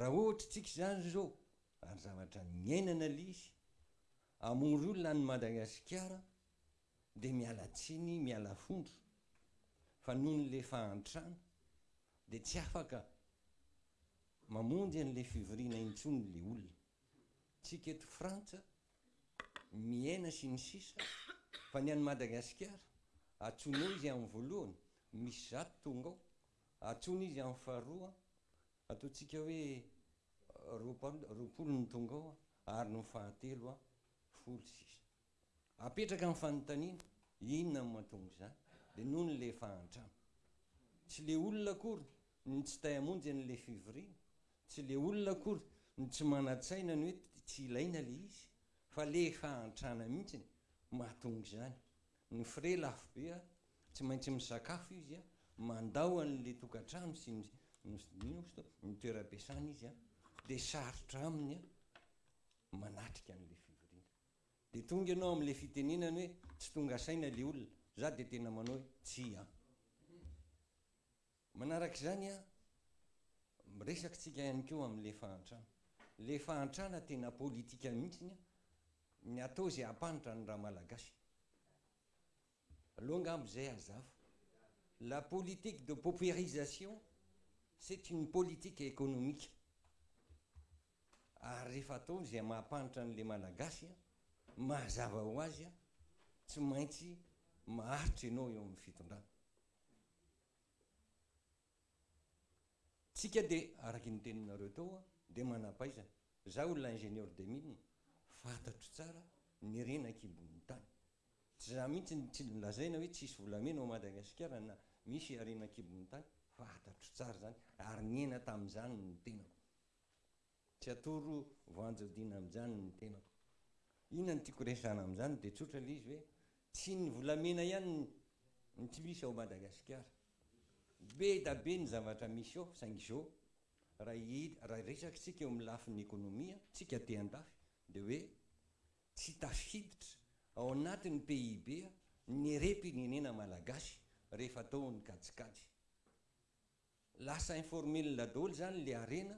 Raha ohatra tsika izany izao ary zavatra niainana ilay izy, hamory olona any Madagasikara dia miala tsiny miala fondro fa nony le fahantrana dia tsy afaka mamonjy anle fivoriana intsony le olona tsika eto frantsa miaina sy ny sisa fa ny any madagasikara atsonao izy any voalohany misy zato tonga ao atsoina izy any faharoa ataontsika hoe roapolo ny tonga ao ary ny fahatelo folo sisa. Apetraka ny fanontaniana, inona no mahatonga izany? Dia nony ilay efa an-trano. Tsy ilay olona akory no tsy tay hamonjy an'ilay fivoriana, tsy ilay olona akory no tsy manan-tsaina ny hoe tsy ilaina ilay izy, fa ilay efa an-trana mihitsy no mahatonga izany. Ny frais lafo be an, tsy maintsy misakafo izy an, mandao an'ilay tokantrano sy ny inona moa izy ity, ny toeram-piasana izy an, dia sarotra aminy an manatrika an'ilay fivoriana. Dia tonga ianao amin'ilay fitenenana hoe tsy tonga saina ilay olona. Izaho dia tena manao hoe tsia an. Manaraka izany an, miresaka tsika ihany koa amin'ilay fahantrana. Ilay fahantrana tena politika mihitsy ny atao izay hampahantra ny ra-malagasy. Aleo angamba izay azafo. La politique de paupérisation c'est une politique économique. Ary rehefa atao izay mahapanitra an'ilay Malagasy, mahazava ho azy, tsy maintsy maharitra ianao eo amin'ny fitondrana. Tsika dia araky ny teninareo teo dia manampaizana. Za olona ingénieur des mines fantatro tsara ny reny ankibon'ny tany. Tsy za mihitsy no tsy lazaina hoe tsisy volamena ao Madagasikara na misy harena ankibon'ny tany. Fantatro tsara zany ary niaina tamin'izany ny tenako. Tsy atoro voanjodiana amin'izany ny tenako. Inona no tiako resahana amin'izany dia tsotra ilay izy hoe tsy ny volamena ihany no tsy misy ao Madagasikara. Be da be ny zavatra misy ao saingy izao raha raha resaky tsika eo amin'ny lafiny ekonomia tsika aty andafy dia hoe tsy tafiditra ao anatin'ny PIB ny rem-pirenena malagasy rehefa atao ny kajikajy. Lasa informel daholo zany le harena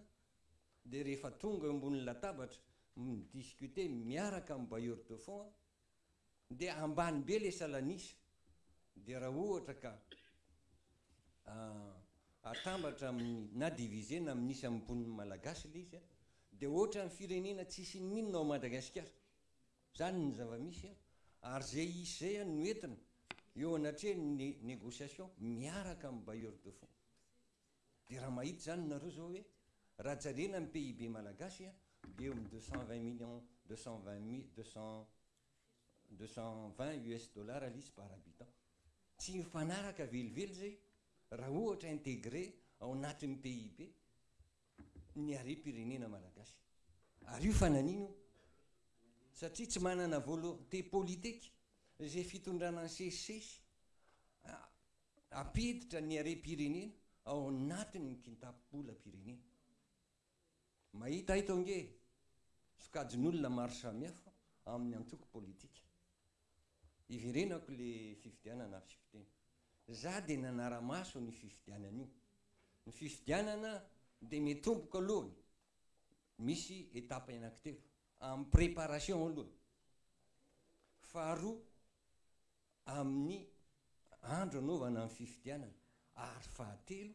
de rehefa tonga eo ambony latabatra mi-discuter miaraka am bailleur de fonds de ambany be le salanisa de raha ohatra ka atambatra aminy na diviser na aminy isam bon'ny malagasy le izy de ohatran'ny firenena tsisy inona inona ao Madagasikara. Zany ny zava-misy an! Ary zay hisy zay an no entina eo anatrehan ny negociation miaraka amin'ny bailleur de fonds. Dia raha mahita izany nareo zao hoe raha jerena ny PIB malagasy an dia eo amin'ny deux cent vingt millions, deux cent vingt mi-, deux cent, deux cent vingt US dollars ilay izy par habitant. Tsy mifanaraka velively zay raha ohatra integrer ao anatin'ny PIB. ny harem-pirenena malagasy. Ary io fananina io satria tsy manana volonté politique izay fitondrana nisesisesy hampiditra ny harem-pirenena ao anatin' ny kintapo-bolam-pirenena. Mahita eto ange sokajin'olona maro samihafa amin'ny antoko politika. Hiverenako le fifidianana avy sy fiteny. Za de nanara-maso ny fifidianana io. Ny fifidianana de mitomboka alohany misy étape anankitelo. Am préparation alohany. Faharoa amin'ny andro anaovana ny fifidianana ary fahatelo.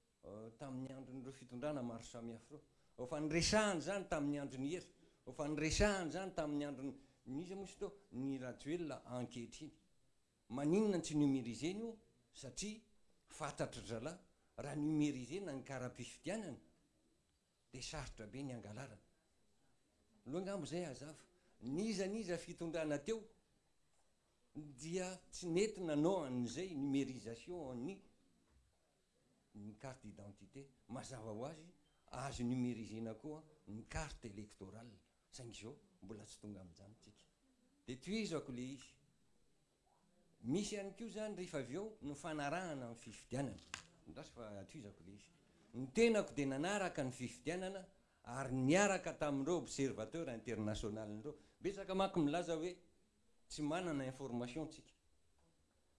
tamin'ny andron'ireo fitondrana maro samihafa ireo, efa niresahana izany tamin'ny andron'i Hery, efa niresahana izany tamin'ny andron'i, iza moa izy teo, n'i Rajoelina ankehitriny. Maninona no tsy numériser-ny io satria fantatry zalahy raha numériser-na ny kara-pifidianana dia sarotra be ny hangalarana. Aleo angamba izay hazava, n'iza n'iza fitondrana teo dia tsy nety nanao an'izay numérisation-ny. ny carte d'identité, mazava ho azy azo numériser-na koa ny carte électorale saingy izao mbola tsy tonga amin'izany tsika dia tohizako ilay izy. Misy ihany koa izany rehefa avy eo ny fanarahana ny fifidianana, andraso fa tohizako ilay izy, ny tenako dia nanaraka ny fifidianana ary niaraka tamin'ireo observateur international ireo, betsaka manko milaza hoe tsy manana information tsika.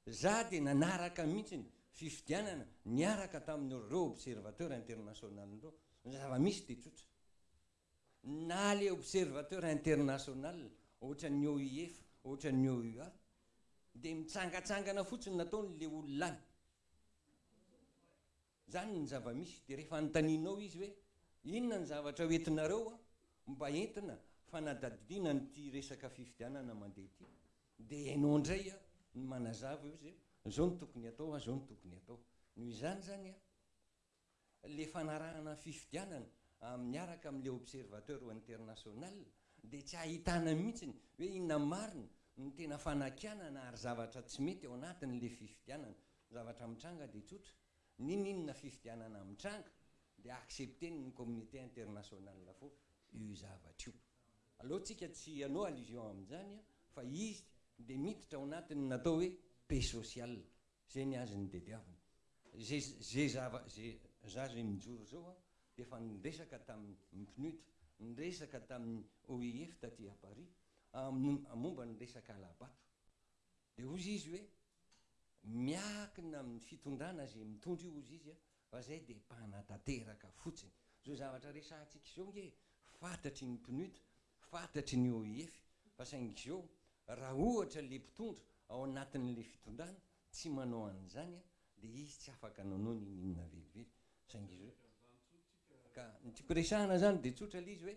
Za dia nanaraka mihitsy ny fifidianana niaraka tamin'ireo observateur international ireo. Ny zava-misy dia tsotra. Na le observateur international ohatran'ny OIF, ohatran'ny OUA dia mitsangatsangana fotsiny nataony le olona any. Izany ny zava-misy. Dia rehefa anontanianao izy hoe, inona ny zavatra ho entinareo an, mba entina fanadadidiana an'ity resaka fifidianana mandeha ity, dia ianao indray an, no manazava hoe, izay, izao no tokony atao an, izao no tokony atao. Noho izany izany an, ilay fanarahana ny fifidianana amin'ny miaraka amin'ilay observateur international dia tsy ahitana mihitsy hoe inona marina no tena fanakianana ary zavatra tsy mety ao anatin'ilay fifidianana. Ny zavatra mitranga dia tsotra, ninoninona fifidianana mitranga dia accepter-ny ny communauté internationale fo io zavatra io. Aleo tsika tsy hanao allusion amin'izany fa izy dia miditra ao anatin'ny natao hoe paix sociale, izay ny azy no tediavina. Izay izay zava izay za izay mijoro izao aho dia efa niresaka tamin'ny PNUD, niresaka tamin'ny OIF taty à Paris, momba ny resaka halabato. Dia hozy izy hoe miakina amin'ny fitondrana izay mitondra io ozy izy a, fa zay dia mpanatanteraka fotsiny, zao zavatra resahantsika izao nge fatatry ny PNUD, fatatry ny OIF, fa saingy zao raha ohatra le mpitondra ao anatin'le fitondrana tsy manao an'izany a, dia izy tsy afaka nanao n'inon'inona velively, saingy zao, ka ny tiako resahana zany dia tsotra le izy hoe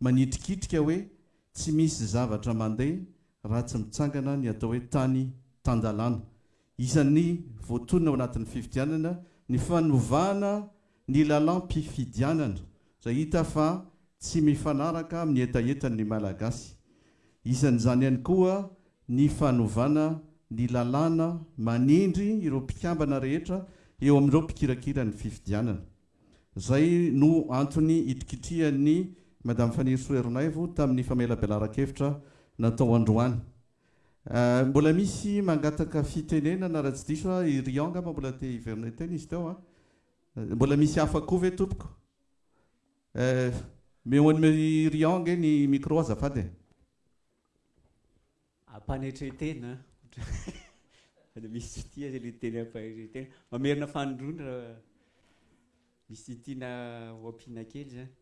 manitrikitrika hoe tsy misy zavatra mandeha raha tsy mitsangana ny atao hoe tany tan-dalàna. Isan'ny voatonona ao anatin'ny fifidianana ny fanovana ny lalàm-pifidianana izay hita fa tsy mifanaraka amin'ny hetahetan'ny Malagasy. Isan'izany ihany koa ny fanovana ny lalàna manendry ireo mpikambana rehetra eo amin'ireo mpikirakira ny fifidianana. Izay no antony itrikitrihan'i Madame Fanirisoa Ernaivo tamin'ny famelabelaran-kevitra natao androany. Mbola misy mangataka fitenenana raha tsy diso aho, i Rian angamba mbola te hiverina hiteny izy teo an? Mbola misy hafa koa ve tompoko? Omeo an'i Rian ange ny micro azafady
e! Ampanetren-tena an! Misy tsy tia zay le teny ampanetren-tena. Mamerina fanindroany ra misy tiana ho ampiana kely zany.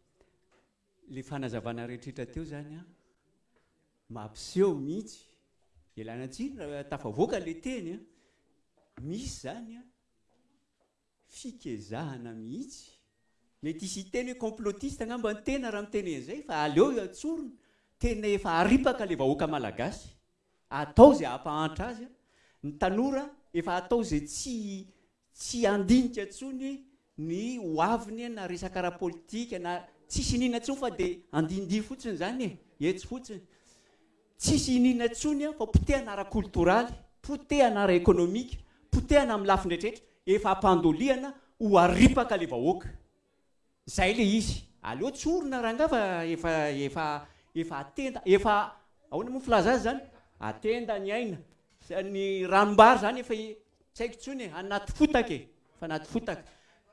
Le fanazavana rehetrretra teo zany an, mampiseho mihitsy, ialana tsiny ra tafavoaka le teny an, misy zany an. Fikezahana mihitsy. Mety hisy hiteny hoe complotiste angamba ny tena raha miteny an'izay fa aleo tsorina. Tena efa haripaka ilay vahoaka malagasy. Atao izay hampahantra azy. Ny tanora efa atao izay tsy tsy handinika intsony ny ho aviny na resaka ara-politika na tsisy iniana intsony fa dia andihindihy fotsiny izany e, etsy fotsiny. Tsisy iniana intsony aho fa potehana ara-koltoraly, potehana ara-ekonomika, potehana amin'ny lafiny rehetrarehetra, efa ampandoliana ho aripaka le vahoaka. Zay le izy. Aleo tsorina rangah fa efa efa efa atenda efa ahoana moa filaza azy zany? atenda ny aina. Sa ny ranom-bary zany efa tsy haiko intsony e, anaty fotaka e, efa anaty fotaka.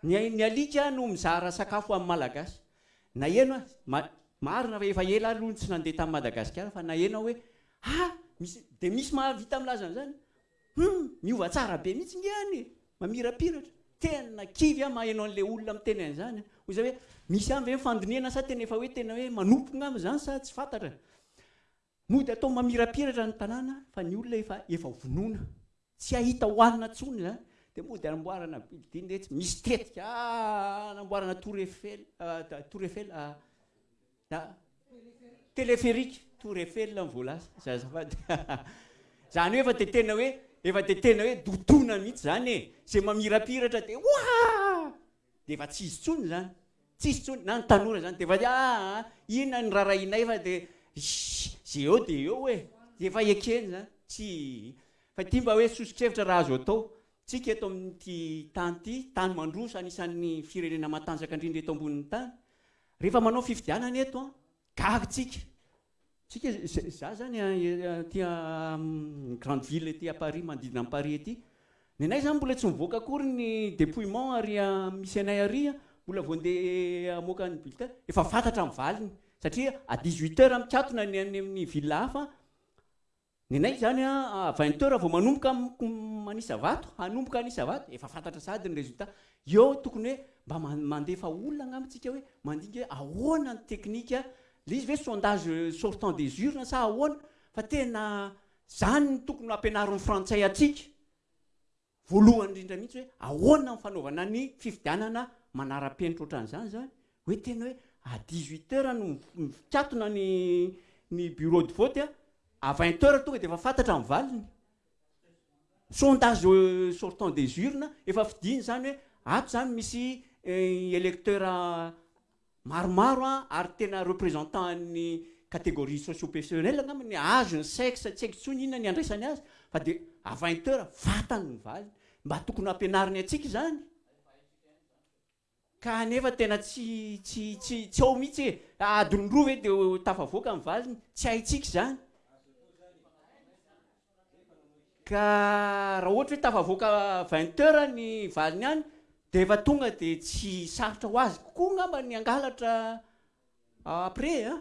Ny ain'ny alika no mizara sakafo amin'ny malagasy. Naheno aho, marina fa efa ela aho aloha no tsy nandeha tany Madagasikara fa naheno aho hoe ha! misy, dia misy mahavita milaza an'izany? Hum! miova tsara be mihitsy nge any e! mamirapiratra! tena kivy aho maheno an'ilay olona miteny an'izany a! hoy izaho hoe misy ihany ve ny fandinihana sa tena efa hoe tena hoe manompo angamba izany sa tsy fantatra? Mody atao mamirapiratra ny tanàna fa ny olona efa efa vonoina, tsy ahita hohanina tsony izany dia mody anamboarana building etsy, misy tetika ah anamboarana tour Eiffel, tour Eiffel ah telepherique, tour Eiffel ny voalaza, zay azafady izany hoe efa dia tena hoe efa dia tena hoe dotona mihitsy izany e, izay mamirapiratra dia hoaaa. Dia efa tsisy intsony izany, tsisy intsony na ny tanora izany dia efa dia aa inona no rarahianay fa dia ssss izay eo dia eo e, dia efa ekeny izany, tsy fa ity mba hoe soso-kevitra raha azo atao, tsika eto amin'ity tany ity, tany mandroso anisan'ny firenena matanjaka indrindra eto ambonin'ny tany, rehefa manao fifidianana eto an, Gary tsika, tsika za zany aty amin'ny grande ville ety à Paris manodidina an'i Paris ety, ny anay zany mbola tsy mivoaka akory ny depouillement ary misy anay ary mbola vao andeha hamoaka ny bulletin efa fantatra ny valiny satria à dix huit heures mikatona ny any amin'ny ville hafa Nenay izany a vingt heures vao manomboka manisa vato, hanomboka hanisa vato, efa fantatra sahady ny résultat. Eo tokony hoe mba mandefa olona angamba tsika hoe mandinika hoe ahoana ny teknika, le izy ve sondage sortant des urnes sa ahoana fa tena zany no tokony hampianarin'ny frantsay antsika. voalohany indrindra mihitsy hoe ahoana ny fanaovana ny fifidianana manara-penitra ohatran'izany izany, hoe tena hoe à dix huit heures no mikatona ny ny bureau de vote a, à vingt heures tonga dia efa fantatra ny valiny, sondage sortant des urnes efa fidiny izany hoe ato izany misy electeurs maromaro an, ary tena représentant an'ny catégorie sociopersonnelle angamba ny azy, ny sexe tsy haiko intsony inona ny andraisany azy, fa dia à vingt heures vatany ny valiny, mba tokony hampianariny antsika izany, ka anefa tena tsy tsy tsy tsy ao mihitsy e, adiny roa ve dia tafavoaka ny valiny, tsy haintsika izany. Ka raha ohatra hoe tafavoaka vingt heures ny valiny any dia efa tonga dia tsy sarotra ho azy kokoa angamba ny hangalatra après an!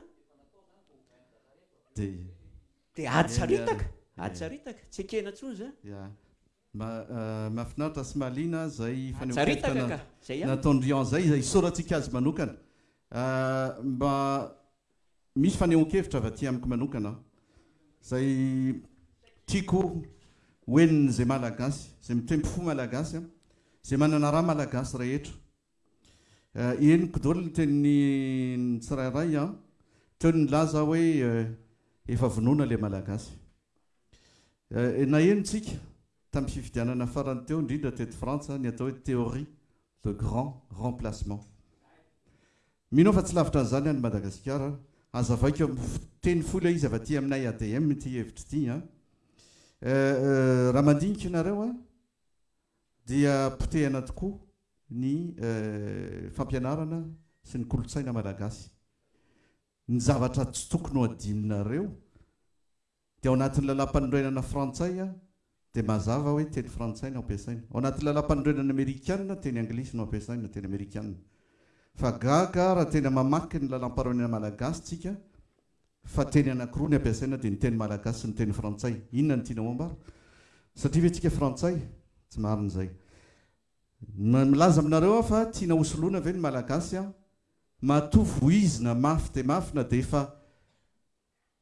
Dia
Dia ady saritaka, ady saritaka, tsy ekena intsony izany.
Ya. Ma- mahafinaritra sy mahaliana izay Ady fanehoan-kevitra
saritaka na- ka, izay ihany.
nataon'i Rian izay, izay isaorantsika azy manokana. Ah, mba. Misy fanehoan-kevitra avy aty amiko manokana izay tiako ho henon'izay Malagasy, izay mitempo fo Malagasy, izay manana ra Malagasy rehetra. Henoko daholo ny tenin'ny tsirairay teo ny nilaza aho hoe efa vonoina ilay Malagasy. Nahenontsika tamin'ny fifidianana farany teo, indrindra teto Frantsa, ny atao hoe théorie de grand remplacement. Mino aho fa tsy lavitra an'izany any Madagasikara. Hazavaiko amin'ny teny fohy ilay izy avy aty aminay ADM ity hevitra ity an! Raha mandinika ianareo an, dia potehana tokoa ny fampianarana sy ny kolontsaina malagasy. Ny zavatra tsy tokony ho adinonareo Dia ao anatin'ny Lalàmpanorenana frantsay dia mazava hoe teny frantsay no ampiasaina. Ao anatin'ny Lalàmpanorenana amerikana teny anglisy no ampiasaina, teny amerikana. Fa gaga raha tena mamaky ny Lalàmparoenana malagasy tsika fa teny anakiroa ny ampiasaina dia ny teny malagasy sy ny teny frantsay. Inona no tianao ambara? Satria ve tsika frantsay? Tsy marina izay. Milaza aminareo aho fa tiana hosoloina ve ny malagasy an? Matoa voizina mafy dia mafy na dia efa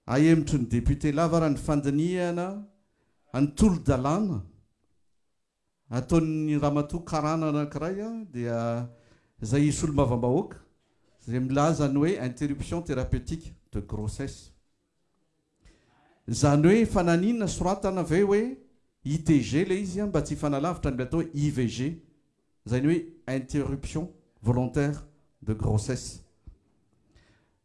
Ahemotry ny depiote Lavara ny fandinihana ny tolo-dalàna ataon'ny ramatoa karàna anankiray dia izay hisolombavam-bahoaka izay milaza ny hoe interruption thérapeutique de grossesse. Izany hoe fananina soratana ve hoe ITG ilay izy mba tsy hifanalavitra amin'ilay atao hoe IVG izay ny hoe interruption volontaire de grossesse.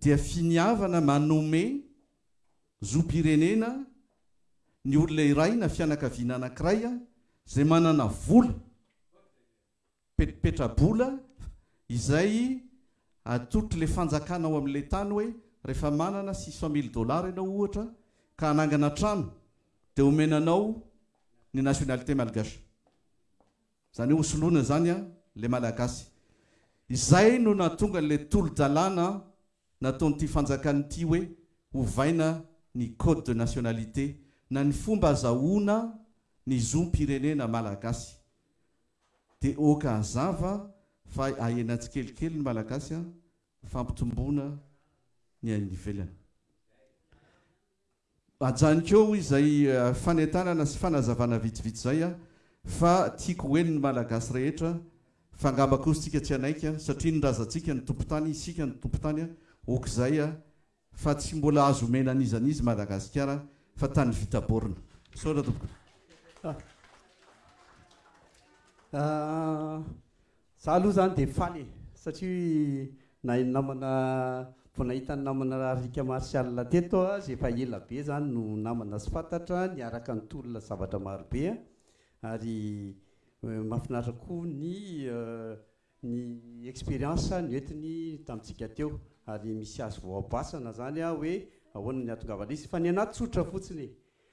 dia finiavana manome zom-pirenena ny olona iray na fianakaviana anankiray izay manana vola, petrabola, izay atotr'ilay fanjakana ao amin'ilay tany hoe rehefa manana six cent mille dollars ianao ohatra ka hanangana trano dia omena anao ny nationalité malgache. Zany hoe ho soloina zany an le malagasy. Izay no nahatonga an'ilay tolo-dalàna nataon'ity fanjakana ity hoe hovaina ny code de nationalité na ny fomba azahoana ny zom-pirenena malagasy. Dia ok hazava fa ahena tsikelikely ny malagasy an, fampitomboana ny any ivelany. Ajanoko eo izay fanentanana sy fanazavana vitsivitsy izay a! fa tiako ho henon'ny Malagasy rehetra fa angamba kosa tsika tsy hanaiky a! satria ny razantsika no tompon-tany, isika no tompon-tany a! ok izay a! fa tsy mbola azo omena an'iza an'iza i Madagasikara fa tany vita borne! Misaotra tompoko.
Za aloha zany dia faly e! satria nahay ny namana, vao nahita ny namana Rick Martial teto aho, izay efa ela be zany no namana sy fantatra, niaraka nitolona zavatra maro be ary mahafinaritra koa ny ny expérience noentiny tamintsika teo ary misy azo vao aboasana zany hoe ahoana ny hahatongavan'ilay izy fa ny anah tsotra fotsiny e!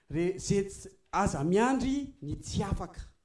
re- ze ts- aza miandry ny tsy afaka.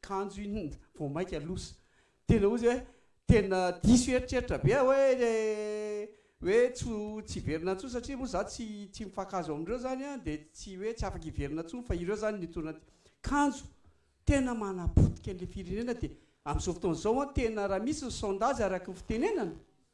kanjo iny vao maika loza tena ozy hoe tena diso eritreritra be aho hoe hoe tsy ho tsy hiverina intsony satria moa za tsy tsy mifankahazo amin'ireo zany an dia tsy hoe tsy afaka hiverina intsony fa ireo zany ny tournant kanjo tena manapotika an'ilay firenena dia amin'izao fotoana izao an tena raha misy ny sondage araka ny fitenenana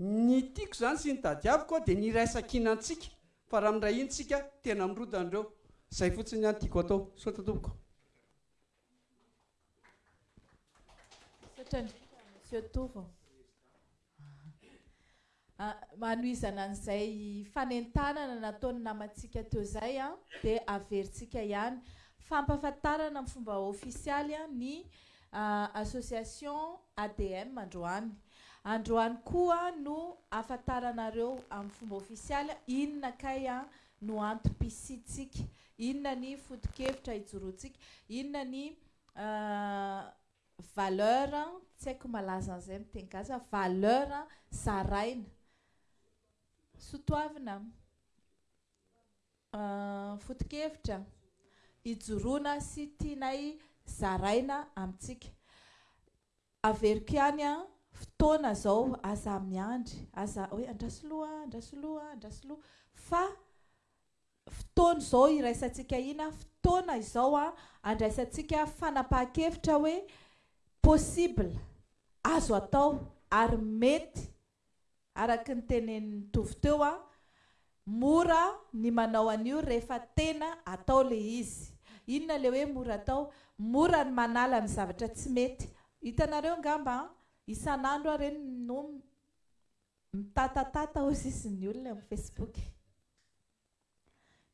Ny tiako izany sy ny tadiaviko dia ny iraisakina antsika fa raha miray hina isika tena mirodana ireo. Izay fotsiny ihany tiako atao. Misaotra tompoko. Misaotra indrindra Monsieur
Tovo. Hanohizana an'izay fanentanana nataon'ny namantsika teo izay dia averintsika ihany fampahafantarana amin'ny fomba ofisialy ny Association ADM androany. Androany koa no afantaranareo amin'ny fomba ofisialy inona kay no antom-pisiantsika, inona ny foto-kevitra ijoroantsika, inona ny valeur, tsy haiko malaza an'izay amin'ny teny gasy fa valeur zaraina. Soatoavina. Foto-kevitra, ijoroana sy tianay zaraina amintsika. Averiko ihany an, fotoana izao aza miandry, aza hoe andraso aloha, andraso aloha, andraso aloha, fa fotoana izao iraisantsika hina, fotoana izao andraisantsika fanapahan-kevitra hoe possible, azo atao ary mety araka ny tenenin'i Tovo teo an, mora ny manao an'io rehefa tena atao le izy. Inona le hoe mora atao? Mora ny manala ny zavatra tsy mety. Hitanareo angamba an, isan'andro aho re no mitatatata hozizin'ny olona eo amin'ny Facebook.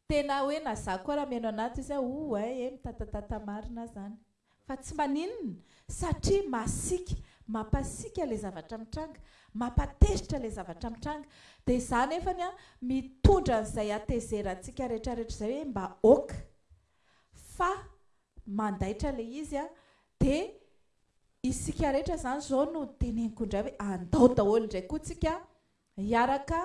Tena hoe na za koa raha mihaino an'ato izy a oh eh eh mitatatata marina zany fa tsy maninona satria masika mampasiaka le zavatra mitranga mampatezitra le zavatra mitranga de za nefany a mitondra an'izay hatezerantsika retraretra izay hoe mba ok fa mandaitra le izy a de isika rehetra zany zao no teneniko indray hoe andao daholo indray koa tsika hiaraka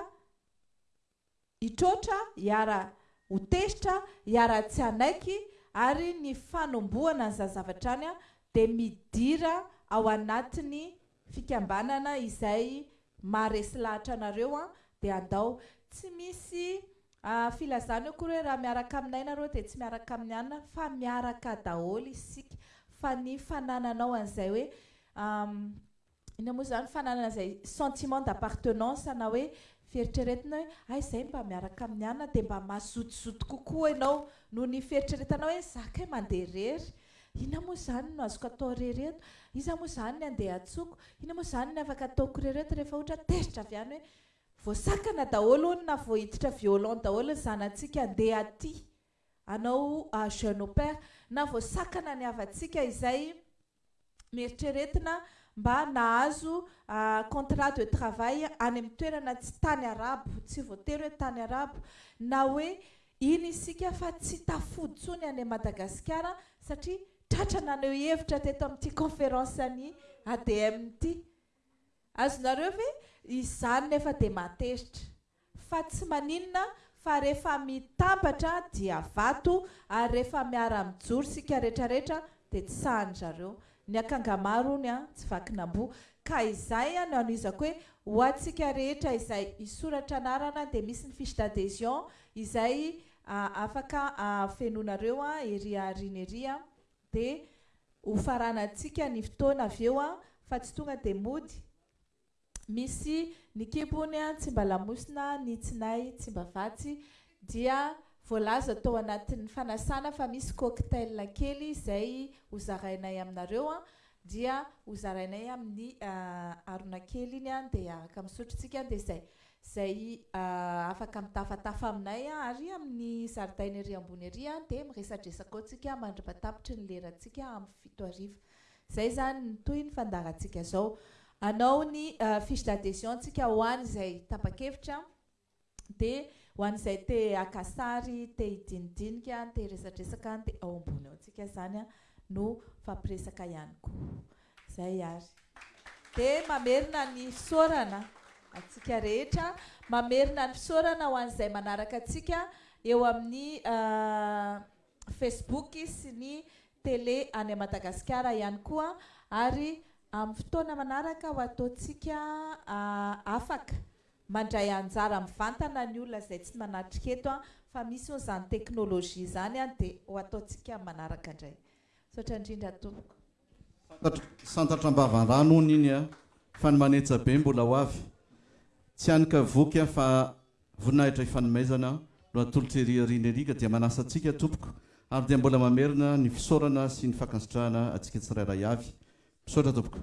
hitroatra, hiara ho tezitra, hiara tsy hanaiky ary ny fanombohana ny zazavavy hatrany dia midira ao anatiny fikambanana izay maharesy lahatra anareo dia andao tsy misy filazana akory hoe raha miaraka aminay nareo dia tsy miaraka amin'ny anona fa miaraka daholo isika fa ny fanananao an'izay hoe Inona moa izany fananana izay sentiment d'appartenance na hoe fieritreretina hoe hay izay mba miaraka amin'ny anona dia mba mazotozoto kokoa ianao noho ny fieritreretanao hoe izaho kay mandeha irery, inona moa izany no azoko atao irery eto, iza moa izany ny andehantsoko, inona moa izany ny afaka ataoko irery eto rehefa ohatra tezitra avy any hoe voasakana daholo hono na voahiditra violon daholo ny zanatsika handeha aty hanao jeune au pair na voasakana ny havantsika izay noeritreretina mba nahazo contrat de travail any amin'ny toerana tsy tany arabo, tsy voatery hoe tany arabo, na hoe iny isika fa tsy tafody intsony any Madagasikara satria tratra naneho hevitra teto amin'ity conférence an'i ADM ity. Azonareo ve? Izany nefa dia matezitra. fa tsy maninona fa rehefa mitambatra dia vato ary rehefa miara mijoro sika retraretra dia tsy sahany zareo ny akanga maro hono a tsy vakin'amboa ka izay no anohizako hoe ho antsika rehetra izay hisoratra anarana dia misy ny fiche d'adhesion izay afaka afenonareo a ery aoriana ery a dia ho faranantsika ny fotoana avy eo a fa tsy tonga dia mody misy ny kibony Tsimbalamosina ny tsinay Tsimbavatsy dia voalaza tao anatin'ny fanasana fa misy cocktail kely izay ho zarainay aminareo an dia ho zarainay amin'ny harona kely iny an dia araka misotro tsika dia izay izay afaka mitafatafa aminay an ary amin'ny zaridaina ery ambony ery an dia miresadresaka ao tsika mandriba tapitry ny lera tsika amin'ny fito hariva Zay zany ny tohiny fa ndaratsika zao anao ny fiche d'adhesion ntsika ho an izay tapakevitra de ho an izay te haka sary te hidinidinika te hiresadresaka any de ao ambony ao ntsika zany no mifampiresaka ihany ko zay ary de mamerina ny fisaorana atsika rehetra mamerina ny fisaorana ho an izay manaraka atsika eo amin'ny Facebook sy ny Tele any Madagasikara ihany koa ary amin'ny fotoana manaraka ho ataontsika afaka mandray anjara mivantana ny olona izay tsy manatrika eto fa misy hono izany teknolojia izany dia ho ataontsika amin'ny manaraka indray. Misaotra indrindra tompoko.
Santatra am-bavandrano hono iny a! Fa ny manetsa be mbola ho avy. Tsy hany ka voky aho fa voninahitra ifanomaizana no atolotr' ery aoriana ery ka dia manasa antsika tompoko ary dia mbola mamerina ny fisaorana sy ny fankasitrahana antsika tsirairay avy. Misaotra tompoko.